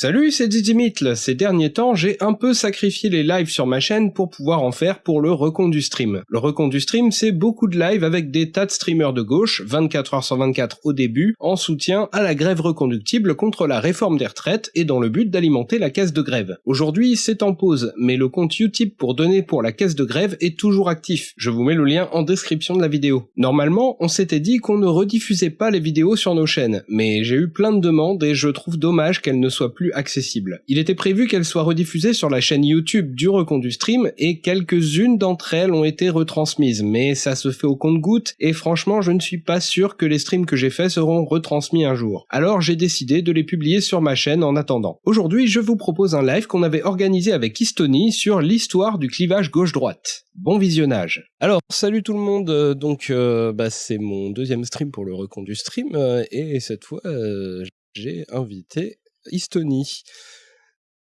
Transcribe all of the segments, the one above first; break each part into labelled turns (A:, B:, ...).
A: Salut, c'est Didimitl. Ces derniers temps, j'ai un peu sacrifié les lives sur ma chaîne pour pouvoir en faire pour le recon du stream. Le recon du stream, c'est beaucoup de lives avec des tas de streamers de gauche, 24 h 124 au début, en soutien à la grève reconductible contre la réforme des retraites et dans le but d'alimenter la caisse de grève. Aujourd'hui, c'est en pause, mais le compte Utip pour donner pour la caisse de grève est toujours actif. Je vous mets le lien en description de la vidéo. Normalement, on s'était dit qu'on ne rediffusait pas les vidéos sur nos chaînes, mais j'ai eu plein de demandes et je trouve dommage qu'elles ne soient plus accessible. Il était prévu qu'elle soit rediffusée sur la chaîne YouTube du Recon du Stream et quelques-unes d'entre elles ont été retransmises, mais ça se fait au compte-goutte et franchement je ne suis pas sûr que les streams que j'ai faits seront retransmis un jour. Alors j'ai décidé de les publier sur ma chaîne en attendant. Aujourd'hui je vous propose un live qu'on avait organisé avec Istoni sur l'histoire du clivage gauche-droite. Bon visionnage. Alors, salut tout le monde, euh, donc euh, bah, c'est mon deuxième stream pour le recon du stream, euh, et cette fois j'ai invité Estonie.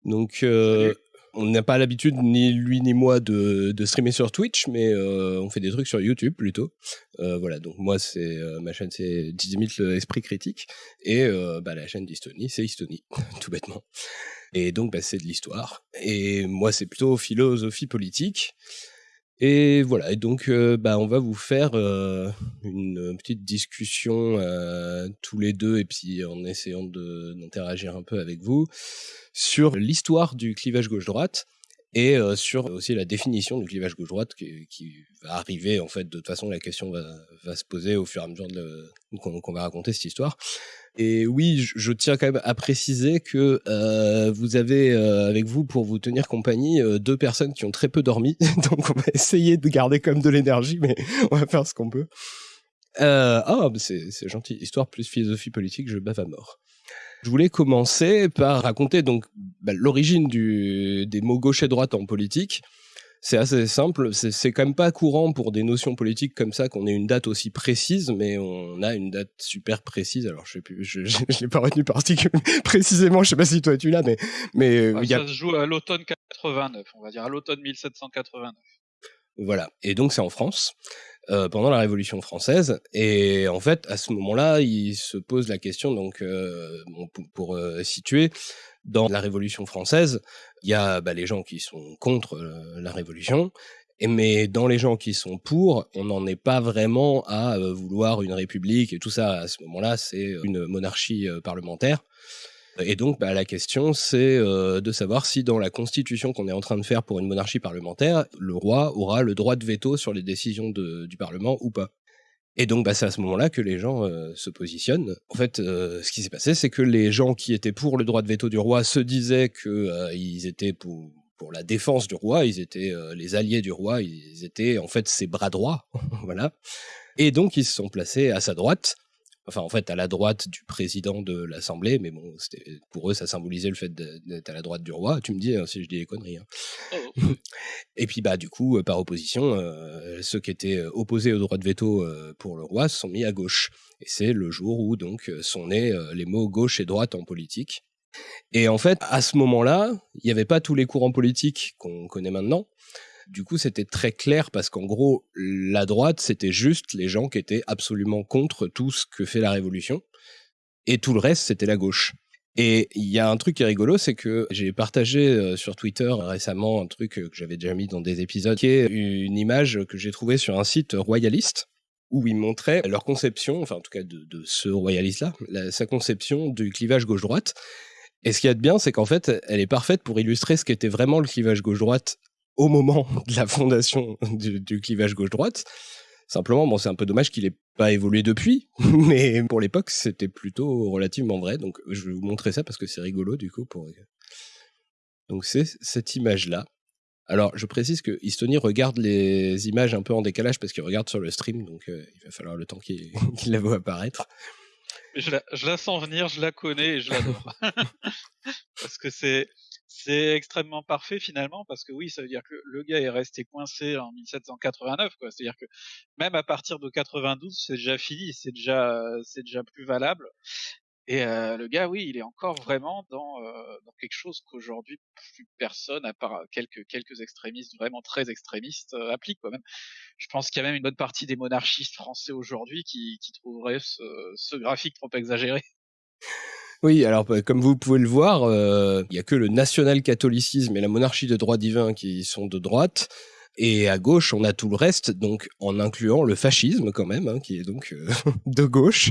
A: Donc, euh, on n'a pas l'habitude, ni lui ni moi, de, de streamer sur Twitch, mais euh, on fait des trucs sur YouTube plutôt. Euh, voilà, donc moi, c'est ma chaîne, c'est 10 le Esprit Critique, et bah, la chaîne d'Estonie, c'est Estonie, tout bêtement. Et donc, bah, c'est de l'histoire. Et moi, c'est plutôt philosophie politique. Et voilà, et donc euh, bah, on va vous faire euh, une petite discussion euh, tous les deux, et puis en essayant d'interagir un peu avec vous, sur l'histoire du clivage gauche-droite, et sur aussi la définition du clivage gauche-droite qui, va arriver, en fait, de toute façon la question va, se poser au fur et à mesure qu'on va raconter cette histoire. Et oui, je, tiens quand même à préciser que euh, vous avez euh, avec vous pour vous tenir compagnie euh, deux personnes qui ont très peu dormi, donc on va essayer de garder même de l'énergie, mais on va faire ce qu'on peut. ah, c'est gentil, histoire plus philosophie politique, je bave à mort. Je voulais commencer par raconter donc bah, l'origine des mots gauche et droite en politique c'est assez simple. C'est quand même pas courant pour des notions politiques comme ça qu'on ait une date aussi précise, mais on a une date super précise. Alors je sais plus, je, je, l'ai pas retenu particulièrement précisément. Je sais pas si toi tu l'as, mais mais
B: euh, ça se joue à l'automne 89, on va dire à l'automne 1789.
A: Voilà. Et donc c'est en France. Euh, pendant la Révolution française. Et en fait, à ce moment-là, il se pose la question, donc, euh, pour, euh, situer, dans la Révolution française, il y a bah, les gens qui sont contre la Révolution, et, mais dans les gens qui sont pour, on n'en est pas vraiment à vouloir une république et tout ça. À ce moment-là, c'est une monarchie parlementaire. Et donc, bah, la question, c'est euh, de savoir si dans la constitution qu'on est en train de faire pour une monarchie parlementaire, le roi aura le droit de veto sur les décisions du Parlement ou pas. Et donc, bah, c'est à ce moment-là que les gens euh, se positionnent. En fait, euh, ce qui s'est passé, c'est que les gens qui étaient pour le droit de veto du roi se disaient qu'ils étaient pour, pour la défense du roi, ils étaient les alliés du roi, ils étaient en fait ses bras droits, voilà. Et donc, ils se sont placés à sa droite enfin en fait à la droite du président de l'Assemblée, mais bon, pour eux ça symbolisait le fait d'être à la droite du roi. Tu me dis hein, si je dis des conneries. Hein. Oh. Et puis bah du coup, euh, par opposition, euh, ceux qui étaient euh, opposés au droit de veto pour le roi se sont mis à gauche. Et c'est le jour où donc sont nés les mots gauche et droite en politique. Et en fait, à ce moment-là, il n'y avait pas tous les courants politiques qu'on connaît maintenant. Du coup, c'était très clair parce qu'en gros, la droite, c'était juste les gens qui étaient absolument contre tout ce que fait la révolution. Et tout le reste, c'était la gauche. Et il y a un truc qui est rigolo, c'est que j'ai partagé euh, sur Twitter récemment un truc que j'avais déjà mis dans des épisodes, qui est une image que j'ai trouvée sur un site royaliste, où ils montraient leur conception, enfin en tout cas de, ce royaliste-là, sa conception du clivage gauche-droite. Et ce qu'il y a de bien, c'est qu'en fait, elle est parfaite pour illustrer ce qu'était vraiment le clivage gauche-droite au moment de la fondation du, clivage gauche-droite. Simplement, bon, c'est un peu dommage qu'il n'ait pas évolué depuis, mais pour l'époque, c'était plutôt relativement vrai. Donc, je vais vous montrer ça parce que c'est rigolo, du coup. Pour... Donc, c'est cette image-là. Alors, je précise que Estonie regarde les images un peu en décalage parce qu'il regarde sur le stream, donc euh, il va falloir le temps qu'il la voit apparaître.
B: Je la, je la, sens venir, je la connais et je l'adore. parce que c'est c'est extrêmement parfait finalement parce que oui, ça veut dire que le gars est resté coincé en 1789 quoi. C'est-à-dire que même à partir de 92, c'est déjà fini, c'est déjà c'est déjà plus valable. Et euh, le gars, oui, il est encore vraiment dans, euh, dans quelque chose qu'aujourd'hui plus personne, à part quelques quelques extrémistes vraiment très extrémistes, euh, applique. Quoi. Même, je pense qu'il y a même une bonne partie des monarchistes français aujourd'hui qui, qui trouveraient ce, ce graphique trop exagéré.
A: Oui, alors bah, comme vous pouvez le voir, euh, il y a que le national-catholicisme et la monarchie de droit divin qui sont de droite. Et à gauche, on a tout le reste, donc en incluant le fascisme quand même, hein, qui est donc euh, de gauche,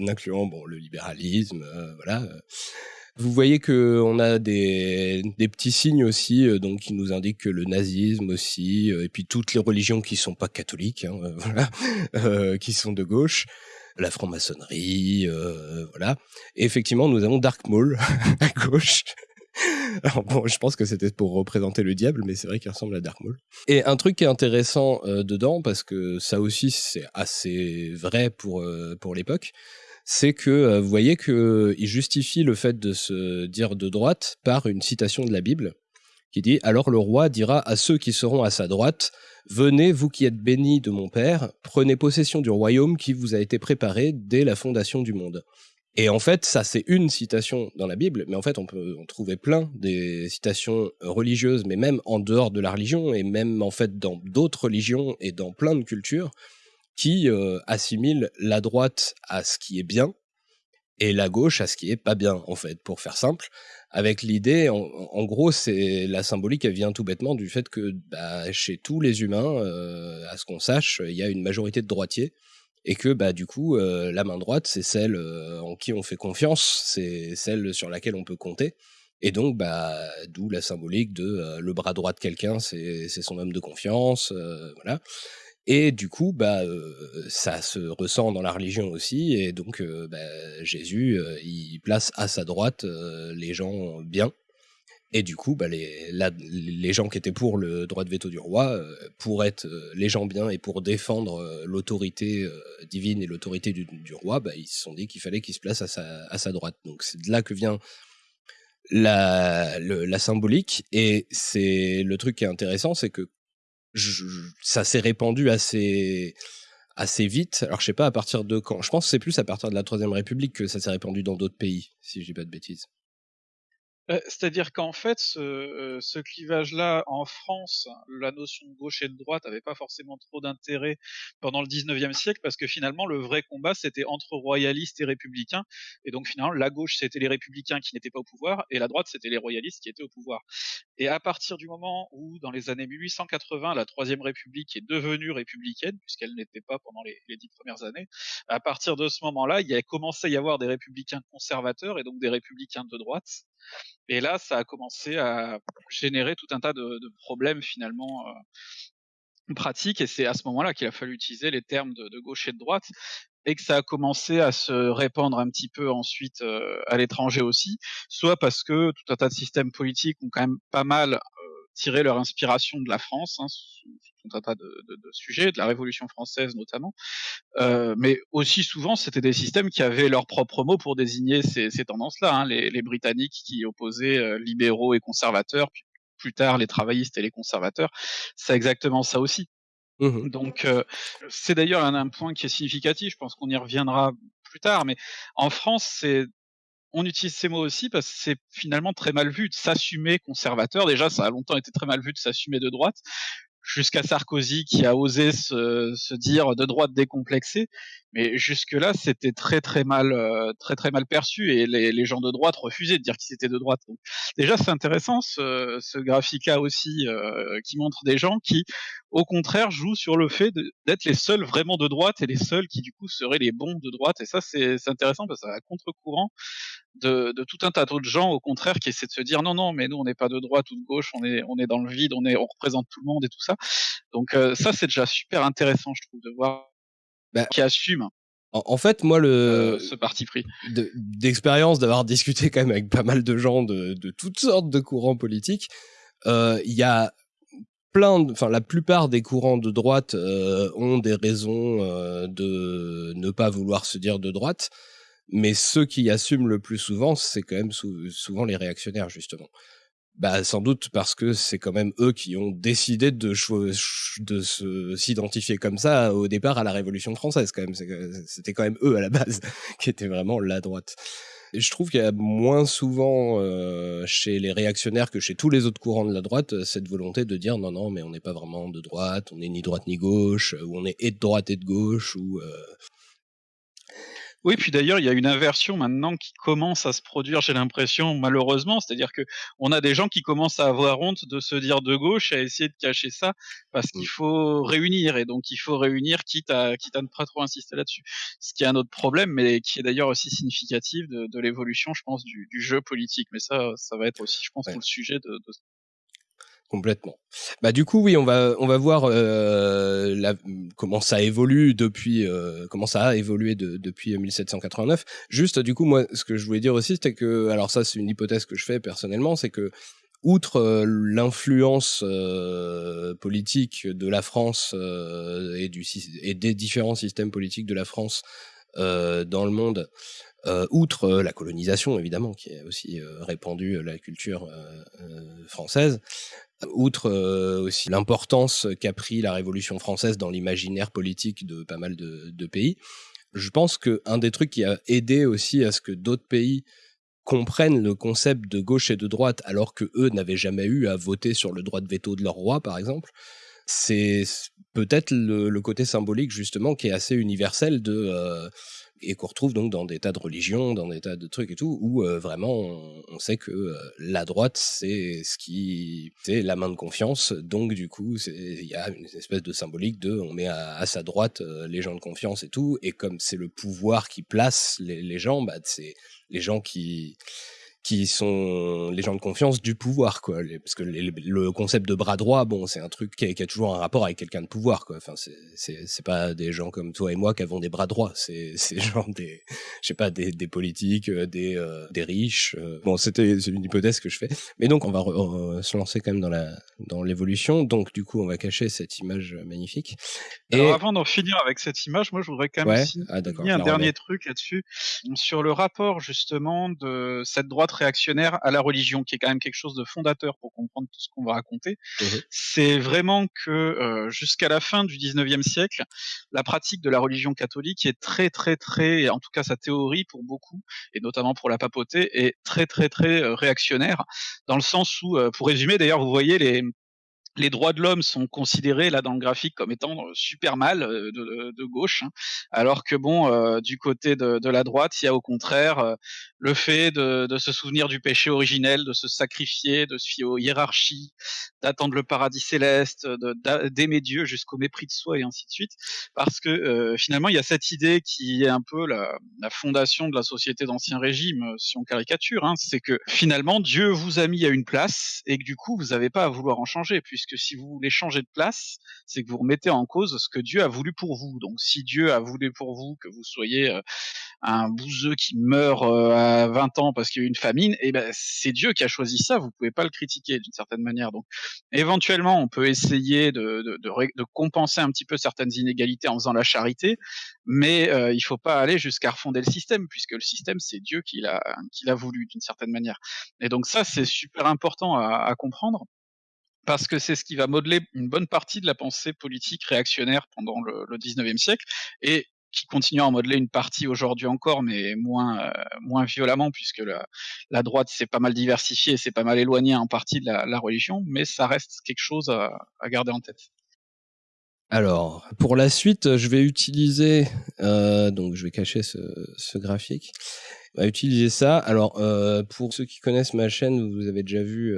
A: en incluant bon le libéralisme, euh, voilà. Vous voyez que on a des, des petits signes aussi, donc qui nous indiquent que le nazisme aussi, et puis toutes les religions qui sont pas catholiques, hein, voilà, qui sont de gauche la franc-maçonnerie, euh, voilà. Et effectivement, nous avons Dark Maul à gauche. Alors bon, je pense que c'était pour représenter le diable, mais c'est vrai qu'il ressemble à Dark Maul. Et un truc qui est intéressant euh, dedans, parce que ça aussi c'est assez vrai pour, euh, pour l'époque, c'est que vous voyez qu'il justifie le fait de se dire de droite par une citation de la Bible, qui dit « Alors le roi dira à ceux qui seront à sa droite, Venez, vous qui êtes bénis de mon Père, prenez possession du royaume qui vous a été préparé dès la fondation du monde. Et en fait, ça c'est une citation dans la Bible, mais en fait on peut trouver plein des citations religieuses, mais même en dehors de la religion, et même en fait dans d'autres religions et dans plein de cultures, qui euh, assimilent la droite à ce qui est bien, et la gauche à ce qui est pas bien, en fait, pour faire simple avec l'idée, en, gros, c'est la symbolique, elle vient tout bêtement du fait que bah, chez tous les humains, euh, à ce qu'on sache, il y a une majorité de droitiers et que bah du coup euh, la main droite c'est celle euh, en qui on fait confiance, c'est celle sur laquelle on peut compter. Et donc, bah, d'où la symbolique de le bras droit de quelqu'un, c'est son homme de confiance, voilà. Et du coup, bah, ça se ressent dans la religion aussi. Et donc, bah, Jésus, il place à sa droite les gens bien. Et du coup, bah, les, gens qui étaient pour le droit de veto du roi, pour être les gens bien et pour défendre l'autorité divine et l'autorité du, roi, bah, ils se sont dit qu'il fallait qu'il se place à sa, à sa droite. Donc c'est de là que vient la, la symbolique. Et c'est le truc qui est intéressant, c'est que ça s'est répandu assez assez vite. Alors je sais pas à partir de quand. Je pense que c'est plus à partir de la Troisième République que ça s'est répandu dans d'autres pays, si je dis pas de bêtises.
B: Euh, c'est-à-dire qu'en fait, ce, euh, ce clivage-là, en France, la notion de gauche et de droite n'avait pas forcément trop d'intérêt pendant le 19e siècle, parce que finalement, le vrai combat, c'était entre royalistes et républicains. Et donc finalement, la gauche, c'était les républicains qui n'étaient pas au pouvoir, et la droite, c'était les royalistes qui étaient au pouvoir. Et à partir du moment où, dans les années 1880, la Troisième République est devenue républicaine, puisqu'elle n'était pas pendant les, les dix premières années, à partir de ce moment-là, il y a commencé à y avoir des républicains conservateurs et donc des républicains de droite. Et là, ça a commencé à générer tout un tas de, de problèmes finalement euh, pratiques. Et c'est à ce moment-là qu'il a fallu utiliser les termes de, gauche et de droite et que ça a commencé à se répandre un petit peu ensuite euh, à l'étranger aussi, soit parce que tout un tas de systèmes politiques ont quand même pas mal tiré leur inspiration de la France, hein, tout un tas de, de, de, sujets, de la Révolution française notamment, euh, mais aussi souvent c'était des systèmes qui avaient leurs propres mots pour désigner ces, ces tendances-là. Hein, les, les, Britanniques qui opposaient euh, libéraux et conservateurs, puis plus tard les travaillistes et les conservateurs, c'est exactement ça aussi. Mmh Donc euh, c'est d'ailleurs un, un point qui est significatif, je pense qu'on y reviendra plus tard, mais en France c'est on utilise ces mots aussi parce que c'est finalement très mal vu de s'assumer conservateur. Déjà, ça a longtemps été très mal vu de s'assumer de droite jusqu'à Sarkozy qui a osé se, se, dire de droite décomplexé, mais jusque-là c'était très très mal euh, très très mal perçu et les, les, gens de droite refusaient de dire qu'ils étaient de droite. Déjà c'est intéressant ce, ce graphique-là aussi euh, qui montre des gens qui au contraire jouent sur le fait d'être les seuls vraiment de droite et les seuls qui du coup seraient les bons de droite. Et ça c'est intéressant parce que ça va contre-courant de, de, tout un tas d'autres gens au contraire qui essaient de se dire non non mais nous on n'est pas de droite ou de gauche on est on est dans le vide on est on représente tout le monde et tout ça donc euh, ça c'est déjà super intéressant je trouve de voir bah, qui assume
A: en, fait, moi, le
B: euh, ce parti pris
A: d'expérience d'avoir discuté quand même avec pas mal de gens de, de toutes sortes de courants politiques, euh, il y a plein, enfin la plupart des courants de droite euh, ont des raisons de ne pas vouloir se dire de droite, mais ceux qui assument le plus souvent, c'est quand même sou souvent les réactionnaires justement. Bah, sans doute parce que c'est quand même eux qui ont décidé de, de s'identifier comme ça au départ à la Révolution française, quand même. C'était quand même eux à la base qui étaient vraiment la droite. Et je trouve qu'il y a moins souvent euh, chez les réactionnaires que chez tous les autres courants de la droite cette volonté de dire non, non, mais on n'est pas vraiment de droite, on n'est ni droite ni gauche, ou on est et de droite et de gauche, ou. Euh
B: Oui, puis d'ailleurs, il y a une inversion maintenant qui commence à se produire, j'ai l'impression, malheureusement. C'est-à-dire que on a des gens qui commencent à avoir honte de se dire de gauche et à essayer de cacher ça parce qu'il mmh. faut réunir et donc il faut réunir quitte à, quitte à ne pas trop insister là-dessus. Ce qui est un autre problème, mais qui est d'ailleurs aussi significatif de, de l'évolution, je pense, du, du, jeu politique. Mais ça, ça va être aussi, je pense, tout le sujet de, de
A: complètement. Bah du coup oui, on va on va voir euh, comment ça évolue depuis euh, comment ça a évolué de, depuis 1789. Juste du coup moi ce que je voulais dire aussi c'était que alors ça c'est une hypothèse que je fais personnellement, c'est que outre euh, l'influence euh, politique de la France euh, et du et des différents systèmes politiques de la France dans le monde, outre la colonisation évidemment qui a aussi répandu la culture française, outre euh, aussi l'importance qu'a pris la Révolution française dans l'imaginaire politique de pas mal de, pays, je pense qu'un des trucs qui a aidé aussi à ce que d'autres pays comprennent le concept de gauche et de droite alors que eux n'avaient jamais eu à voter sur le droit de veto de leur roi, par exemple, c'est peut-être le, côté symbolique justement qui est assez universel de euh, et qu'on retrouve donc dans des tas de religions, dans des tas de trucs et tout, où euh, vraiment on, sait que euh, la droite c'est ce qui c'est la main de confiance, donc du coup il y a une espèce de symbolique de on met à, sa droite euh, les gens de confiance et tout, et comme c'est le pouvoir qui place les, gens, bah c'est les gens qui qui sont les gens de confiance du pouvoir, quoi. parce que le concept de bras droit, bon, c'est un truc qui a, toujours un rapport avec quelqu'un de pouvoir, quoi. Enfin, c'est pas des gens comme toi et moi qui avons des bras droits. C'est genre des, je sais pas, des, des politiques, euh, des, euh, des riches. Euh. Bon, c'était une hypothèse que je fais. Mais donc, on va se lancer quand même dans la dans l'évolution. Donc, du coup, on va cacher cette image magnifique.
B: Et... Alors, avant d'en finir avec cette image, moi, je voudrais quand même ouais ah, un dernier truc là-dessus sur le rapport justement de cette droite réactionnaire à la religion, qui est quand même quelque chose de fondateur pour comprendre tout ce qu'on va raconter. Mmh c'est vraiment que euh, jusqu'à la fin du 19e siècle, la pratique de la religion catholique est très très très, en tout cas sa théorie pour beaucoup, et notamment pour la papauté, est très très très euh, réactionnaire, dans le sens où, euh, pour résumer d'ailleurs, vous voyez les, les droits de l'homme sont considérés là dans le graphique comme étant euh, super mal euh, de, de gauche, hein. alors que bon, euh, du côté de, de, la droite, il y a au contraire le fait de, de, se souvenir du péché originel, de se sacrifier, de se fier aux hiérarchies, d'attendre le paradis céleste, d'aimer Dieu jusqu'au mépris de soi et ainsi de suite, parce que finalement il y a cette idée qui est un peu la, la fondation de la société d'ancien régime, si on caricature, hein, c'est que finalement Dieu vous a mis à une place et que du coup vous n'avez pas à vouloir en changer, puisque que si vous voulez changer de place, c'est que vous remettez en cause ce que Dieu a voulu pour vous. Donc si Dieu a voulu pour vous que vous soyez euh, un bouseux qui meurt euh, à 20 ans parce qu'il y a eu une famine, eh ben c'est Dieu qui a choisi ça, vous pouvez pas le critiquer d'une certaine manière. Donc éventuellement, on peut essayer de, de, de, compenser un petit peu certaines inégalités en faisant la charité, mais euh, il faut pas aller jusqu'à refonder le système, puisque le système, c'est Dieu qui l'a qui l'a voulu d'une certaine manière. Et donc ça, c'est super important à, à comprendre parce que c'est ce qui va modeler une bonne partie de la pensée politique réactionnaire pendant le, le 19e siècle, et qui continue à en modeler une partie aujourd'hui encore, mais moins euh, moins violemment, puisque la, droite s'est pas mal diversifiée, s'est pas mal éloignée en partie de la, religion, mais ça reste quelque chose à, garder en tête.
A: Alors, pour la suite, je vais utiliser, euh, donc je vais cacher ce, graphique, je vais utiliser ça. Alors, euh, pour ceux qui connaissent ma chaîne, vous avez déjà vu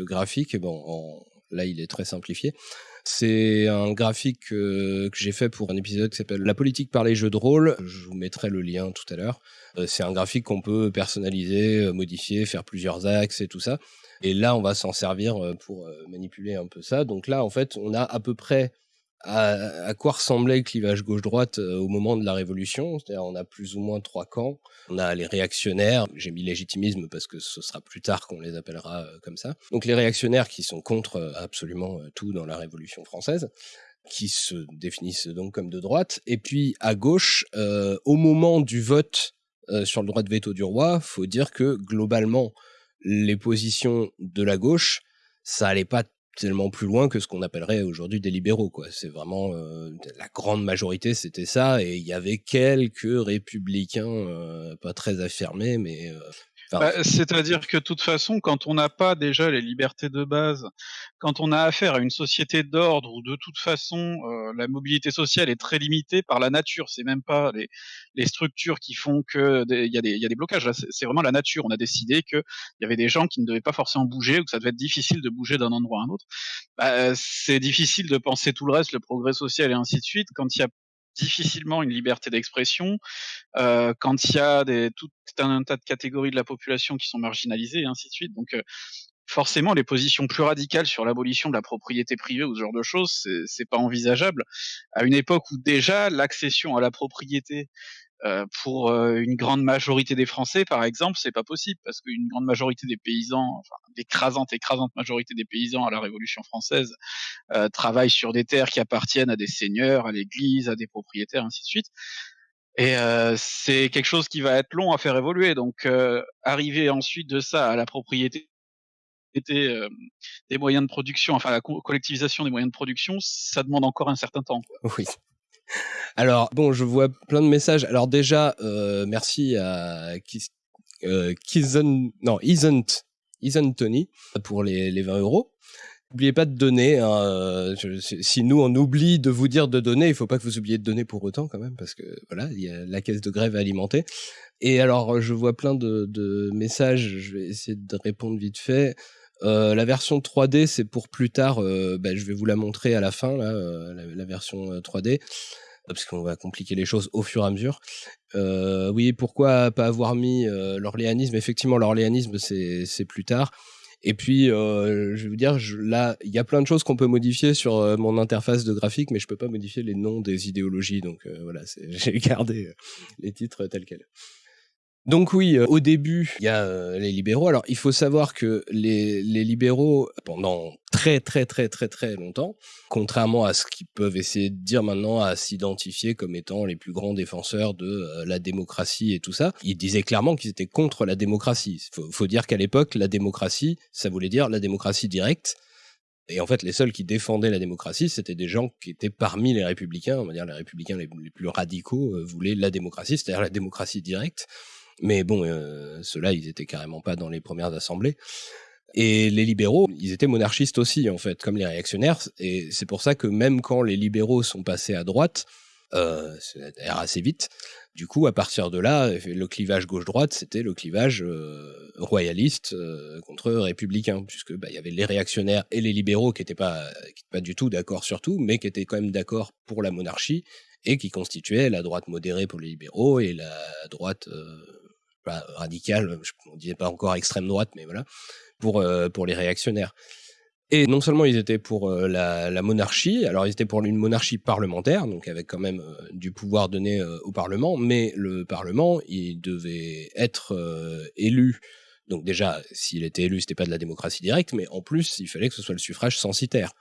A: graphique, bon, là il est très simplifié. C'est un graphique euh, que j'ai fait pour un épisode qui s'appelle La politique par les jeux de rôle. Je vous mettrai le lien tout à l'heure. Euh, c'est un graphique qu'on peut personnaliser, euh, modifier, faire plusieurs axes et tout ça. Et là, on va s'en servir pour manipuler un peu ça. Donc là, en fait, on a à peu près à, quoi ressemblait le clivage gauche-droite euh, au moment de la Révolution? C'est-à-dire, on a plus ou moins trois camps. On a les réactionnaires, j'ai mis légitimisme parce que ce sera plus tard qu'on les appellera euh, comme ça. Donc les réactionnaires qui sont contre euh, absolument tout dans la Révolution française qui se définissent donc comme de droite. Et puis à gauche, au moment du vote sur le droit de veto du roi, faut dire que globalement, les positions de la gauche, ça allait pas tellement plus loin que ce qu'on appellerait aujourd'hui des libéraux quoi. C'est vraiment la grande majorité c'était ça et il y avait quelques républicains pas très affirmés mais
B: Bah, c'est-à-dire que de toute façon, quand on n'a pas déjà les libertés de base, quand on a affaire à une société d'ordre où de toute façon euh, la mobilité sociale est très limitée par la nature, c'est même pas les, les, structures qui font que il y, y, a des blocages. C'est vraiment la nature. On a décidé qu'il y avait des gens qui ne devaient pas forcément bouger ou que ça devait être difficile de bouger d'un endroit à un autre. Bah, c'est difficile de penser tout le reste, le progrès social et ainsi de suite, quand il y a difficilement une liberté d'expression euh, quand il y a des, tout un, tas de catégories de la population qui sont marginalisées et ainsi de suite. Donc euh, forcément, les positions plus radicales sur l'abolition de la propriété privée ou ce genre de choses, c'est pas envisageable à une époque où déjà l'accession à la propriété euh, pour euh, une grande majorité des Français, par exemple, c'est pas possible parce qu'une grande majorité des paysans, enfin l'écrasante, écrasante majorité des paysans à la Révolution française euh, travaillent sur des terres qui appartiennent à des seigneurs, à l'Église, à des propriétaires, ainsi de suite. Et euh, c'est quelque chose qui va être long à faire évoluer. Donc, arriver ensuite de ça à la propriété des moyens de production, enfin la collectivisation des moyens de production, ça demande encore un certain temps.
A: Oui. Alors, bon, je vois plein de messages. Alors déjà, euh, merci à euh, non, Isn't, Isn't Tony pour les, les 20 euros. N'oubliez pas de donner. Hein, euh, si nous on oublie de vous dire de donner, il faut pas que vous oubliez de donner pour autant quand même, parce que voilà, il y a la caisse de grève alimentée. Et alors, je vois plein de messages. Je vais essayer de répondre vite fait. Euh, la version 3D, c'est pour plus tard. Euh, bah, je vais vous la montrer à la fin, euh, la, version 3D, parce qu'on va compliquer les choses au fur et à mesure. oui, pourquoi pas avoir mis l'orléanisme? Effectivement, l'orléanisme, c'est plus tard. Et puis, je vais vous dire, là, il y a plein de choses qu'on peut modifier sur mon interface de graphique, mais je peux pas modifier les noms des idéologies. Donc voilà, j'ai gardé les titres tels quels. Donc oui, euh, au début, il y a euh, les libéraux. Alors il faut savoir que les, les, libéraux, pendant très très très très très longtemps, contrairement à ce qu'ils peuvent essayer de dire maintenant, à s'identifier comme étant les plus grands défenseurs de euh, la démocratie et tout ça, ils disaient clairement qu'ils étaient contre la démocratie. Faut, faut dire qu'à l'époque, la démocratie, ça voulait dire la démocratie directe. Et en fait, les seuls qui défendaient la démocratie, c'était des gens qui étaient parmi les républicains, on va dire les républicains les, plus radicaux, voulaient la démocratie, c'est-à-dire la démocratie directe. Mais bon, euh, ceux-là, ils étaient carrément pas dans les premières assemblées. Et les libéraux, ils étaient monarchistes aussi, en fait, comme les réactionnaires. Et c'est pour ça que même quand les libéraux sont passés à droite, euh, c'est assez vite. Du coup, à partir de là, le clivage gauche-droite, c'était le clivage euh, royaliste contre républicain, puisque bah, il y avait les réactionnaires et les libéraux qui n'étaient pas, pas du tout d'accord sur tout, mais qui étaient quand même d'accord pour la monarchie et qui constituaient la droite modérée pour les libéraux et la droite radical, on disait pas encore extrême droite, mais voilà, pour, euh, pour les réactionnaires. Et non seulement ils étaient pour euh, la, monarchie, alors ils étaient pour une monarchie parlementaire, donc avec quand même euh, du pouvoir donné au Parlement, mais le Parlement, il devait être élu. Donc déjà, s'il était élu, c'était pas de la démocratie directe, mais en plus, il fallait que ce soit le suffrage censitaire.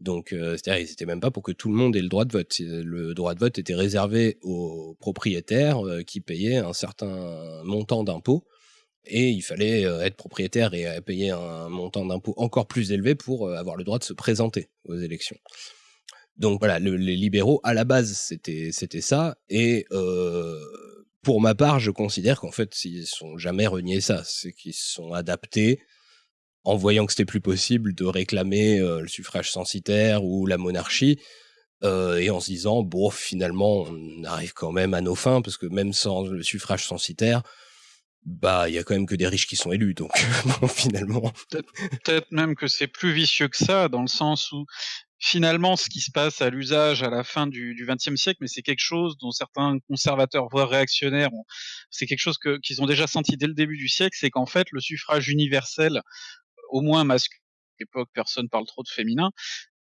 A: Donc, euh, n'étaient même pas pour que tout le monde ait le droit de vote. Le droit de vote était réservé aux propriétaires euh, qui payaient un certain montant d'impôts. Et il fallait euh, être propriétaire et payer un montant d'impôts encore plus élevé pour avoir le droit de se présenter aux élections. Donc voilà, les libéraux, à la base, c'était ça. Et pour ma part, je considère qu'en fait, ils sont jamais renié ça. C'est qu'ils se sont adaptés en voyant que c'était plus possible de réclamer euh, le suffrage censitaire ou la monarchie, euh, et en se disant bon finalement on arrive quand même à nos fins parce que même sans le suffrage censitaire, bah il y a quand même que des riches qui sont élus donc finalement.
B: Peut-être même que c'est plus vicieux que ça dans le sens où finalement ce qui se passe à l'usage à la fin du XXe siècle, mais c'est quelque chose dont certains conservateurs, voire réactionnaires, c'est quelque chose qu'ils ont déjà senti dès le début du siècle, c'est qu'en fait le suffrage universel au moins masculin. l'époque, personne parle trop de féminin.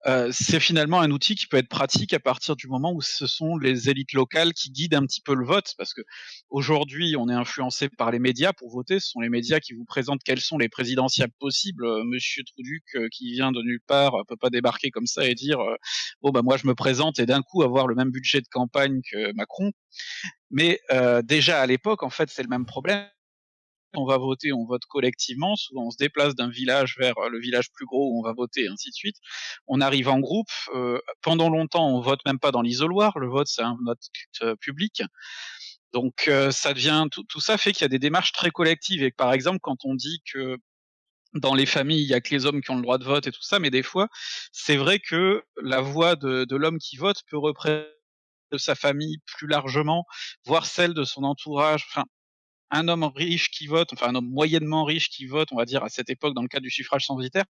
B: Euh, c'est finalement un outil qui peut être pratique à partir du moment où ce sont les élites locales qui guident un petit peu le vote, parce que aujourd'hui on est influencé par les médias pour voter. Ce sont les médias qui vous présentent quels sont les présidentiables possibles. Euh, Monsieur Truduc euh, qui vient de nulle part peut pas débarquer comme ça et dire bon bah moi je me présente et d'un coup avoir le même budget de campagne que Macron. Mais déjà à l'époque en fait c'est le même problème on va voter, on vote collectivement. Souvent, on se déplace d'un village vers euh, le village plus gros où on va voter, ainsi de suite. On arrive en groupe. Euh, pendant longtemps, on vote même pas dans l'isoloir. Le vote, c'est un vote euh, public. Donc ça devient tout, tout ça fait qu'il y a des démarches très collectives et par exemple quand on dit que dans les familles, il y a que les hommes qui ont le droit de vote et tout ça, mais des fois, c'est vrai que la voix de, de l'homme qui vote peut représenter de sa famille plus largement, voire celle de son entourage. Un homme riche qui vote, enfin un homme moyennement riche qui vote, on va dire à cette époque dans le cas du suffrage censitaire,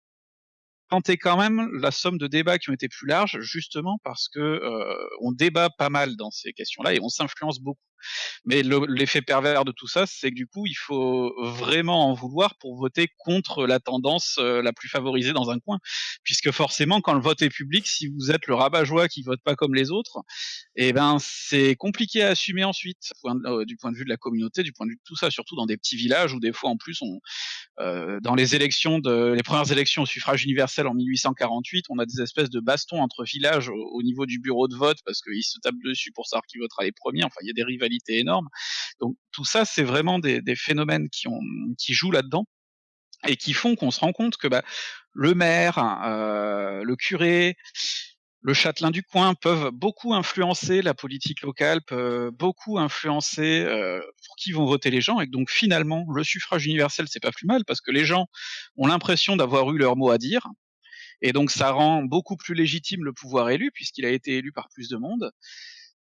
B: est quand même la somme de débats qui ont été plus larges, justement parce que euh, on débat pas mal dans ces questions-là et on s'influence beaucoup. Mais l'effet pervers de tout ça, c'est que du coup, il faut vraiment en vouloir pour voter contre la tendance euh, la plus favorisée dans un coin, puisque forcément, quand le vote est public, si vous êtes le rabat-joie qui vote pas comme les autres, eh ben c'est compliqué à assumer ensuite, euh, du point de vue de la communauté, du point de vue de tout ça, surtout dans des petits villages où des fois en plus euh, dans les élections les premières élections au suffrage universel en 1848, on a des espèces de bastons entre villages au, niveau du bureau de vote parce qu'ils se tapent dessus pour savoir qui votera les premiers. Enfin, il y a des rivalités énormes. Donc tout ça, c'est vraiment des, phénomènes qui jouent là-dedans et qui font qu'on se rend compte que bah, le maire, euh, le curé, le châtelain du coin peuvent beaucoup influencer la politique locale, peuvent beaucoup influencer euh, pour qui vont voter les gens, et donc finalement le suffrage universel c'est pas plus mal parce que les gens ont l'impression d'avoir eu leur mot à dire, et donc ça rend beaucoup plus légitime le pouvoir élu puisqu'il a été élu par plus de monde,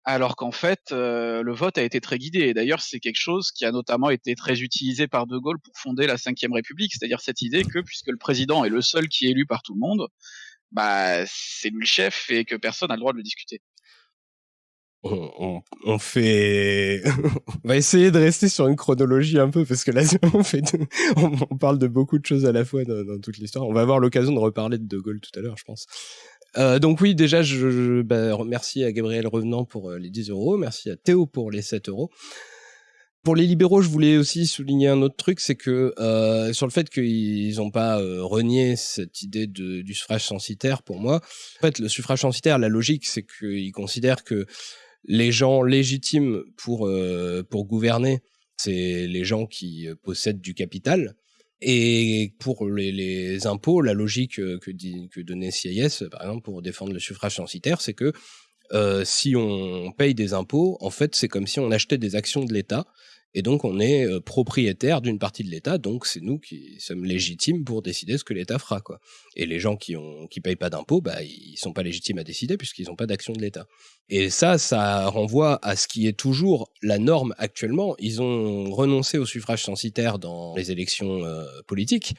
B: alors qu'en fait euh, le vote a été très guidé. Et d'ailleurs c'est quelque chose qui a notamment été très utilisé par De Gaulle pour fonder la Ve République, c'est-à-dire cette idée que puisque le président est le seul qui est élu par tout le monde, bah c'est lui le chef et que personne n'a le droit de le discuter.
A: On, fait, on va essayer de rester sur une chronologie un peu parce que là on fait, on, parle de beaucoup de choses à la fois dans, toute l'histoire. On va avoir l'occasion de reparler de De Gaulle tout à l'heure, je pense. Euh, donc oui, déjà, je, je bah, à Gabriel Revenant pour euh, les 10 euros, merci à Théo pour les 7 euros. Pour les libéraux, je voulais aussi souligner un autre truc, c'est que euh, sur le fait qu'ils n'ont pas renié cette idée du suffrage censitaire, pour moi, en fait, le suffrage censitaire, la logique, c'est qu'ils considèrent que les gens légitimes pour pour gouverner, c'est les gens qui possèdent du capital. Et pour les, impôts, la logique que, dit, que donnait CIS, par exemple, pour défendre le suffrage censitaire, c'est que euh, si on paye des impôts, en fait, c'est comme si on achetait des actions de l'État et donc, on est euh, propriétaire d'une partie de l'État, donc c'est nous qui sommes légitimes pour décider ce que l'État fera, quoi. Et les gens qui qui payent pas d'impôts, bah ils sont pas légitimes à décider puisqu'ils n'ont pas d'action de l'État. Et ça, ça renvoie à ce qui est toujours la norme actuellement. Ils ont renoncé au suffrage censitaire dans les élections euh, politiques.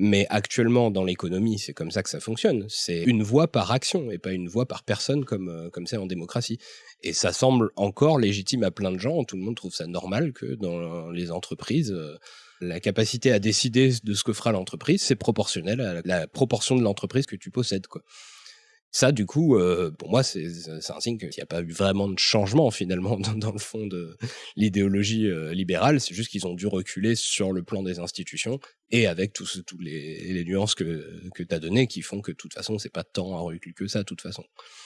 A: Mais actuellement, dans l'économie, c'est comme ça que ça fonctionne. C'est une voix par action et pas une voix par personne euh, comme c'est en démocratie. Et ça semble encore légitime à plein de gens. Tout le monde trouve ça normal que dans les entreprises, euh, la capacité à décider de ce que fera l'entreprise, c'est proportionnel à la proportion de l'entreprise que tu possèdes. Quoi. Ça, du coup, euh, pour moi, c'est un signe qu'il n'y a pas eu vraiment de changement finalement dans, le fond de l'idéologie euh, libérale. C'est juste qu'ils ont dû reculer sur le plan des institutions et avec tous les, nuances que, que tu as données qui font que de toute façon, c'est pas tant un recul que ça, de toute façon.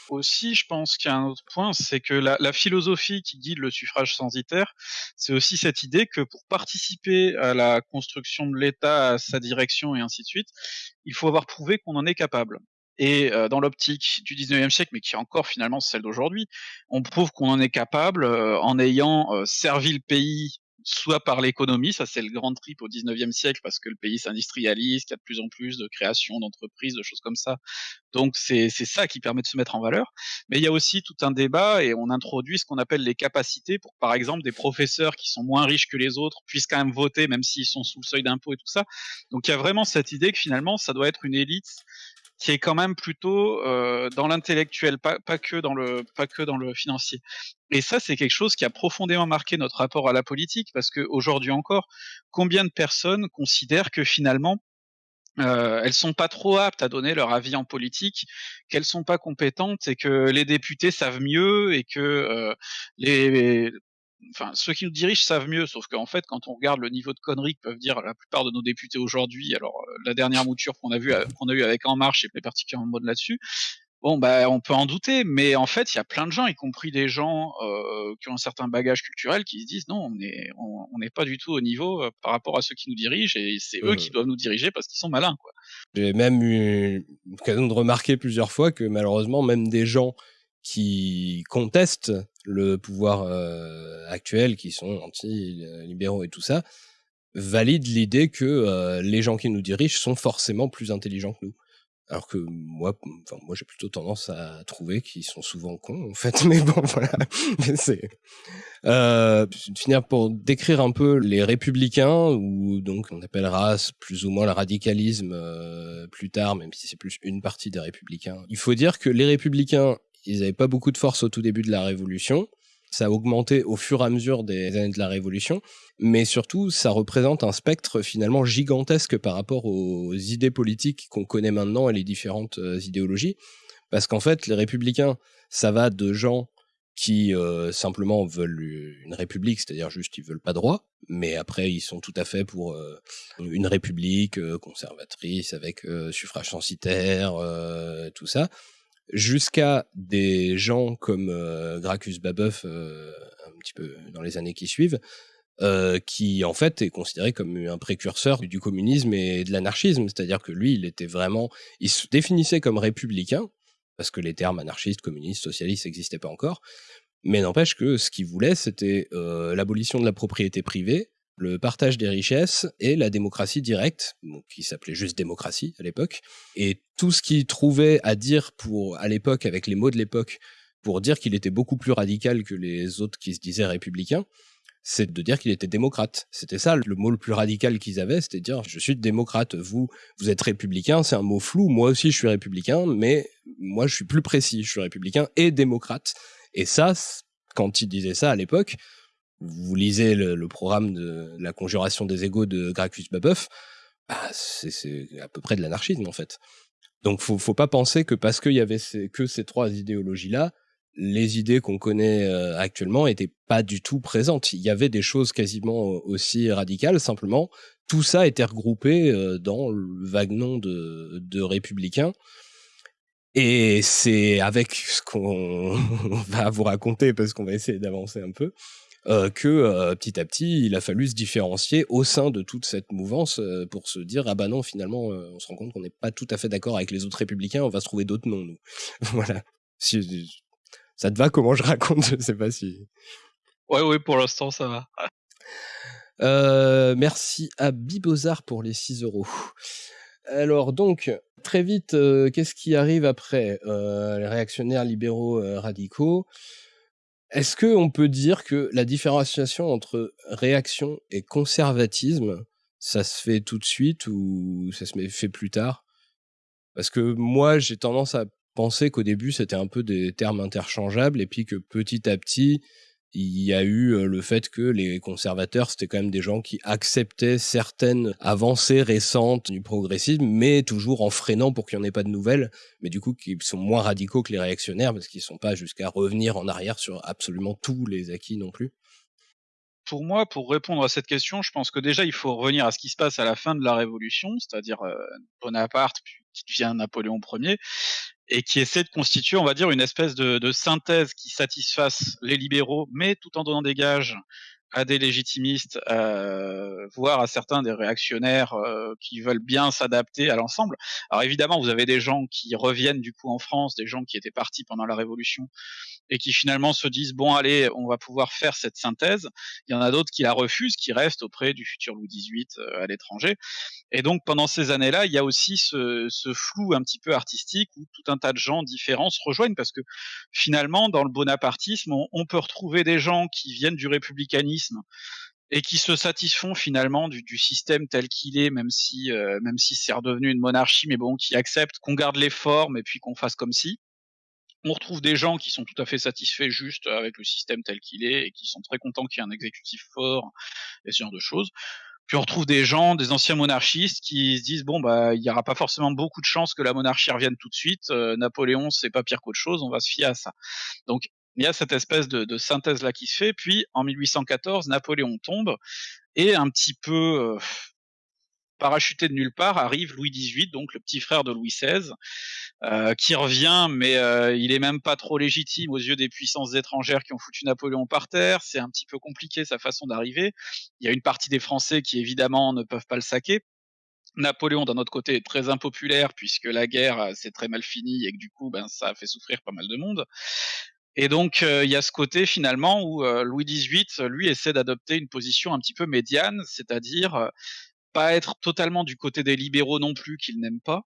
B: Aussi, je pense qu'il y a un autre point, c'est que la, la, philosophie qui guide le suffrage censitaire, c'est aussi cette idée que pour participer à la construction de l'État, à sa direction et ainsi de suite, il faut avoir prouvé qu'on en est capable. Et euh, dans l'optique du 19e siècle, mais qui est encore finalement celle d'aujourd'hui, on prouve qu'on en est capable euh, en ayant servi le pays soit par l'économie, ça c'est le grand trip au 19e siècle parce que le pays s'industrialise, qu'il y a de plus en plus de création d'entreprises, de choses comme ça. Donc c'est ça qui permet de se mettre en valeur. Mais il y a aussi tout un débat et on introduit ce qu'on appelle les capacités pour par exemple des professeurs qui sont moins riches que les autres puissent quand même voter même s'ils sont sous le seuil d'impôt et tout ça. Donc il y a vraiment cette idée que finalement ça doit être une élite qui est quand même plutôt euh, dans l'intellectuel, pas, pas, que dans le pas que dans le financier. Et ça, c'est quelque chose qui a profondément marqué notre rapport à la politique, parce que aujourd'hui encore, combien de personnes considèrent que finalement euh, elles sont pas trop aptes à donner leur avis en politique, qu'elles sont pas compétentes et que les députés savent mieux et que euh, les enfin, ceux qui nous dirigent savent mieux, sauf qu'en fait, quand on regarde le niveau de conneries que peuvent dire la plupart de nos députés aujourd'hui, alors euh, la dernière mouture qu'on a vu euh, qu'on a eu avec En Marche est particulièrement mode là-dessus. Bon, bah, on peut en douter, mais en fait, il y a plein de gens, y compris des gens euh, qui ont un certain bagage culturel, qui se disent non, on n'est on, n'est pas du tout au niveau par rapport à ceux qui nous dirigent, et c'est eux qui doivent nous diriger parce qu'ils sont malins, quoi.
A: J'ai même eu l'occasion de remarquer plusieurs fois que malheureusement, même des gens qui contestent le pouvoir euh, actuel, qui sont anti-libéraux et tout ça, valident l'idée que euh, les gens qui nous dirigent sont forcément plus intelligents que nous. Alors que moi, enfin, moi j'ai plutôt tendance à trouver qu'ils sont souvent cons, en fait. Mais bon, voilà. c'est euh, finir pour décrire un peu les républicains, ou donc on appellera plus ou moins le radicalisme euh, plus tard, même si c'est plus une partie des républicains. Il faut dire que les républicains, ils n'avaient pas beaucoup de force au tout début de la Révolution. Ça a augmenté au fur et à mesure des années de la Révolution, mais surtout, ça représente un spectre finalement gigantesque par rapport aux idées politiques qu'on connaît maintenant et les différentes euh, idéologies. Parce qu'en fait, les républicains, ça va de gens qui euh, simplement veulent une république, c'est-à-dire juste ils veulent pas droit, mais après ils sont tout à fait pour euh, une république conservatrice avec suffrage censitaire, tout ça, jusqu'à des gens comme Gracchus Babeuf un petit peu dans les années qui suivent, qui en fait est considéré comme un précurseur du communisme et de l'anarchisme, c'est-à-dire que lui il était vraiment, il se définissait comme républicain, parce que les termes anarchistes, communistes, socialistes n'existaient pas encore. Mais n'empêche que ce qu'il voulait, c'était euh, l'abolition de la propriété privée, le partage des richesses et la démocratie directe, qui s'appelait juste démocratie à l'époque. Et tout ce qu'il trouvait à dire pour, à l'époque, avec les mots de l'époque, pour dire qu'il était beaucoup plus radical que les autres qui se disaient républicains, c'est de dire qu'il était démocrate. C'était ça le mot le plus radical qu'ils avaient, c'était dire je suis démocrate, vous vous êtes républicain, c'est un mot flou, moi aussi je suis républicain, mais moi je suis plus précis, je suis républicain et démocrate. Et ça, quand il disait ça à l'époque, vous lisez le, programme de la conjuration des égaux de Gracchus Babeuf, bah, c'est à peu près de l'anarchisme en fait. Donc faut, faut pas penser que parce qu'il y avait que ces trois idéologies-là, les idées qu'on connaît euh, actuellement étaient pas du tout présentes. Il y avait des choses quasiment aussi radicales, simplement tout ça était regroupé euh, dans le vague nom de républicains. Et c'est avec ce qu'on va vous raconter, parce qu'on va essayer d'avancer un peu, euh, que petit à petit, il a fallu se différencier au sein de toute cette mouvance pour se dire ah bah non finalement on se rend compte qu'on n'est pas tout à fait d'accord avec les autres républicains, on va se trouver d'autres noms nous. voilà. Si, ça te va comment je raconte Je sais pas si.
B: Ouais, ouais, pour l'instant, ça va.
A: Euh, merci à Bibozar pour les 6 euros. Alors donc, très vite, euh, qu'est-ce qui arrive après euh, Les réactionnaires libéraux radicaux? Est-ce qu'on peut dire que la différenciation entre réaction et conservatisme, ça se fait tout de suite ou ça se fait plus tard? Parce que moi, j'ai tendance à penser qu'au début c'était un peu des termes interchangeables et puis que petit à petit il y a eu le fait que les conservateurs c'était quand même des gens qui acceptaient certaines avancées récentes du progressisme mais toujours en freinant pour qu'il n'y en ait pas de nouvelles mais du coup qui sont moins radicaux que les réactionnaires parce qu'ils sont pas jusqu'à revenir en arrière sur absolument tous les acquis non plus.
B: Pour moi, pour répondre à cette question, je pense que déjà il faut revenir à ce qui se passe à la fin de la Révolution, c'est-à-dire Bonaparte qui devient Napoléon Ier, et qui essaie de constituer, on va dire, une espèce de, synthèse qui satisfasse les libéraux, mais tout en donnant des gages à des légitimistes, euh, voire à certains des réactionnaires euh, qui veulent bien s'adapter à l'ensemble. Alors évidemment, vous avez des gens qui reviennent du coup en France, des gens qui étaient partis pendant la Révolution et qui finalement se disent bon allez, on va pouvoir faire cette synthèse. Il y en a d'autres qui la refusent, qui restent auprès du futur Louis XVIII euh, à l'étranger. Et donc pendant ces années-là, il y a aussi ce, ce, flou un petit peu artistique où tout un tas de gens différents se rejoignent parce que finalement dans le bonapartisme, on, peut retrouver des gens qui viennent du républicanisme et qui se satisfont finalement du, du système tel qu'il est, même si euh, même si c'est redevenu une monarchie, mais bon, qui acceptent qu'on garde les formes et puis qu'on fasse comme si on retrouve des gens qui sont tout à fait satisfaits juste avec le système tel qu'il est et qui sont très contents qu'il y ait un exécutif fort et ce genre de choses. Puis on retrouve des gens, des anciens monarchistes qui se disent bon bah il n'y aura pas forcément beaucoup de chances que la monarchie revienne tout de suite. Euh, Napoléon c'est pas pire qu'autre chose, on va se fier à ça. Donc il y a cette espèce de, synthèse là qui se fait. Puis en 1814 Napoléon tombe et un petit peu euh, parachuté de nulle part arrive Louis XVIII, donc le petit frère de Louis XVI, euh, qui revient, mais euh, il est même pas trop légitime aux yeux des puissances étrangères qui ont foutu Napoléon par terre. C'est un petit peu compliqué sa façon d'arriver. Il y a une partie des Français qui évidemment ne peuvent pas le saquer. Napoléon, d'un autre côté, est très impopulaire puisque la guerre s'est très mal finie et que du coup, ben, ça a fait souffrir pas mal de monde. Et donc, il y a ce côté finalement où Louis XVIII, lui, essaie d'adopter une position un petit peu médiane, c'est-à-dire pas être totalement du côté des libéraux non plus qu'il n'aime pas,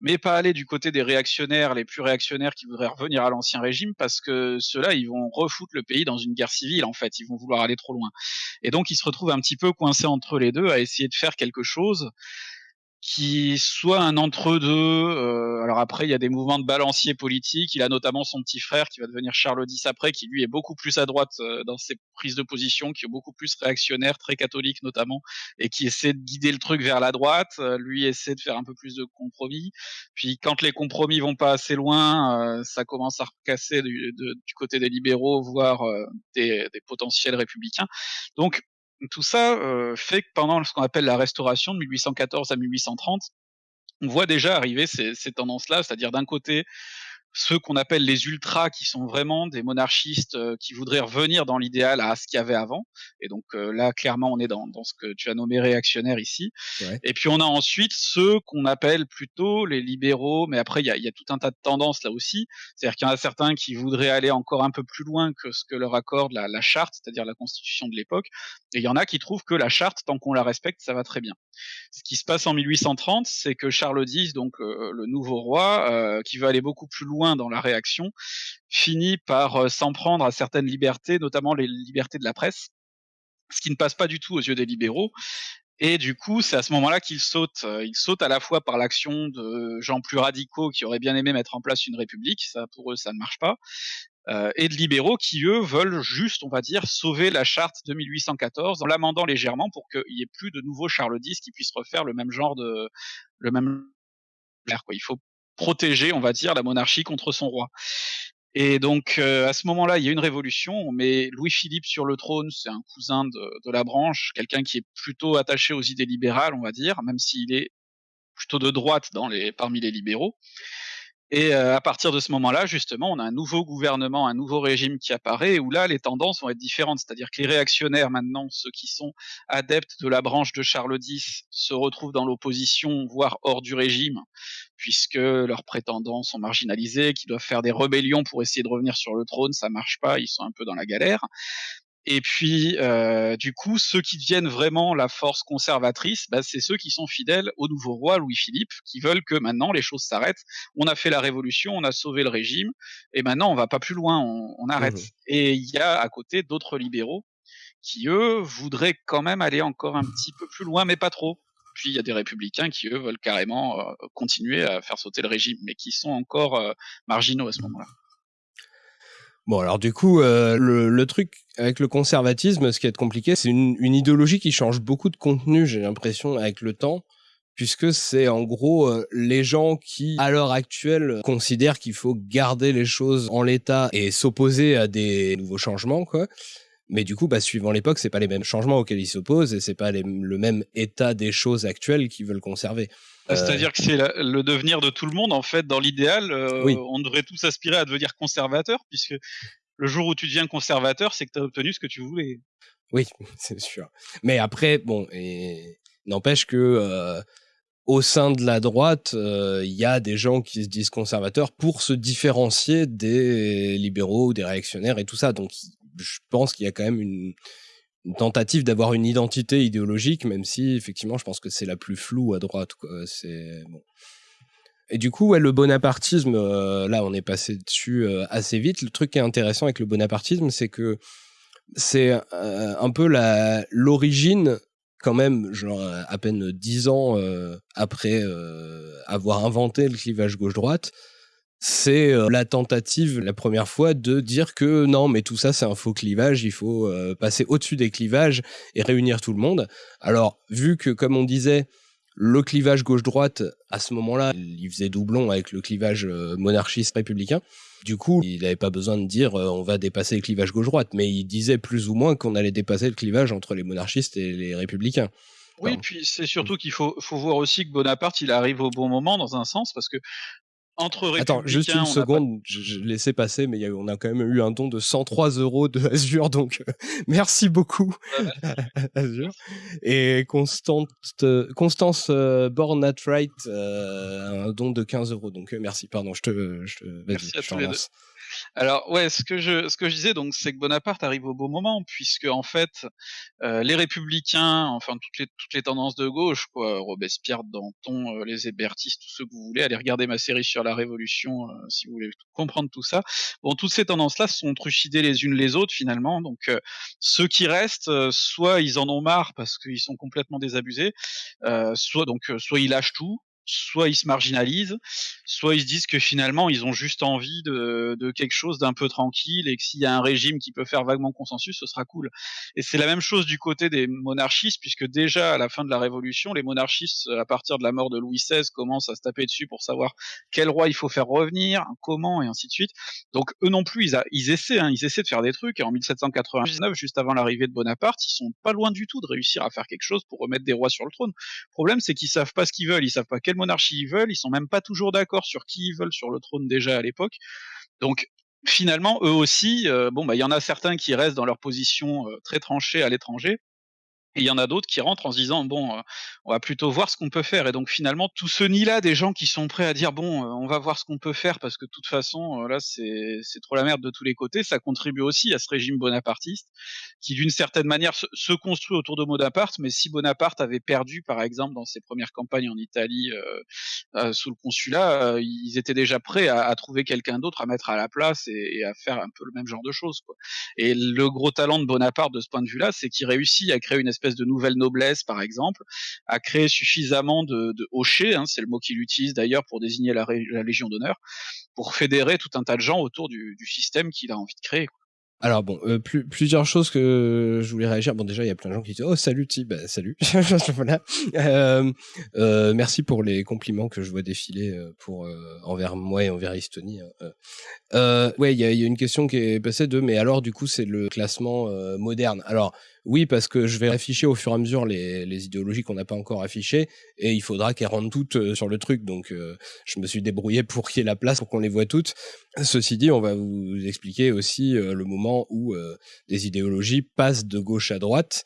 B: mais pas aller du côté des réactionnaires, les plus réactionnaires qui voudraient revenir à l'ancien régime, parce que ceux-là, ils vont refoutre le pays dans une guerre civile, en fait, ils vont vouloir aller trop loin. Et donc, ils se retrouvent un petit peu coincés entre les deux, à essayer de faire quelque chose qui soit un entre-deux. Euh, alors après, il y a des mouvements de balancier politique. Il a notamment son petit frère qui va devenir Charles X après, qui lui est beaucoup plus à droite euh, dans ses prises de position, qui est beaucoup plus réactionnaire, très catholique notamment, et qui essaie de guider le truc vers la droite. Euh, lui essaie de faire un peu plus de compromis. Puis quand les compromis vont pas assez loin, ça commence à recasser du, du, côté des libéraux, voire des, des potentiels républicains. Donc tout ça fait que pendant ce qu'on appelle la restauration de 1814 à 1830, on voit déjà arriver ces, ces tendances-là, c'est-à-dire d'un côté ceux qu'on appelle les ultras, qui sont vraiment des monarchistes euh, qui voudraient revenir dans l'idéal à ce qu'il y avait avant. Et donc euh, là, clairement, on est dans, dans, ce que tu as nommé réactionnaire ici. Et puis on a ensuite ceux qu'on appelle plutôt les libéraux, mais après il y a, y a, tout un tas de tendances là aussi. C'est-à-dire qu'il y en a certains qui voudraient aller encore un peu plus loin que ce que leur accorde la, la charte, c'est-à-dire la constitution de l'époque. Et il y en a qui trouvent que la charte, tant qu'on la respecte, ça va très bien. Ce qui se passe en 1830, c'est que Charles X, donc euh, le nouveau roi, qui veut aller beaucoup plus loin dans la réaction, finit par euh, s'en prendre à certaines libertés, notamment les libertés de la presse, ce qui ne passe pas du tout aux yeux des libéraux. Et du coup, c'est à ce moment-là qu'il saute. Euh, il saute à la fois par l'action de gens plus radicaux qui auraient bien aimé mettre en place une république, ça pour eux ça ne marche pas, euh, et de libéraux qui eux veulent juste, on va dire, sauver la charte de 1814 en l'amendant légèrement pour qu'il y ait plus de nouveaux Charles X qui puissent refaire le même genre de, le même Quoi. Il faut protéger, on va dire, la monarchie contre son roi. Et donc euh, à ce moment-là, il y a une révolution. On met Louis-Philippe sur le trône, c'est un cousin de, de la branche, quelqu'un qui est plutôt attaché aux idées libérales, on va dire, même s'il est plutôt de droite dans les, parmi les libéraux. Et euh, à partir de ce moment-là, justement, on a un nouveau gouvernement, un nouveau régime qui apparaît, où là, les tendances vont être différentes. C'est-à-dire que les réactionnaires, maintenant, ceux qui sont adeptes de la branche de Charles X, se retrouvent dans l'opposition, voire hors du régime, puisque leurs prétendants sont marginalisés, qui doivent faire des rébellions pour essayer de revenir sur le trône, ça marche pas, ils sont un peu dans la galère. Et puis, euh, du coup, ceux qui deviennent vraiment la force conservatrice, bah, c'est ceux qui sont fidèles au nouveau roi Louis-Philippe, qui veulent que maintenant les choses s'arrêtent. On a fait la révolution, on a sauvé le régime, et maintenant on va pas plus loin, on, arrête. Mmh et il y a à côté d'autres libéraux qui eux voudraient quand même aller encore un petit peu plus loin, mais pas trop. Puis il y a des républicains qui eux veulent carrément euh, continuer à faire sauter le régime, mais qui sont encore euh, marginaux à ce moment-là.
A: Bon, alors du coup, euh, le, truc avec le conservatisme, ce qui est compliqué, c'est une, idéologie qui change beaucoup de contenu, j'ai l'impression, avec le temps, puisque c'est en gros euh, les gens qui, à l'heure actuelle, considèrent qu'il faut garder les choses en l'état et s'opposer à des nouveaux changements, quoi. Mais du coup, bah, suivant l'époque, c'est pas les mêmes changements auxquels ils s'opposent et c'est pas le même état des choses actuelles qu'ils veulent conserver.
B: Euh, c'est-à-dire que c'est le devenir de tout le monde, en fait, dans l'idéal, euh, on devrait tous aspirer à devenir conservateur, puisque le jour où tu deviens conservateur, c'est que tu as obtenu ce que tu voulais.
A: Oui, c'est sûr. Mais après, bon, et n'empêche que euh, au sein de la droite, il y a des gens qui se disent conservateurs pour se différencier des libéraux, des réactionnaires et tout ça. Donc, je pense qu'il y a quand même une tentative d'avoir une identité idéologique, même si effectivement je pense que c'est la plus floue à droite. C'est bon. Et du coup, le bonapartisme, euh, là on est passé dessus euh, assez vite. Le truc qui est intéressant avec le bonapartisme, c'est que c'est euh, un peu l'origine quand même, genre à peine dix ans après avoir inventé le clivage gauche-droite, c'est euh, la tentative la première fois de dire que non mais tout ça c'est un faux clivage, il faut euh, passer au-dessus des clivages et réunir tout le monde. Alors vu que comme on disait le clivage gauche-droite à ce moment-là, il faisait doublon avec le clivage euh, monarchiste républicain. Du coup, il n'avait pas besoin de dire on va dépasser le clivage gauche-droite, mais il disait plus ou moins qu'on allait dépasser le clivage entre les monarchistes et les républicains.
B: Oui, puis c'est surtout qu'il faut, faut voir aussi que Bonaparte, il arrive au bon moment dans un sens, parce que entre
A: Attends, juste une seconde, je, laissais passer, mais on a quand même eu un don de 103 euros de Azure, donc euh, merci beaucoup Azure. Et Constante, Constance euh, Born at Right, un don de 15 euros, donc merci, pardon, je te, je,
B: vas-y, je te alors ouais, ce que je ce que je disais donc c'est que Bonaparte arrive au beau moment puisque en fait euh, les républicains, enfin toutes les toutes les tendances de gauche quoi, Robespierre, Danton, euh, les hébertistes, tout ce que vous voulez, allez regarder ma série sur la Révolution euh, si vous voulez comprendre tout ça. Bon, toutes ces tendances là sont trucidées les unes les autres finalement. Donc ceux qui restent, soit ils en ont marre parce qu'ils sont complètement désabusés, soit donc soit ils lâchent tout, soit ils se marginalisent, soit ils se disent que finalement ils ont juste envie de, de quelque chose d'un peu tranquille et que s'il y a un régime qui peut faire vaguement consensus, ce sera cool. Et c'est la même chose du côté des monarchistes, puisque déjà à la fin de la Révolution, les monarchistes, à partir de la mort de Louis XVI, commencent à se taper dessus pour savoir quel roi il faut faire revenir, comment et ainsi de suite. Donc eux non plus, ils, essaient, hein, ils essaient de faire des trucs. Et en 1799, juste avant l'arrivée de Bonaparte, ils sont pas loin du tout de réussir à faire quelque chose pour remettre des rois sur le trône. Le problème, c'est qu'ils savent pas ce qu'ils veulent, ils savent pas quel monarchie ils veulent, ils sont même pas toujours d'accord sur qui ils veulent sur le trône déjà à l'époque. Donc finalement, eux aussi, euh, bah il y en a certains qui restent dans leur position euh, très tranchée à l'étranger, il y en a d'autres qui rentrent en se disant bon, euh, on va plutôt voir ce qu'on peut faire. Et donc finalement, tout ce nid-là des gens qui sont prêts à dire bon, euh, on va voir ce qu'on peut faire parce que de toute façon, euh, là c'est c'est trop la merde de tous les côtés. Ça contribue aussi à ce régime bonapartiste qui d'une certaine manière se, construit autour de Bonaparte. Mais si Bonaparte avait perdu, par exemple, dans ses premières campagnes en Italie sous le consulat, ils étaient déjà prêts à, trouver quelqu'un d'autre à mettre à la place et, et, à faire un peu le même genre de choses. Quoi. Et le gros talent de Bonaparte de ce point de vue-là, c'est qu'il réussit à créer une espèce de nouvelle noblesse, par exemple, a créé suffisamment de, de hochets, hein, c'est le mot qu'il utilise d'ailleurs pour désigner la, Légion d'honneur, pour fédérer tout un tas de gens autour du, système qu'il a envie de créer.
A: Alors bon, euh, plusieurs choses que je voulais réagir. Bon déjà, il y a plein de gens qui disent « Oh salut Ti, bah, salut. Euh, euh, merci pour les compliments que je vois défiler pour envers moi et envers Estonie. Hein. ouais, il y a, y a, une question qui est passée de « Mais alors du coup, c'est le classement moderne ». Alors oui, parce que je vais afficher au fur et à mesure les, idéologies qu'on n'a pas encore affichées, et il faudra qu'elles rentrent toutes euh, sur le truc. Donc, euh, je me suis débrouillé pour qu'il y ait la place pour qu'on les voit toutes. Ceci dit, on va vous expliquer aussi euh, le moment où des idéologies passent de gauche à droite.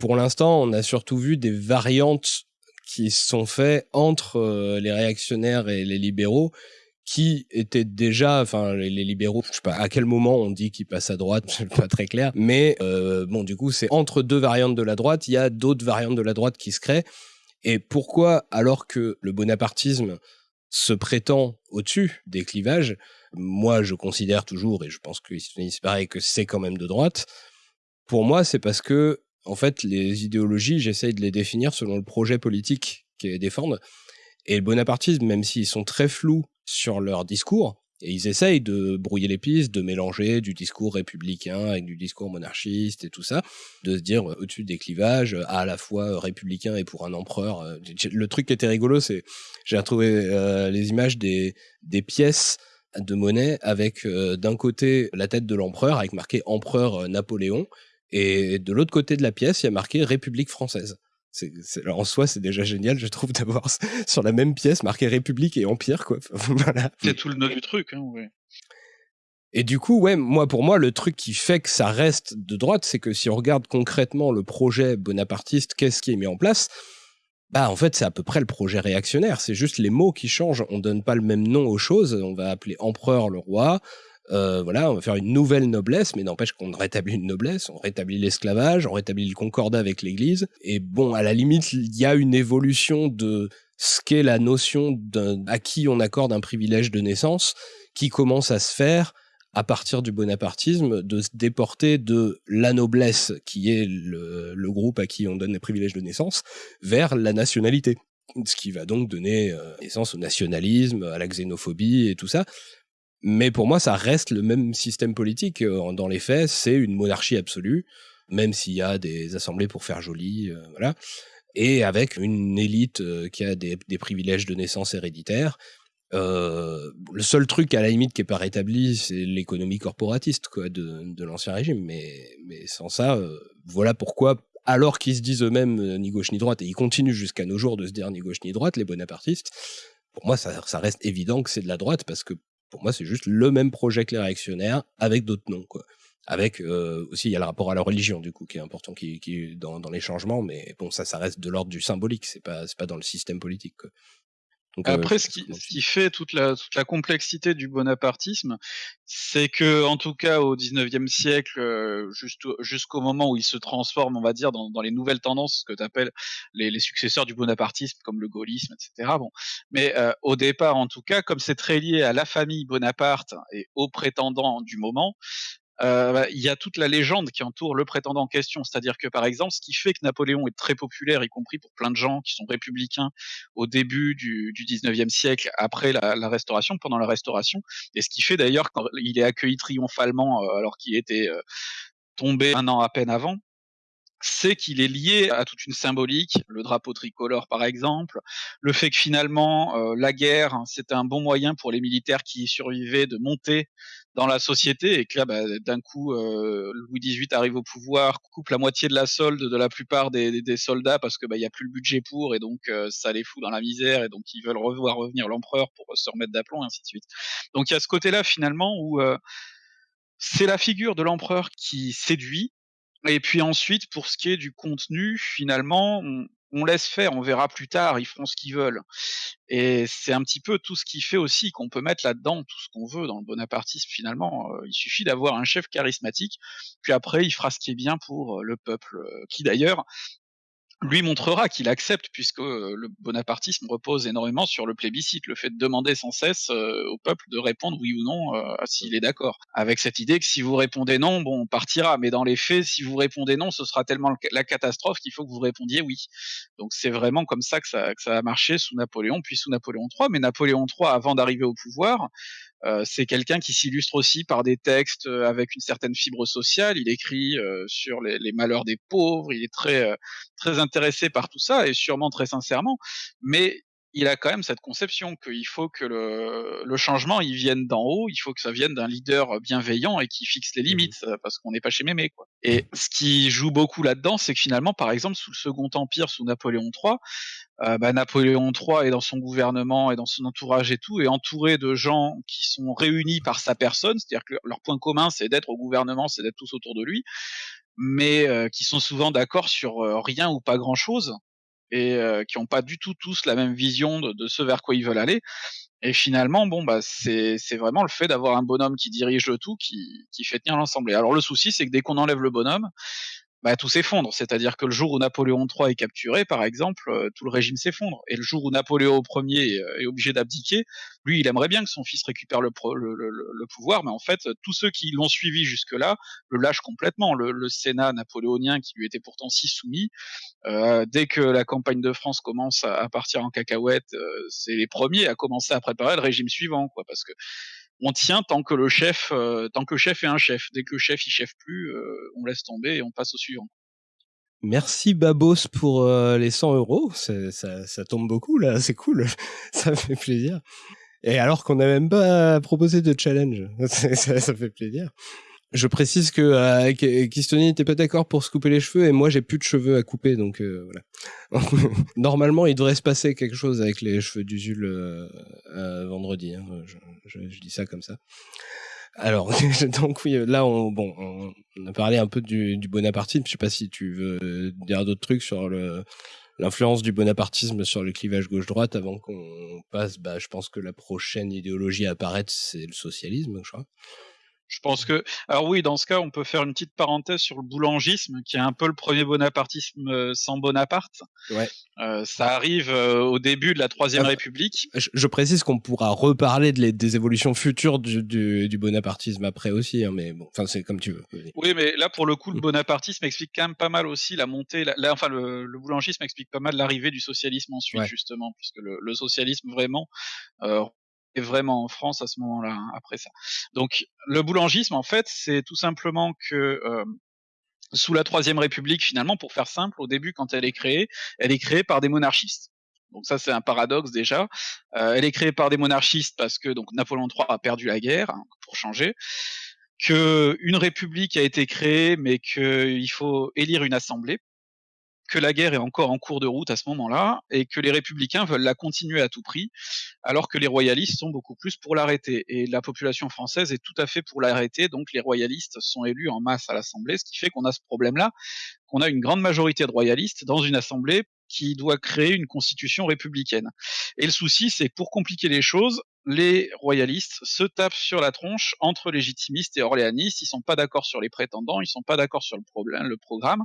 A: Pour l'instant, on a surtout vu des variantes qui sont faites entre les réactionnaires et les libéraux, qui étaient déjà, enfin les, libéraux, je sais pas à quel moment on dit qu'ils passent à droite, c'est pas très clair, mais euh, bon du coup c'est entre deux variantes de la droite, il y a d'autres variantes de la droite qui se créent. Et pourquoi alors que le bonapartisme se prétend au-dessus des clivages, moi je considère toujours, et je pense que c'est pareil, que c'est quand même de droite, pour moi c'est parce que en fait les idéologies, j'essaye de les définir selon le projet politique qu'elles défendent. Et le bonapartisme, même s'ils sont très flous sur leur discours, et ils essayent de brouiller les pistes, de mélanger du discours républicain avec du discours monarchiste et tout ça, de se dire euh, au-dessus des clivages, à la fois euh, républicain et pour un empereur. Euh, le truc qui était rigolo, c'est j'ai retrouvé les images des, des pièces de monnaie avec d'un côté la tête de l'empereur avec marqué empereur Napoléon et de l'autre côté de la pièce il y a marqué République française en soi, c'est déjà génial, je trouve, d'avoir sur la même pièce marqué République et Empire, quoi.
B: voilà. C'est tout le nœud du truc, hein, ouais.
A: Et du coup, ouais, moi, pour moi, le truc qui fait que ça reste de droite, c'est que si on regarde concrètement le projet bonapartiste, qu'est-ce qui est mis en place? Bah en fait c'est à peu près le projet réactionnaire, c'est juste les mots qui changent, on donne pas le même nom aux choses, on va appeler empereur le roi, euh, voilà, on va faire une nouvelle noblesse, mais n'empêche qu'on rétablit une noblesse, on rétablit l'esclavage, on rétablit le concordat avec l'Église. Et bon, à la limite, il y a une évolution de ce qu'est la notion à qui on accorde un privilège de naissance, qui commence à se faire à partir du bonapartisme, de se déporter de la noblesse, qui est le, le groupe à qui on donne les privilèges de naissance, vers la nationalité ce qui va donc donner euh, naissance au nationalisme, à la xénophobie et tout ça. Mais pour moi, ça reste le même système politique. Euh, dans les faits, c'est une monarchie absolue, même s'il y a des assemblées pour faire joli, euh, voilà. Et avec une élite euh, qui a des, privilèges de naissance héréditaires. le seul truc à la limite qui est pas rétabli, c'est l'économie corporatiste quoi de, l'ancien régime. Mais, sans ça, voilà pourquoi alors qu'ils se disent eux-mêmes ni gauche ni droite, et ils continuent jusqu'à nos jours de se dire ni gauche ni droite, les bonapartistes, pour moi, ça, ça reste évident que c'est de la droite parce que pour moi, c'est juste le même projet que les réactionnaires avec d'autres noms. Avec euh, aussi, il y a le rapport à la religion, du coup, qui est important qui, qui dans, les changements, mais bon, ça, ça reste de l'ordre du symbolique, c'est pas, pas dans le système politique.
B: Euh, Après, ce, qui, ce qui, fait toute la, toute la complexité du bonapartisme, c'est que, en tout cas, au 19e siècle, euh, jusqu'au moment où il se transforme, on va dire, dans, dans les nouvelles tendances, ce que tu appelles les, les, successeurs du bonapartisme, comme le gaullisme, etc. Bon. Mais euh, au départ, en tout cas, comme c'est très lié à la famille Bonaparte et aux prétendants du moment, euh, bah, il y a toute la légende qui entoure le prétendant en question. C'est-à-dire que, par exemple, ce qui fait que Napoléon est très populaire, y compris pour plein de gens qui sont républicains au début du, du 19e siècle, après la, Restauration, pendant la Restauration, et ce qui fait d'ailleurs quand il est accueilli triomphalement euh, alors qu'il était euh, tombé un an à peine avant, c'est qu'il est lié à toute une symbolique, le drapeau tricolore par exemple, le fait que finalement euh, la guerre hein, c'était un bon moyen pour les militaires qui y survivaient de monter dans la société et que là bah, d'un coup euh, Louis XVIII arrive au pouvoir, coupe la moitié de la solde de la plupart des, des, soldats parce que bah il y a plus le budget pour et donc euh, ça les fout dans la misère et donc ils veulent revoir revenir l'empereur pour se remettre d'aplomb et ainsi de suite. Donc il y a ce côté-là finalement où euh, c'est la figure de l'empereur qui séduit et puis ensuite, pour ce qui est du contenu, finalement, on, on, laisse faire, on verra plus tard, ils feront ce qu'ils veulent. Et c'est un petit peu tout ce qui fait aussi qu'on peut mettre là-dedans tout ce qu'on veut dans le bonapartisme finalement. Euh, il suffit d'avoir un chef charismatique, puis après il fera ce qui est bien pour euh, le peuple, euh, qui d'ailleurs lui montrera qu'il accepte, puisque euh, le bonapartisme repose énormément sur le plébiscite, le fait de demander sans cesse euh, au peuple de répondre oui ou non euh, s'il est d'accord. Avec cette idée que si vous répondez non, bon, on partira, mais dans les faits, si vous répondez non, ce sera tellement la catastrophe qu'il faut que vous répondiez oui. Donc c'est vraiment comme ça que, ça que ça a marché sous Napoléon, puis sous Napoléon III. Mais Napoléon III, avant d'arriver au pouvoir, euh, c'est quelqu'un qui s'illustre aussi par des textes euh, avec une certaine fibre sociale. Il écrit euh, sur les, les, malheurs des pauvres. Il est très très intéressé par tout ça et sûrement très sincèrement. Mais il a quand même cette conception qu'il faut que le, le, changement il vienne d'en haut, il faut que ça vienne d'un leader bienveillant et qui fixe les mmh limites, parce qu'on n'est pas chez Mémé. Quoi. Et ce qui joue beaucoup là-dedans, c'est que finalement, par exemple, sous le Second Empire, sous Napoléon III, euh, bah, Napoléon III est dans son gouvernement et dans son entourage et tout, est entouré de gens qui sont réunis par sa personne, c'est-à-dire que leur point commun, c'est d'être au gouvernement, c'est d'être tous autour de lui, mais euh, qui sont souvent d'accord sur euh, rien ou pas grand-chose et euh, qui n'ont pas du tout tous la même vision de, de, ce vers quoi ils veulent aller. Et finalement, bon, bah, c'est vraiment le fait d'avoir un bonhomme qui dirige le tout qui, qui fait tenir l'ensemble. Alors le souci, c'est que dès qu'on enlève le bonhomme, bah, tout s'effondre. C'est-à-dire que le jour où Napoléon III est capturé, par exemple, euh, tout le régime s'effondre. Et le jour où Napoléon Ier est, euh, est obligé d'abdiquer, lui, il aimerait bien que son fils récupère le, le, le, le pouvoir, mais en fait, tous ceux qui l'ont suivi jusque-là le lâchent complètement. Le, Sénat napoléonien, qui lui était pourtant si soumis, euh, dès que la campagne de France commence à, à partir en cacahuète, euh, c'est les premiers à commencer à préparer le régime suivant, quoi, parce que on tient tant que le chef, euh, tant que le chef est un chef. Dès que le chef il chef plus, euh, on laisse tomber et on passe au suivant.
A: Merci Babos pour euh, les 100 euros. Ça, tombe beaucoup là, c'est cool. ça fait plaisir. Et alors qu'on n'a même pas proposé de challenge, ça fait plaisir. Je précise que euh, Kistoni n'était pas d'accord pour se couper les cheveux et moi j'ai plus de cheveux à couper donc euh, voilà. Normalement il devrait se passer quelque chose avec les cheveux d'Usul euh, euh, vendredi. Hein. Je, je, je, dis ça comme ça. Alors donc oui là on bon on a parlé un peu du, du bonapartisme. Je sais pas si tu veux dire d'autres trucs sur le l'influence du bonapartisme sur le clivage gauche-droite avant qu'on passe. Bah je pense que la prochaine idéologie à apparaître c'est le socialisme je crois.
B: Je pense que, alors oui, dans ce cas, on peut faire une petite parenthèse sur le boulangisme, qui est un peu le premier bonapartisme euh, sans Bonaparte.
A: Ouais.
B: Euh, ça arrive euh, au début de la Troisième République.
A: Je, je, précise qu'on pourra reparler de les, des évolutions futures du, du, du bonapartisme après aussi, hein, mais bon, enfin c'est comme tu veux.
B: Oui, mais là pour le coup, le mm. bonapartisme explique quand même pas mal aussi la montée. La, la, enfin, le, le, boulangisme explique pas mal l'arrivée du socialisme ensuite, ouais. justement, puisque le, le socialisme vraiment euh, vraiment en France à ce moment-là, hein, après ça. Donc le boulangisme, en fait, c'est tout simplement que euh, sous la Troisième République, finalement, pour faire simple, au début, quand elle est créée, elle est créée par des monarchistes. Donc ça, c'est un paradoxe déjà. Euh, elle est créée par des monarchistes parce que donc Napoléon III a perdu la guerre, hein, pour changer. Que une république a été créée, mais qu'il faut élire une assemblée que la guerre est encore en cours de route à ce moment-là et que les républicains veulent la continuer à tout prix alors que les royalistes sont beaucoup plus pour l'arrêter. Et la population française est tout à fait pour l'arrêter, donc les royalistes sont élus en masse à l'Assemblée, ce qui fait qu'on a ce problème-là, qu'on a une grande majorité de royalistes dans une Assemblée qui doit créer une constitution républicaine. Et le souci, c'est pour compliquer les choses, les royalistes se tapent sur la tronche entre légitimistes et orléanistes. Ils sont pas d'accord sur les prétendants, ils sont pas d'accord sur le problème, le programme.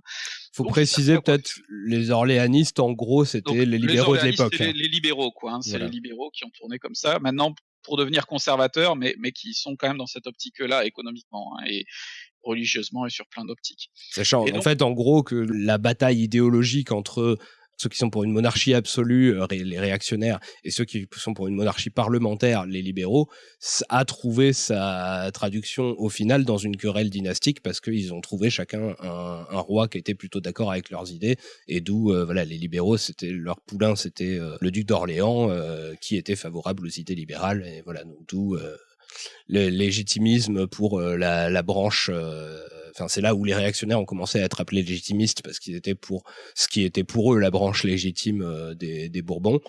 A: Faut préciser peut-être les orléanistes, en gros, c'était les libéraux de l'époque.
B: Les, les, libéraux, quoi. Hein, c'est les libéraux qui ont tourné comme ça. Maintenant, pour devenir conservateurs, mais, mais qui sont quand même dans cette optique-là économiquement hein, et religieusement et sur plein d'optiques.
A: Sachant en fait en gros que la bataille idéologique entre ceux qui sont pour une monarchie absolue, euh, les réactionnaires, et ceux qui sont pour une monarchie parlementaire, les libéraux, a trouvé sa traduction au final dans une querelle dynastique parce qu'ils ont trouvé chacun un, roi qui était plutôt d'accord avec leurs idées, et d'où euh, voilà les libéraux, c'était leur poulain, c'était euh, le duc d'Orléans qui était favorable aux idées libérales, et voilà d'où le légitimisme pour la, la branche Enfin, c'est là où les réactionnaires ont commencé à être appelés légitimistes parce qu'ils étaient pour ce qui était pour eux la branche légitime euh, des, Bourbons.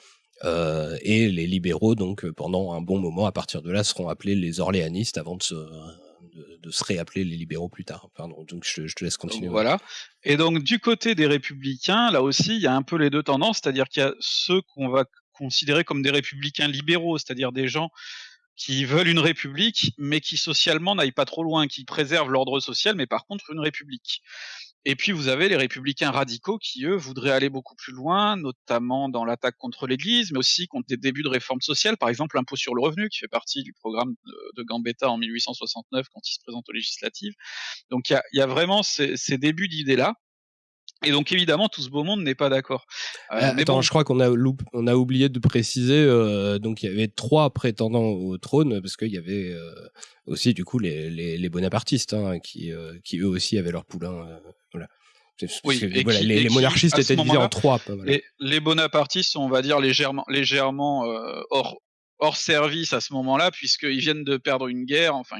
A: Euh, et les libéraux, donc euh, pendant un bon moment, à partir de là, seront appelés les orléanistes avant de se, de, se réappeler les libéraux plus tard. Pardon, donc je, te laisse continuer.
B: voilà. Et donc du côté des républicains, là aussi, il y a un peu les deux tendances, c'est-à-dire qu'il y a ceux qu'on va considérer comme des républicains libéraux, c'est-à-dire des gens qui veulent une république, mais qui socialement n'aillent pas trop loin, qui préservent l'ordre social, mais par contre une république. Et puis vous avez les républicains radicaux qui, eux, voudraient aller beaucoup plus loin, notamment dans l'attaque contre l'Église, mais aussi contre des débuts de réformes sociales, par exemple l'impôt sur le revenu, qui fait partie du programme de, Gambetta en 1869 quand il se présente aux législatives. Donc il y a, vraiment ces, ces débuts d'idées-là. Et donc évidemment, tout ce beau monde n'est pas d'accord.
A: Euh, euh, attends, je crois qu'on a, on a oublié de préciser. Euh, donc il y avait trois prétendants au trône parce qu'il y avait aussi du coup les, les, bonapartistes hein, qui, qui eux aussi avaient leur poulain. voilà.
B: Oui,
A: les, monarchistes étaient divisés en trois.
B: Les, les, bonapartistes sont, on va dire, légèrement, légèrement hors, hors service à ce moment-là, puisqu'ils viennent de perdre une guerre. Enfin,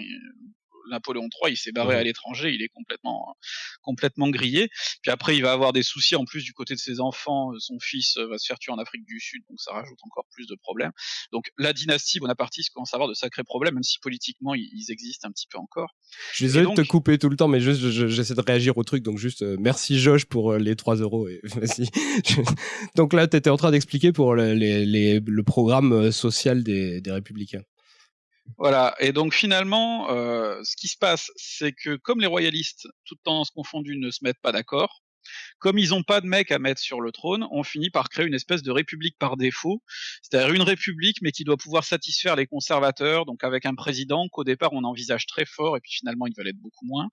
B: Napoléon III, il s'est barré à l'étranger, il est complètement, complètement grillé. Puis après, il va avoir des soucis en plus du côté de ses enfants. Son fils euh, va se faire tuer en Afrique du Sud, donc ça rajoute encore plus de problèmes. Donc la dynastie bonapartiste commence à avoir de sacrés problèmes, même si politiquement ils, existent un petit peu encore.
A: Je suis désolé de te couper tout le temps, mais juste j'essaie de réagir au truc, donc juste euh, merci Josh pour euh, les 3 euros. Et, donc là, tu étais en train d'expliquer pour le programme social des républicains.
B: Voilà, et donc finalement, euh, ce qui se passe, c'est que comme les royalistes, toutes tendances confondues, ne se mettent pas d'accord, comme ils n'ont pas de mec à mettre sur le trône, on finit par créer une espèce de république par défaut, c'est-à-dire une république mais qui doit pouvoir satisfaire les conservateurs, donc avec un président qu'au départ on envisage très fort et puis finalement il va l'être beaucoup moins,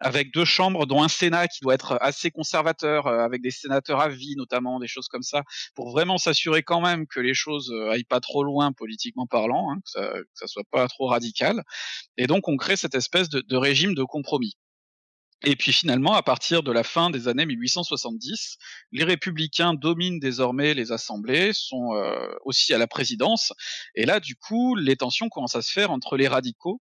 B: avec deux chambres, dont un Sénat qui doit être assez conservateur, euh, avec des sénateurs à vie notamment, des choses comme ça, pour vraiment s'assurer quand même que les choses euh, aillent pas trop loin politiquement parlant, hein, que, ça, que ça soit pas trop radical. Et donc on crée cette espèce de, de régime de compromis. Et puis finalement, à partir de la fin des années 1870, les républicains dominent désormais les assemblées, sont euh, aussi à la présidence, et là, du coup, les tensions commencent à se faire entre les radicaux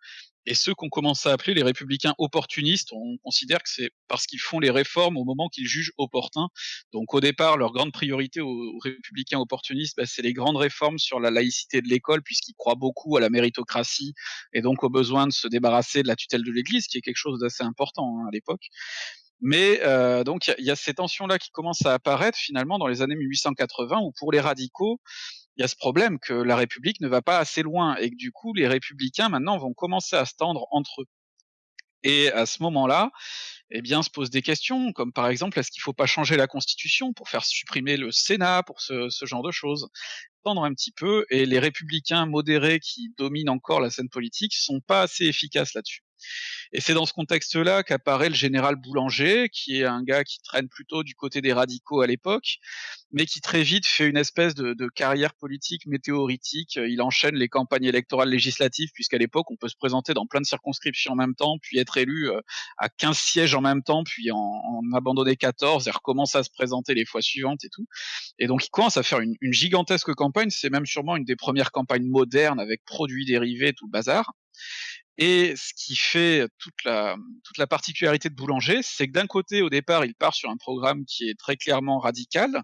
B: et ceux qu'on commence à appeler les républicains opportunistes, on considère que c'est parce qu'ils font les réformes au moment qu'ils jugent opportun. Donc au départ, leur grande priorité aux, républicains opportunistes, bah, c'est les grandes réformes sur la laïcité de l'école, puisqu'ils croient beaucoup à la méritocratie et donc au besoin de se débarrasser de la tutelle de l'Église, qui est quelque chose d'assez important hein, à l'époque. Mais euh, donc il y, y, a ces tensions-là qui commencent à apparaître finalement dans les années 1880, où pour les radicaux, il y a ce problème que la République ne va pas assez loin et que du coup les républicains maintenant vont commencer à se tendre entre eux. Et à ce moment-là, eh bien, se posent des questions, comme par exemple, est-ce qu'il ne faut pas changer la Constitution pour faire supprimer le Sénat, pour ce, ce genre de choses? Tendre un petit peu, et les républicains modérés qui dominent encore la scène politique sont pas assez efficaces là-dessus. Et c'est dans ce contexte-là qu'apparaît le général Boulanger, qui est un gars qui traîne plutôt du côté des radicaux à l'époque, mais qui très vite fait une espèce de, carrière politique météoritique. Il enchaîne les campagnes électorales législatives, puisqu'à l'époque, on peut se présenter dans plein de circonscriptions en même temps, puis être élu euh, à 15 sièges en même temps, puis en, abandonner 14, et recommence à se présenter les fois suivantes et tout. Et donc, il commence à faire une, une gigantesque campagne. C'est même sûrement une des premières campagnes modernes avec produits dérivés, tout le bazar. Et ce qui fait toute la, toute la particularité de Boulanger, c'est que d'un côté, au départ, il part sur un programme qui est très clairement radical,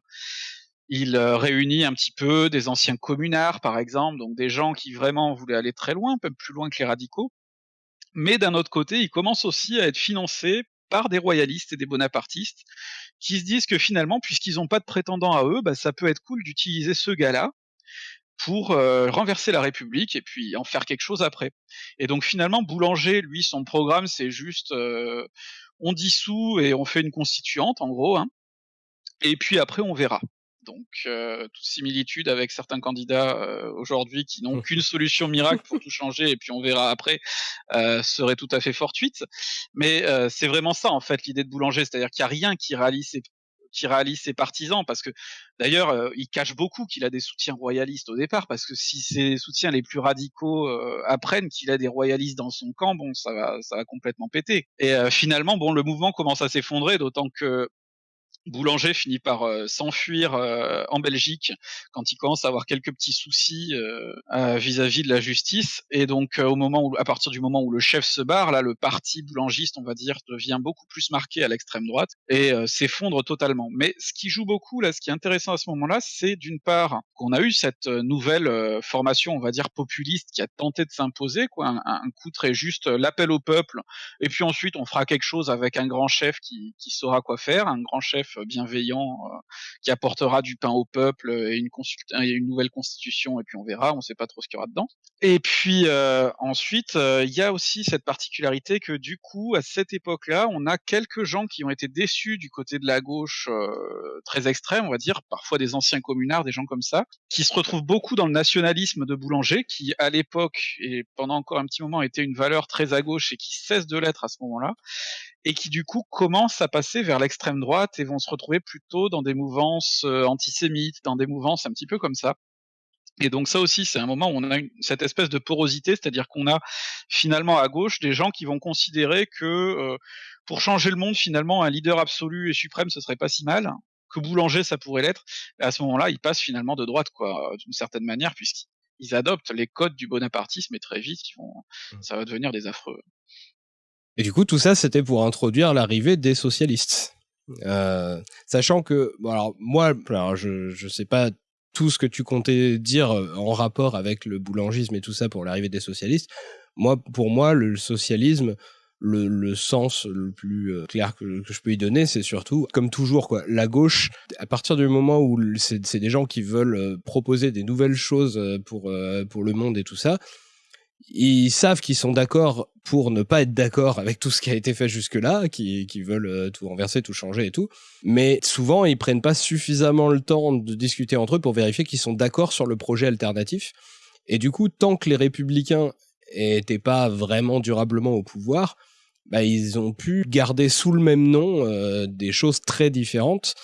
B: Il réunit un petit peu des anciens communards, par exemple, donc des gens qui vraiment voulaient aller très loin, un peu plus loin que les radicaux. Mais d'un autre côté, il commence aussi à être financé par des royalistes et des bonapartistes qui se disent que finalement, puisqu'ils n'ont pas de prétendant à eux, bah, ça peut être cool d'utiliser ce gars-là pour euh, renverser la République et puis en faire quelque chose après. Et donc finalement, Boulanger, lui, son programme, c'est juste euh, on dissout et on fait une constituante, en gros, hein, et puis après on verra. Donc euh, toute similitude avec certains candidats euh, aujourd'hui qui n'ont qu'une solution miracle pour tout changer et puis on verra après euh, serait tout à fait fortuite. Mais euh, c'est vraiment ça en fait l'idée de Boulanger, c'est-à-dire qu'il n'y a rien qui rallie ses qui réalise ses partisans, parce que d'ailleurs, il cache beaucoup qu'il a des soutiens royalistes au départ, parce que si ses soutiens les plus radicaux apprennent qu'il a des royalistes dans son camp, bon, ça va, ça va complètement péter. Et finalement, bon, le mouvement commence à s'effondrer, d'autant que Boulanger finit par euh, s'enfuir euh, en Belgique quand il commence à avoir quelques petits soucis euh, vis-à-vis de la justice. Et donc au moment où à partir du moment où le chef se barre là le parti boulangiste on va dire devient beaucoup plus marqué à l'extrême droite et s'effondre totalement. Mais ce qui joue beaucoup là ce qui est intéressant à ce moment-là c'est d'une part qu'on a eu cette nouvelle formation on va dire populiste qui a tenté de s'imposer quoi un, coup très juste l'appel au peuple. Et puis ensuite on fera quelque chose avec un grand chef qui saura quoi faire un grand chef bienveillant euh, qui apportera du pain au peuple et une, nouvelle constitution et puis on verra, on ne sait pas trop ce qu'il y aura dedans. Et puis euh, ensuite, euh, il y a aussi cette particularité que du coup, à cette époque-là, on a quelques gens qui ont été déçus du côté de la gauche très extrême, on va dire, parfois des anciens communards, des gens comme ça, qui se retrouvent beaucoup dans le nationalisme de Boulanger, qui à l'époque et pendant encore un petit moment était une valeur très à gauche et qui cesse de l'être à ce moment-là et qui du coup commencent à passer vers l'extrême droite et vont se retrouver plutôt dans des mouvances euh, antisémites, dans des mouvances un petit peu comme ça. Et donc ça aussi, c'est un moment où on a une, cette espèce de porosité, c'est-à-dire qu'on a finalement à gauche des gens qui vont considérer que euh, pour changer le monde, finalement, un leader absolu et suprême, ce serait pas si mal, que Boulanger, ça pourrait l'être. Et à ce moment-là, ils passent finalement de droite, quoi, d'une certaine manière, puisqu'ils adoptent les codes du bonapartisme et très vite, ils vont, mmh. ça va devenir des affreux.
A: Et du coup, tout ça, c'était pour introduire l'arrivée des socialistes. Euh, sachant que, alors moi, alors je je sais pas tout ce que tu comptais dire euh, en rapport avec le boulangisme et tout ça pour l'arrivée des socialistes. Moi, pour moi, le socialisme, le, le sens le plus euh, clair que, que, je peux y donner, c'est surtout, comme toujours, quoi, la gauche, à partir du moment où c'est des gens qui veulent proposer des nouvelles choses pour, pour le monde et tout ça, ils savent qu'ils sont d'accord pour ne pas être d'accord avec tout ce qui a été fait jusque-là, qui, veulent euh, tout renverser, tout changer et tout. Mais souvent, ils prennent pas suffisamment le temps de discuter entre eux pour vérifier qu'ils sont d'accord sur le projet alternatif. Et du coup, tant que les républicains étaient pas vraiment durablement au pouvoir, bah, ils ont pu garder sous le même nom euh, des choses très différentes.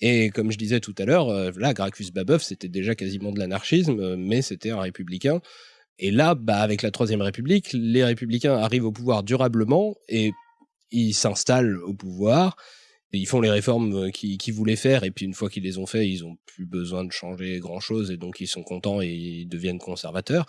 A: Et comme je disais tout à l'heure, euh, là, Gracchus Babeuf, c'était déjà quasiment de l'anarchisme, mais c'était un républicain. Et là, bah, avec la Troisième République, les républicains arrivent au pouvoir durablement et ils s'installent au pouvoir. ils font les réformes euh, qu'ils voulaient faire et puis une fois qu'ils les ont fait, ils ont plus besoin de changer grand chose et donc ils sont contents et ils deviennent conservateurs.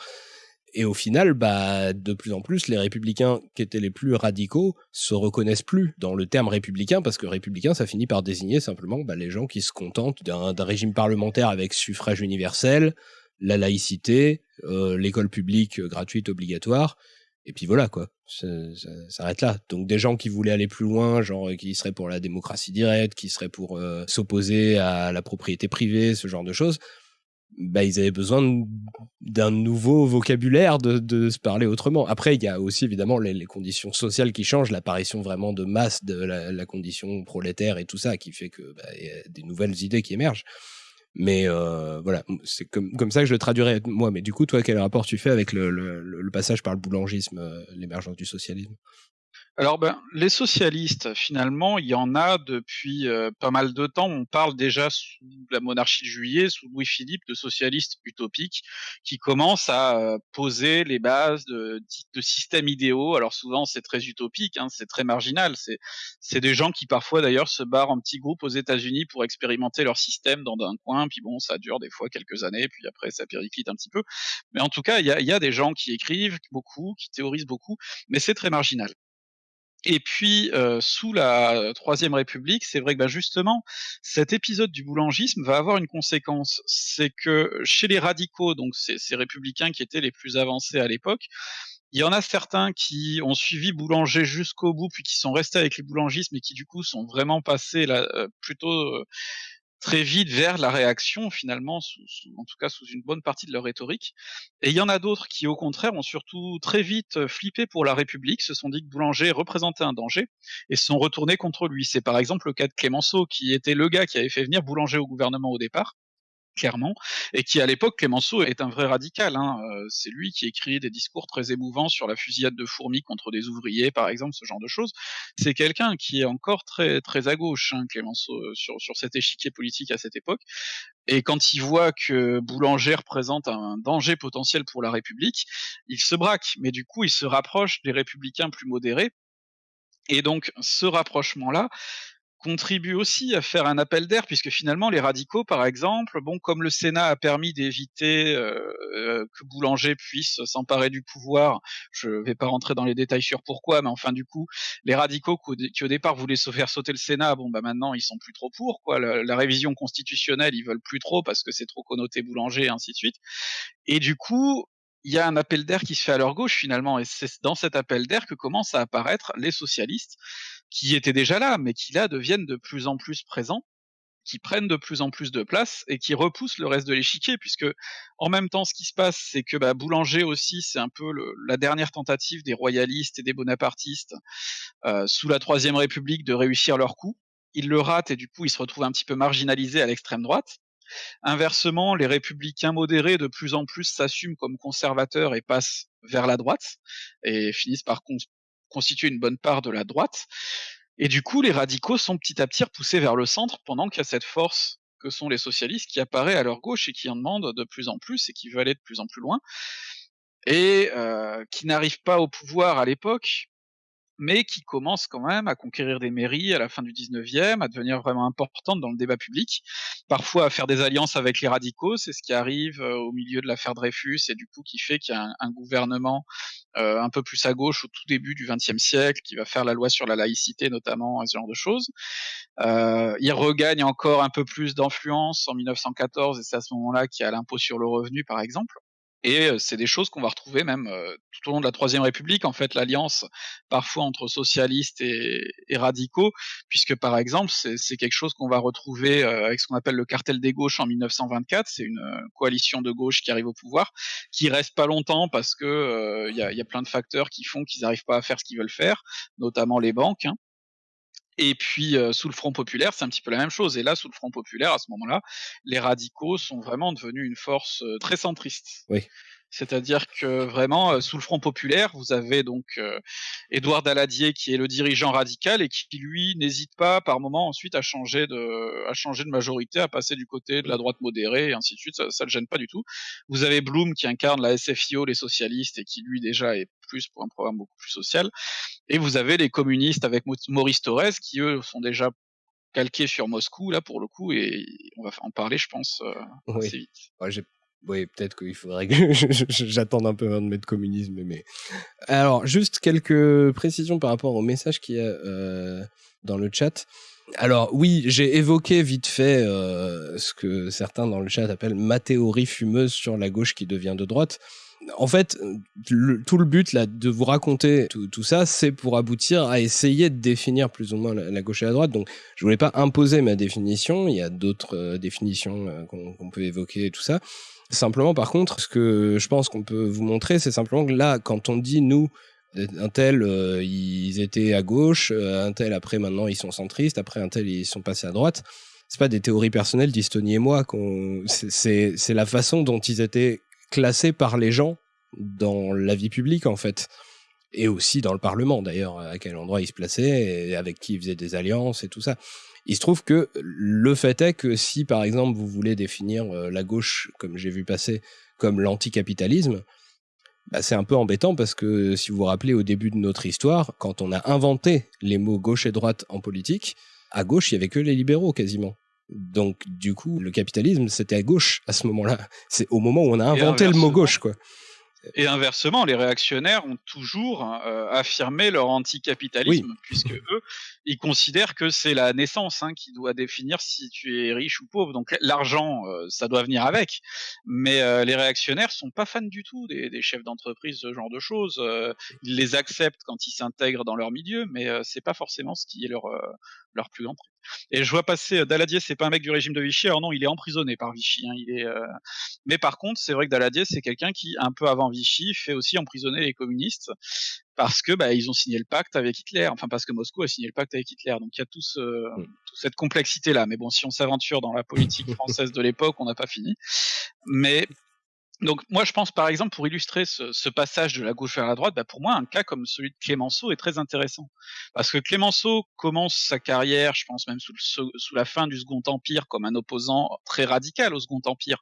A: Et au final, bah, de plus en plus, les républicains qui étaient les plus radicaux se reconnaissent plus dans le terme républicain parce que républicain, ça finit par désigner simplement bah, les gens qui se contentent d'un régime parlementaire avec suffrage universel, la laïcité, euh, l'école publique euh, gratuite obligatoire, et puis voilà quoi, ça, s'arrête là. Donc des gens qui voulaient aller plus loin, genre euh, qui seraient pour la démocratie directe, qui seraient pour s'opposer à la propriété privée, ce genre de choses, bah ils avaient besoin d'un nouveau vocabulaire de, se parler autrement. Après il y a aussi évidemment les, conditions sociales qui changent, l'apparition vraiment de masse de la, la, condition prolétaire et tout ça qui fait que bah, y a des nouvelles idées qui émergent. Mais euh, voilà, c'est comme, ça que je le traduirais moi. Mais du coup, toi, quel rapport tu fais avec le passage par le boulangisme, euh, l'émergence du socialisme?
B: Alors ben, les socialistes, finalement, il y en a depuis euh, pas mal de temps. On parle déjà sous la monarchie de Juillet, sous Louis-Philippe, de socialistes utopiques qui commencent à euh, poser les bases de, de, systèmes idéaux. Alors souvent c'est très utopique, hein, c'est très marginal. C'est c'est des gens qui parfois d'ailleurs se barrent en petits groupes aux États-Unis pour expérimenter leur système dans un coin. Puis bon, ça dure des fois quelques années, puis après ça périclite un petit peu. Mais en tout cas, il y a, y a des gens qui écrivent beaucoup, qui théorisent beaucoup, mais c'est très marginal. Et puis, euh, sous la Troisième République, c'est vrai que bah, justement, cet épisode du boulangisme va avoir une conséquence. C'est que chez les radicaux, donc ces, ces républicains qui étaient les plus avancés à l'époque, il y en a certains qui ont suivi Boulanger jusqu'au bout, puis qui sont restés avec les boulangismes et qui du coup sont vraiment passés là, plutôt très vite vers la réaction finalement, sous, en tout cas sous une bonne partie de leur rhétorique. Et il y en a d'autres qui au contraire ont surtout très vite euh, flippé pour la République, se sont dit que Boulanger représentait un danger et se sont retournés contre lui. C'est par exemple le cas de Clémenceau qui était le gars qui avait fait venir Boulanger au gouvernement au départ clairement, et qui à l'époque, Clémenceau est un vrai radical. Hein. Euh, c'est lui qui écrit des discours très émouvants sur la fusillade de fourmis contre des ouvriers, par exemple, ce genre de choses. C'est quelqu'un qui est encore très très à gauche, hein, Clémenceau, euh, sur, sur cet échiquier politique à cette époque. Et quand il voit que Boulanger représente un danger potentiel pour la République, il se braque. Mais du coup, il se rapproche des républicains plus modérés. Et donc, ce rapprochement-là, contribue aussi à faire un appel d'air, puisque finalement les radicaux, par exemple, bon, comme le Sénat a permis d'éviter euh, que Boulanger puisse s'emparer du pouvoir, je vais pas rentrer dans les détails sur pourquoi, mais enfin du coup, les radicaux qui au, départ voulaient se faire sauter le Sénat, bon bah maintenant ils sont plus trop pour, quoi. La, la révision constitutionnelle, ils veulent plus trop parce que c'est trop connoté Boulanger et ainsi de suite. Et du coup, il y a un appel d'air qui se fait à leur gauche finalement, et c'est dans cet appel d'air que commencent à apparaître les socialistes, qui étaient déjà là, mais qui là deviennent de plus en plus présents, qui prennent de plus en plus de place et qui repoussent le reste de l'échiquier, puisque en même temps, ce qui se passe, c'est que bah, Boulanger aussi, c'est un peu le, la dernière tentative des royalistes et des bonapartistes euh, sous la Troisième République de réussir leur coup. Ils le ratent et du coup, ils se retrouvent un petit peu marginalisés à l'extrême droite. Inversement, les républicains modérés de plus en plus s'assument comme conservateurs et passent vers la droite et finissent par constituer une bonne part de la droite. Et du coup, les radicaux sont petit à petit repoussés vers le centre pendant qu'il y a cette force que sont les socialistes qui apparaît à leur gauche et qui en demandent de plus en plus et qui veut aller de plus en plus loin et euh, qui n'arrivent pas au pouvoir à l'époque mais qui commence quand même à conquérir des mairies à la fin du 19e, à devenir vraiment importante dans le débat public, parfois à faire des alliances avec les radicaux, c'est ce qui arrive euh, au milieu de l'affaire Dreyfus, et du coup qui fait qu'il y a un, gouvernement euh, un peu plus à gauche au tout début du XXe siècle, qui va faire la loi sur la laïcité notamment, ce genre de choses. Euh, il regagne encore un peu plus d'influence en 1914, et c'est à ce moment-là qu'il y a l'impôt sur le revenu par exemple. Et c'est des choses qu'on va retrouver même tout au long de la Troisième République, en fait, l'alliance parfois entre socialistes et, et radicaux, puisque par exemple, c'est quelque chose qu'on va retrouver avec ce qu'on appelle le cartel des gauches en 1924. C'est une coalition de gauche qui arrive au pouvoir, qui reste pas longtemps parce que il y, a, y, a, plein de facteurs qui font qu'ils n'arrivent pas à faire ce qu'ils veulent faire, notamment les banques. Hein. Et puis sous le Front populaire, c'est un petit peu la même chose. Et là, sous le Front populaire, à ce moment-là, les radicaux sont vraiment devenus une force très centriste.
A: Oui.
B: C'est-à-dire que vraiment, euh, sous le Front populaire, vous avez donc euh, Édouard Daladier qui est le dirigeant radical et qui, lui, n'hésite pas par moment ensuite à changer de, à changer de majorité, à passer du côté de la droite modérée et ainsi de suite. Ça, ça le gêne pas du tout. Vous avez Blum qui incarne la SFIO, les socialistes, et qui lui déjà est plus pour un programme beaucoup plus social. Et vous avez les communistes avec Maurice Thorez qui eux sont déjà calqués sur Moscou là pour le coup et on va en parler je pense euh,
A: oui.
B: assez vite.
A: Ouais, oui, peut-être qu'il faudrait que j'attende un peu avant de mettre communisme, mais alors juste quelques précisions par rapport au message qu'il y a euh, dans le chat. Alors oui, j'ai évoqué vite fait euh, ce que certains dans le chat appellent ma théorie fumeuse sur la gauche qui devient de droite. En fait, tout le but là de vous raconter tout, ça, c'est pour aboutir à essayer de définir plus ou moins la, gauche et la droite. Donc, je voulais pas imposer ma définition. Il y a d'autres euh, définitions euh, qu'on qu peut évoquer et tout ça. Simplement, par contre, ce que je pense qu'on peut vous montrer, c'est simplement que là, quand on dit nous, un tel, euh, ils étaient à gauche, un tel après maintenant ils sont centristes, après un tel ils sont passés à droite. C'est pas des théories personnelles d'Istoni et moi. C'est la façon dont ils étaient classés par les gens dans la vie publique en fait, et aussi dans le Parlement d'ailleurs, à quel endroit ils se plaçaient, et avec qui ils faisaient des alliances et tout ça. Il se trouve que le fait est que si, par exemple, vous voulez définir euh, la gauche, comme j'ai vu passer, comme l'anticapitalisme, bah, c'est un peu embêtant parce que si vous vous rappelez au début de notre histoire, quand on a inventé les mots gauche et droite en politique, à gauche, il y avait que les libéraux quasiment. Donc, du coup, le capitalisme, c'était à gauche à ce moment-là. C'est au moment où on a inventé le mot gauche, quoi.
B: Et inversement, les réactionnaires ont toujours euh, affirmé leur anticapitalisme, puisque eux, ils considèrent que c'est la naissance hein, qui doit définir si tu es riche ou pauvre. Donc l'argent, euh, ça doit venir avec. Mais euh, les réactionnaires sont pas fans du tout des, des chefs d'entreprise, ce genre de choses. ils les acceptent quand ils s'intègrent dans leur milieu, mais c'est pas forcément ce qui est leur leur plus grand truc. Et je vois passer euh, Daladier, c'est pas un mec du régime de Vichy. Alors non, il est emprisonné par Vichy. Hein, il est. Euh, mais par contre, c'est vrai que Daladier, c'est quelqu'un qui, un peu avant Vichy, fait aussi emprisonner les communistes parce que bah, ils ont signé le pacte avec Hitler. Enfin, parce que Moscou a signé le pacte avec Hitler. Donc il y a tout ce, toute cette complexité là. Mais bon, si on s'aventure dans la politique française de l'époque, on n'a pas fini. Mais donc moi je pense par exemple pour illustrer ce, ce, passage de la gauche vers la droite, bah pour moi un cas comme celui de Clémenceau est très intéressant. Parce que Clémenceau commence sa carrière, je pense même sous, le, sous la fin du Second Empire comme un opposant très radical au Second Empire.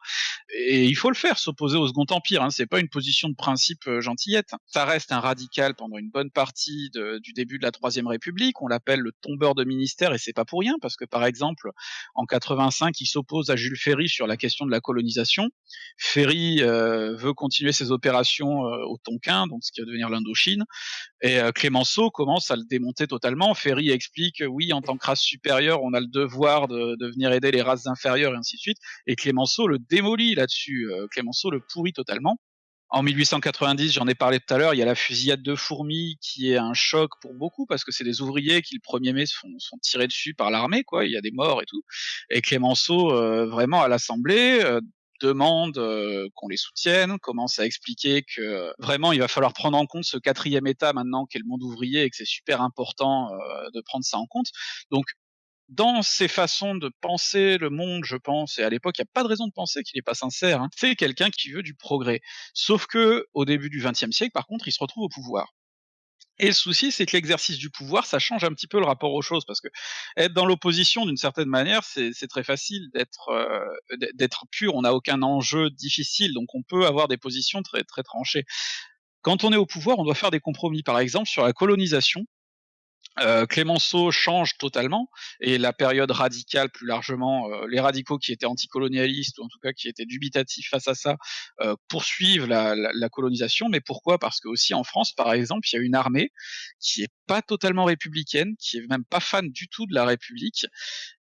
B: Et il faut le faire s'opposer au Second Empire, hein, c'est pas une position de principe euh, gentillette, ça reste un radical pendant une bonne partie de, du début de la Troisième République, on l'appelle le tombeur de ministère et c'est pas pour rien parce que par exemple en 85 il s'oppose à Jules Ferry sur la question de la colonisation, Ferry euh, veut continuer ses opérations euh, au Tonkin, donc ce qui va devenir l'Indochine, et euh, Clémenceau commence à le démonter totalement. Ferry explique oui, en tant que race supérieure, on a le devoir de, venir aider les races inférieures et ainsi de suite, et Clémenceau le démolit là-dessus. Clémenceau le pourrit totalement. En 1890, j'en ai parlé tout à l'heure, il y a la fusillade de fourmis qui est un choc pour beaucoup parce que c'est des ouvriers qui le 1er mai sont, sont tirés dessus par l'armée, quoi. Il y a des morts et tout. Et Clémenceau, vraiment à l'Assemblée, demande qu'on les soutienne, commence à expliquer que vraiment il va falloir prendre en compte ce quatrième état maintenant qu'est le monde ouvrier et que c'est super important euh, de prendre ça en compte. Donc dans ses façons de penser le monde, je pense, et à l'époque, il n'y a pas de raison de penser qu'il n'est pas sincère, hein, c'est quelqu'un qui veut du progrès. Sauf que, au début du XXe siècle, par contre, il se retrouve au pouvoir. Et le souci, c'est que l'exercice du pouvoir, ça change un petit peu le rapport aux choses, parce que être dans l'opposition, d'une certaine manière, c'est très facile d'être euh, d'être pur. On n'a aucun enjeu difficile, donc on peut avoir des positions très tranchées. Quand on est au pouvoir, on doit faire des compromis. Par exemple, sur la colonisation, euh, Clémenceau change totalement et la période radicale plus largement, euh, les radicaux qui étaient anticolonialistes ou en tout cas qui étaient dubitatifs face à ça euh, poursuivent la, la, la, colonisation. Mais pourquoi? Parce que aussi en France, par exemple, il y a une armée qui est pas totalement républicaine, qui est même pas fan du tout de la République.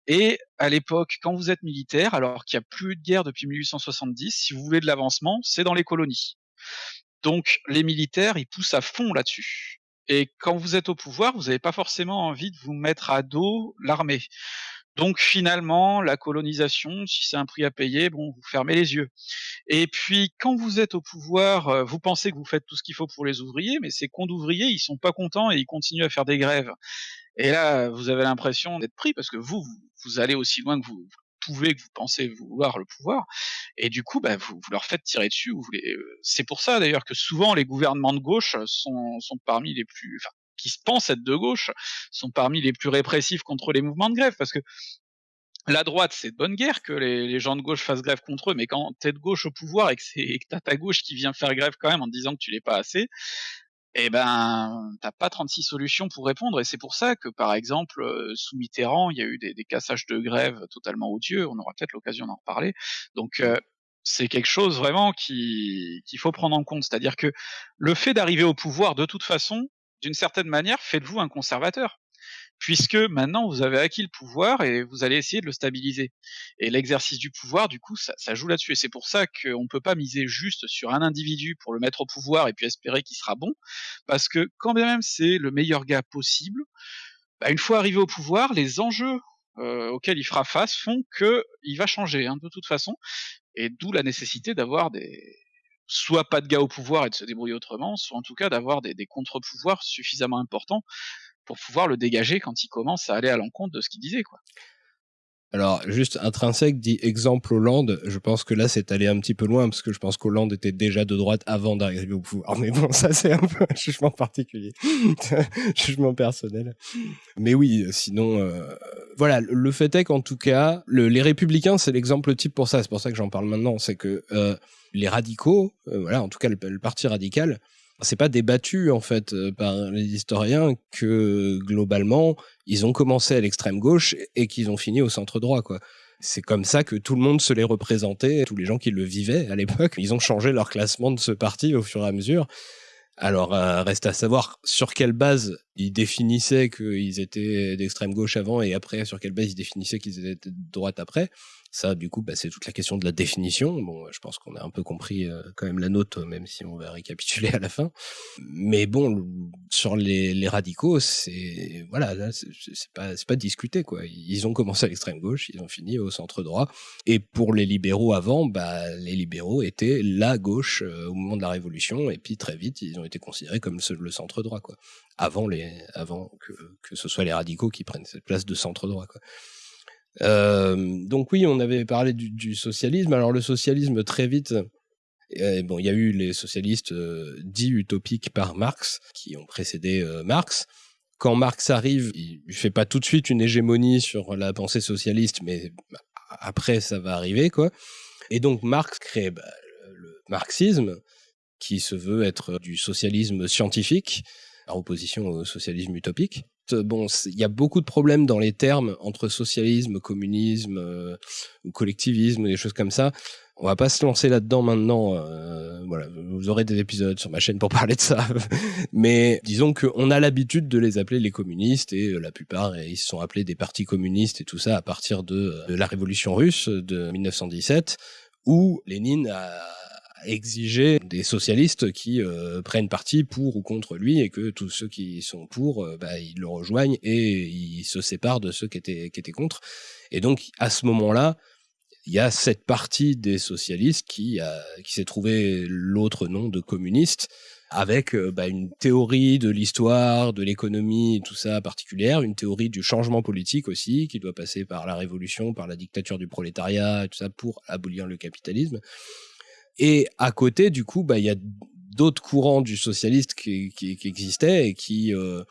B: Et à l'époque, quand vous êtes militaire, alors qu'il n'y a plus de guerre depuis 1870, si vous voulez de l'avancement, c'est dans les colonies. Donc les militaires, ils poussent à fond là-dessus. Et quand vous êtes au pouvoir, vous n'avez pas forcément envie de vous mettre à dos l'armée. Donc finalement, la colonisation, si c'est un prix à payer, bon, vous fermez les yeux. Et puis quand vous êtes au pouvoir, euh, vous pensez que vous faites tout ce qu'il faut pour les ouvriers, mais ces cons d'ouvriers, ils sont pas contents et ils continuent à faire des grèves. Et là, vous avez l'impression d'être pris parce que vous, vous, vous allez aussi loin que vous, pouvez, que vous pensez vouloir le pouvoir, et du coup, bah, vous, leur faites tirer dessus. Vous. Euh, c'est pour ça d'ailleurs que souvent les gouvernements de gauche sont, sont parmi les plus, enfin, qui se pensent être de gauche, sont parmi les plus répressifs contre les mouvements de grève, parce que la droite, c'est de bonne guerre que les, gens de gauche fassent grève contre eux, mais quand t'es de gauche au pouvoir et que que t'as ta gauche qui vient faire grève quand même en disant que tu l'es pas assez, eh ben, t'as pas 36 solutions pour répondre. Et c'est pour ça que, par exemple, euh, sous Mitterrand, il y a eu des, des cassages de grève totalement odieux. On aura peut-être l'occasion d'en reparler. Donc, euh, c'est quelque chose vraiment qu'il faut prendre en compte. C'est-à-dire que le fait d'arriver au pouvoir, de toute façon, d'une certaine manière, faites-vous un conservateur puisque maintenant vous avez acquis le pouvoir et vous allez essayer de le stabiliser. Et l'exercice du pouvoir, du coup, ça, joue là-dessus. Et c'est pour ça qu'on ne peut pas miser juste sur un individu pour le mettre au pouvoir et puis espérer qu'il sera bon, parce que quand bien même c'est le meilleur gars possible, bah, une fois arrivé au pouvoir, les enjeux euh, auxquels il fera face font qu'il va changer hein, de toute façon, et d'où la nécessité d'avoir des soit pas de gars au pouvoir et de se débrouiller autrement, soit en tout cas d'avoir des contre-pouvoirs suffisamment importants pour pouvoir le dégager quand il commence à aller à l'encontre de ce qu'il disait, quoi.
A: Alors, juste intrinsèque dit exemple Hollande, je pense que là c'est allé un petit peu loin parce que je pense qu'Hollande était déjà de droite avant d'arriver au pouvoir. Mais bon, ça c'est un peu un jugement particulier, jugement personnel. Mais oui, sinon, euh, voilà, le fait est qu'en tout cas, le, les républicains c'est l'exemple type pour ça. C'est pour ça que j'en parle maintenant. C'est que euh, les radicaux, euh, voilà, en tout cas le parti radical, c'est pas débattu en fait euh, par les historiens que globalement ils ont commencé à l'extrême gauche et qu'ils ont fini au centre droit. C'est comme ça que tout le monde se les représentait, tous les gens qui le vivaient à l'époque. Ils ont changé leur classement de ce parti au fur et à mesure. Alors, euh, reste à savoir sur quelle base ils définissaient qu'ils étaient d'extrême gauche avant et après, sur quelle base ils définissaient qu'ils étaient de droite après. Ça, du coup, bah, c'est toute la question de la définition. Bon, je pense qu'on a un peu compris euh, quand même la note, même si on va récapituler à la fin. Mais bon, sur les, les radicaux, c'est voilà, c'est pas c'est pas discuté quoi. Ils ont commencé à l'extrême gauche, ils ont fini au centre droit. Et pour les libéraux avant, bah les libéraux étaient la gauche euh, au moment de la Révolution, et puis très vite, ils ont été considérés comme le centre droit quoi. Avant les avant que que ce soit les radicaux qui prennent cette place de centre droit quoi. Euh, donc oui, on avait parlé du, socialisme. Alors le socialisme, très vite, euh, bon, il y a eu les socialistes euh, dits utopiques par Marx, qui ont précédé Marx. Quand Marx arrive, il ne fait pas tout de suite une hégémonie sur la pensée socialiste, mais après, ça va arriver, quoi. Et donc Marx crée bah, le marxisme, qui se veut être du socialisme scientifique, en opposition au socialisme utopique. Euh, bon, il y a beaucoup de problèmes dans les termes entre socialisme, communisme euh, ou collectivisme, des choses comme ça. On va pas se lancer là-dedans maintenant. Euh, voilà, vous aurez des épisodes sur ma chaîne pour parler de ça. Mais disons qu'on a l'habitude de les appeler les communistes et la plupart ils se sont appelés des partis communistes et tout ça à partir de, de la révolution russe de 1917 où Lénine a exiger des socialistes qui euh, prennent parti pour ou contre lui et que tous ceux qui sont pour, euh, bah, ils le rejoignent et ils se séparent de ceux qui étaient, qui étaient contre. Et donc, à ce moment-là, il y a cette partie des socialistes qui, qui s'est trouvé l'autre nom de communiste avec euh, bah, une théorie de l'histoire, de l'économie, tout ça particulière, une théorie du changement politique aussi, qui doit passer par la révolution, par la dictature du prolétariat, tout ça pour abolir le capitalisme. Et à côté, du coup, bah, il y a d'autres courants du socialiste qui, existaient et qui euh,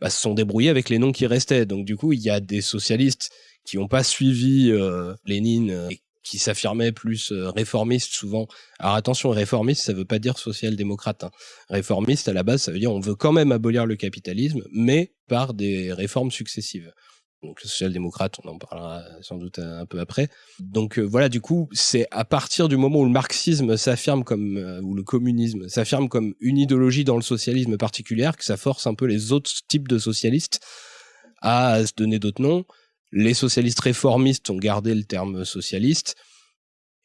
A: bah, se sont débrouillés avec les noms qui restaient. Donc, du coup, il y a des socialistes qui n'ont pas suivi euh, Lénine euh, et qui s'affirmaient plus réformistes souvent. Alors attention, réformiste, ça veut pas dire social-démocrate. Hein. Réformiste, à la base, ça veut dire on veut quand même abolir le capitalisme, mais par des réformes successives donc le social-démocrate, on en parlera sans doute un peu après. Donc euh, voilà, du coup, c'est à partir du moment où le marxisme s'affirme comme, euh, ou le communisme s'affirme comme une idéologie dans le socialisme particulière, que ça force un peu les autres types de socialistes à se donner d'autres noms. Les socialistes réformistes ont gardé le terme socialiste.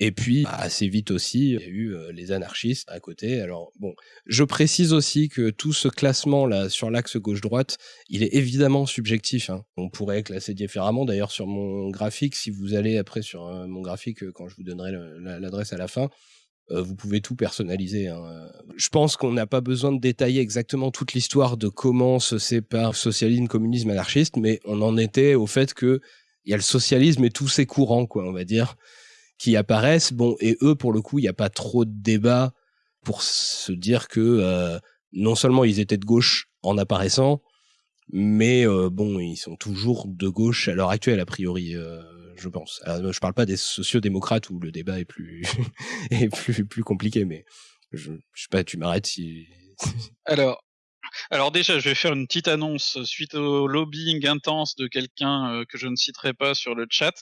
A: Et puis, bah, assez vite aussi, il y a eu euh, les anarchistes à côté. Alors, bon, je précise aussi que tout ce classement-là sur l'axe gauche-droite, il est évidemment subjectif. Hein. On pourrait classer différemment. D'ailleurs, sur mon graphique, si vous allez après sur euh, mon graphique, euh, quand je vous donnerai l'adresse à la fin, vous pouvez tout personnaliser. Hein. Je pense qu'on n'a pas besoin de détailler exactement toute l'histoire de comment se sépare socialisme, communisme, anarchiste, mais on en était au fait que il y a le socialisme et tous ses courants, quoi, on va dire qui apparaissent. Bon, et eux, pour le coup, il n'y a pas trop de débat pour se dire que euh, non seulement ils étaient de gauche en apparaissant, mais euh, bon, ils sont toujours de gauche à l'heure actuelle, a priori, euh, je pense. Je parle pas des sociodémocrates où le débat est plus, est plus, plus compliqué, mais je, je sais pas, tu m'arrêtes si.
B: Alors, alors déjà, je vais faire une petite annonce suite au lobbying intense de quelqu'un euh, que je ne citerai pas sur le chat.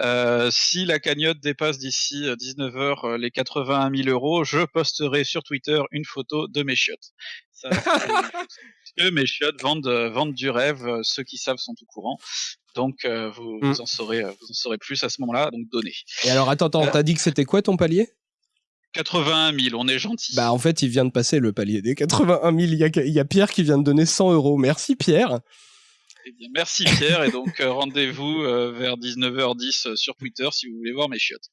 B: Euh, si la cagnotte dépasse d'ici 19h euh, les 81 000 euros, je posterai sur Twitter une photo de mes chiottes. Ça, que mes chiottes vendent, vendent du rêve, ceux qui savent sont au courant. Donc vous, mm. vous, en saurez, vous en saurez plus à ce moment-là, donc donnez.
A: Et alors attends, attends, t'as dit que c'était quoi ton palier?
B: 81 000, on est gentil.
A: Bah en fait, il vient de passer le palier des 81 000. Il y a, Pierre qui vient de donner 100 euros. Merci Pierre.
B: Eh bien, merci Pierre, et donc euh, rendez-vous euh, vers 19h10 euh, sur Twitter si vous voulez voir mes chiottes.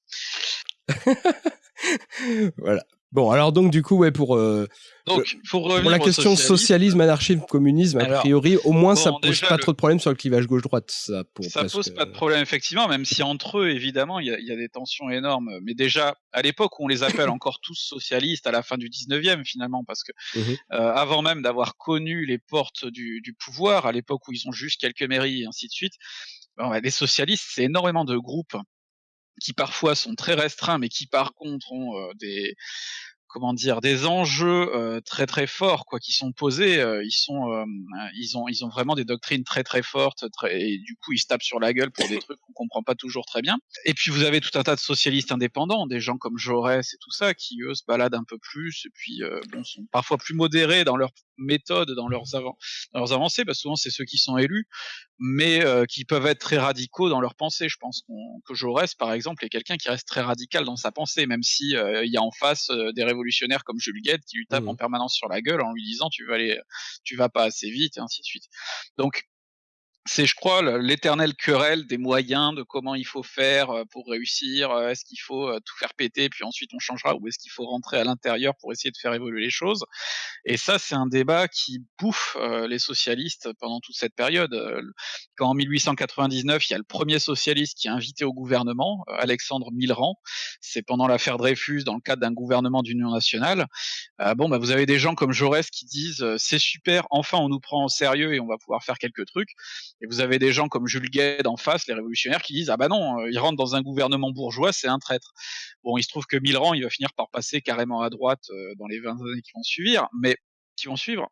A: voilà. Bon, alors donc du coup, ouais, pour euh,
B: donc pour,
A: la question socialisme, anarchisme, communisme, a priori, au moins ça pose pas trop de problèmes sur le clivage gauche-droite. Ça,
B: ça pose pas de problème effectivement, même si entre eux, évidemment, il y a, des tensions énormes. Mais déjà, à l'époque où on les appelle encore tous socialistes, à la fin du 19e finalement, parce que mmh euh, avant même d'avoir connu les portes du, du pouvoir, à l'époque où ils ont juste quelques mairies et ainsi de suite, bon, les socialistes, c'est énormément de groupes qui parfois sont très restreints, mais qui par contre ont euh, des comment dire des enjeux euh, très très forts quoi qui sont posés euh, ils sont euh, ils ont ils ont vraiment des doctrines très très fortes très, et du coup ils se tapent sur la gueule pour des trucs qu'on comprend pas toujours très bien. Et puis vous avez tout un tas de socialistes indépendants des gens comme Jaurès et tout ça qui eux se baladent un peu plus et puis bon sont parfois plus modérés dans leurs méthodes dans leurs avant dans leurs avancées parce que souvent c'est ceux qui sont élus mais qui peuvent être très radicaux dans leur pensée je pense que Jaurès par exemple est quelqu'un qui reste très radical dans sa pensée même si il y a en face des révolutions comme Jules Guette qui lui tape en mmh. permanence sur la gueule en lui disant tu vas aller, tu vas pas assez vite et ainsi de suite. Donc c'est, je crois, l'éternelle querelle des moyens, de comment il faut faire euh, pour réussir. Euh, est-ce qu'il faut euh, tout faire péter, puis ensuite on changera, ou est-ce qu'il faut rentrer à l'intérieur pour essayer de faire évoluer les choses Et ça, c'est un débat qui bouffe les socialistes pendant toute cette période. Quand en 1899, il y a le premier socialiste qui est invité au gouvernement, Alexandre Millerand, c'est pendant l'affaire Dreyfus, dans le cadre d'un gouvernement d'union nationale. bon, bah, vous avez des gens comme Jaurès qui disent c'est super, enfin on nous prend au sérieux et on va pouvoir faire quelques trucs. Et vous avez des gens comme Jules Gued en face, les révolutionnaires, qui disent ah bah non, euh, il rentre dans un gouvernement bourgeois, c'est un traître. Bon, il se trouve que Millerand, il va finir par passer carrément à droite euh, dans les 20 années qui vont suivre, mais qui vont suivre.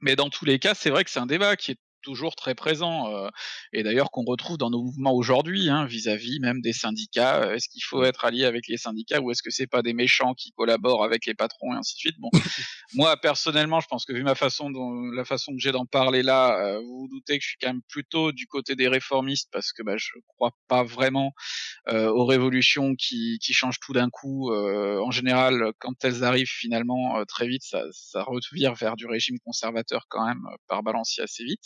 B: Mais dans tous les cas, c'est vrai que c'est un débat qui est toujours très présent euh, et d'ailleurs qu'on retrouve dans nos mouvements aujourd'hui hein, vis-à-vis même des syndicats euh, est-ce qu'il faut être allié avec les syndicats ou est-ce que c'est pas des méchants qui collaborent avec les patrons et ainsi de suite? Bon moi personnellement je pense que vu ma façon dont la façon que j'ai d'en parler là euh, vous vous doutez que je suis quand même plutôt du côté des réformistes parce que bah, je crois pas vraiment aux révolutions qui, qui changent tout d'un coup en général quand elles arrivent finalement très vite ça, ça revire vers du régime conservateur quand même par balancier assez vite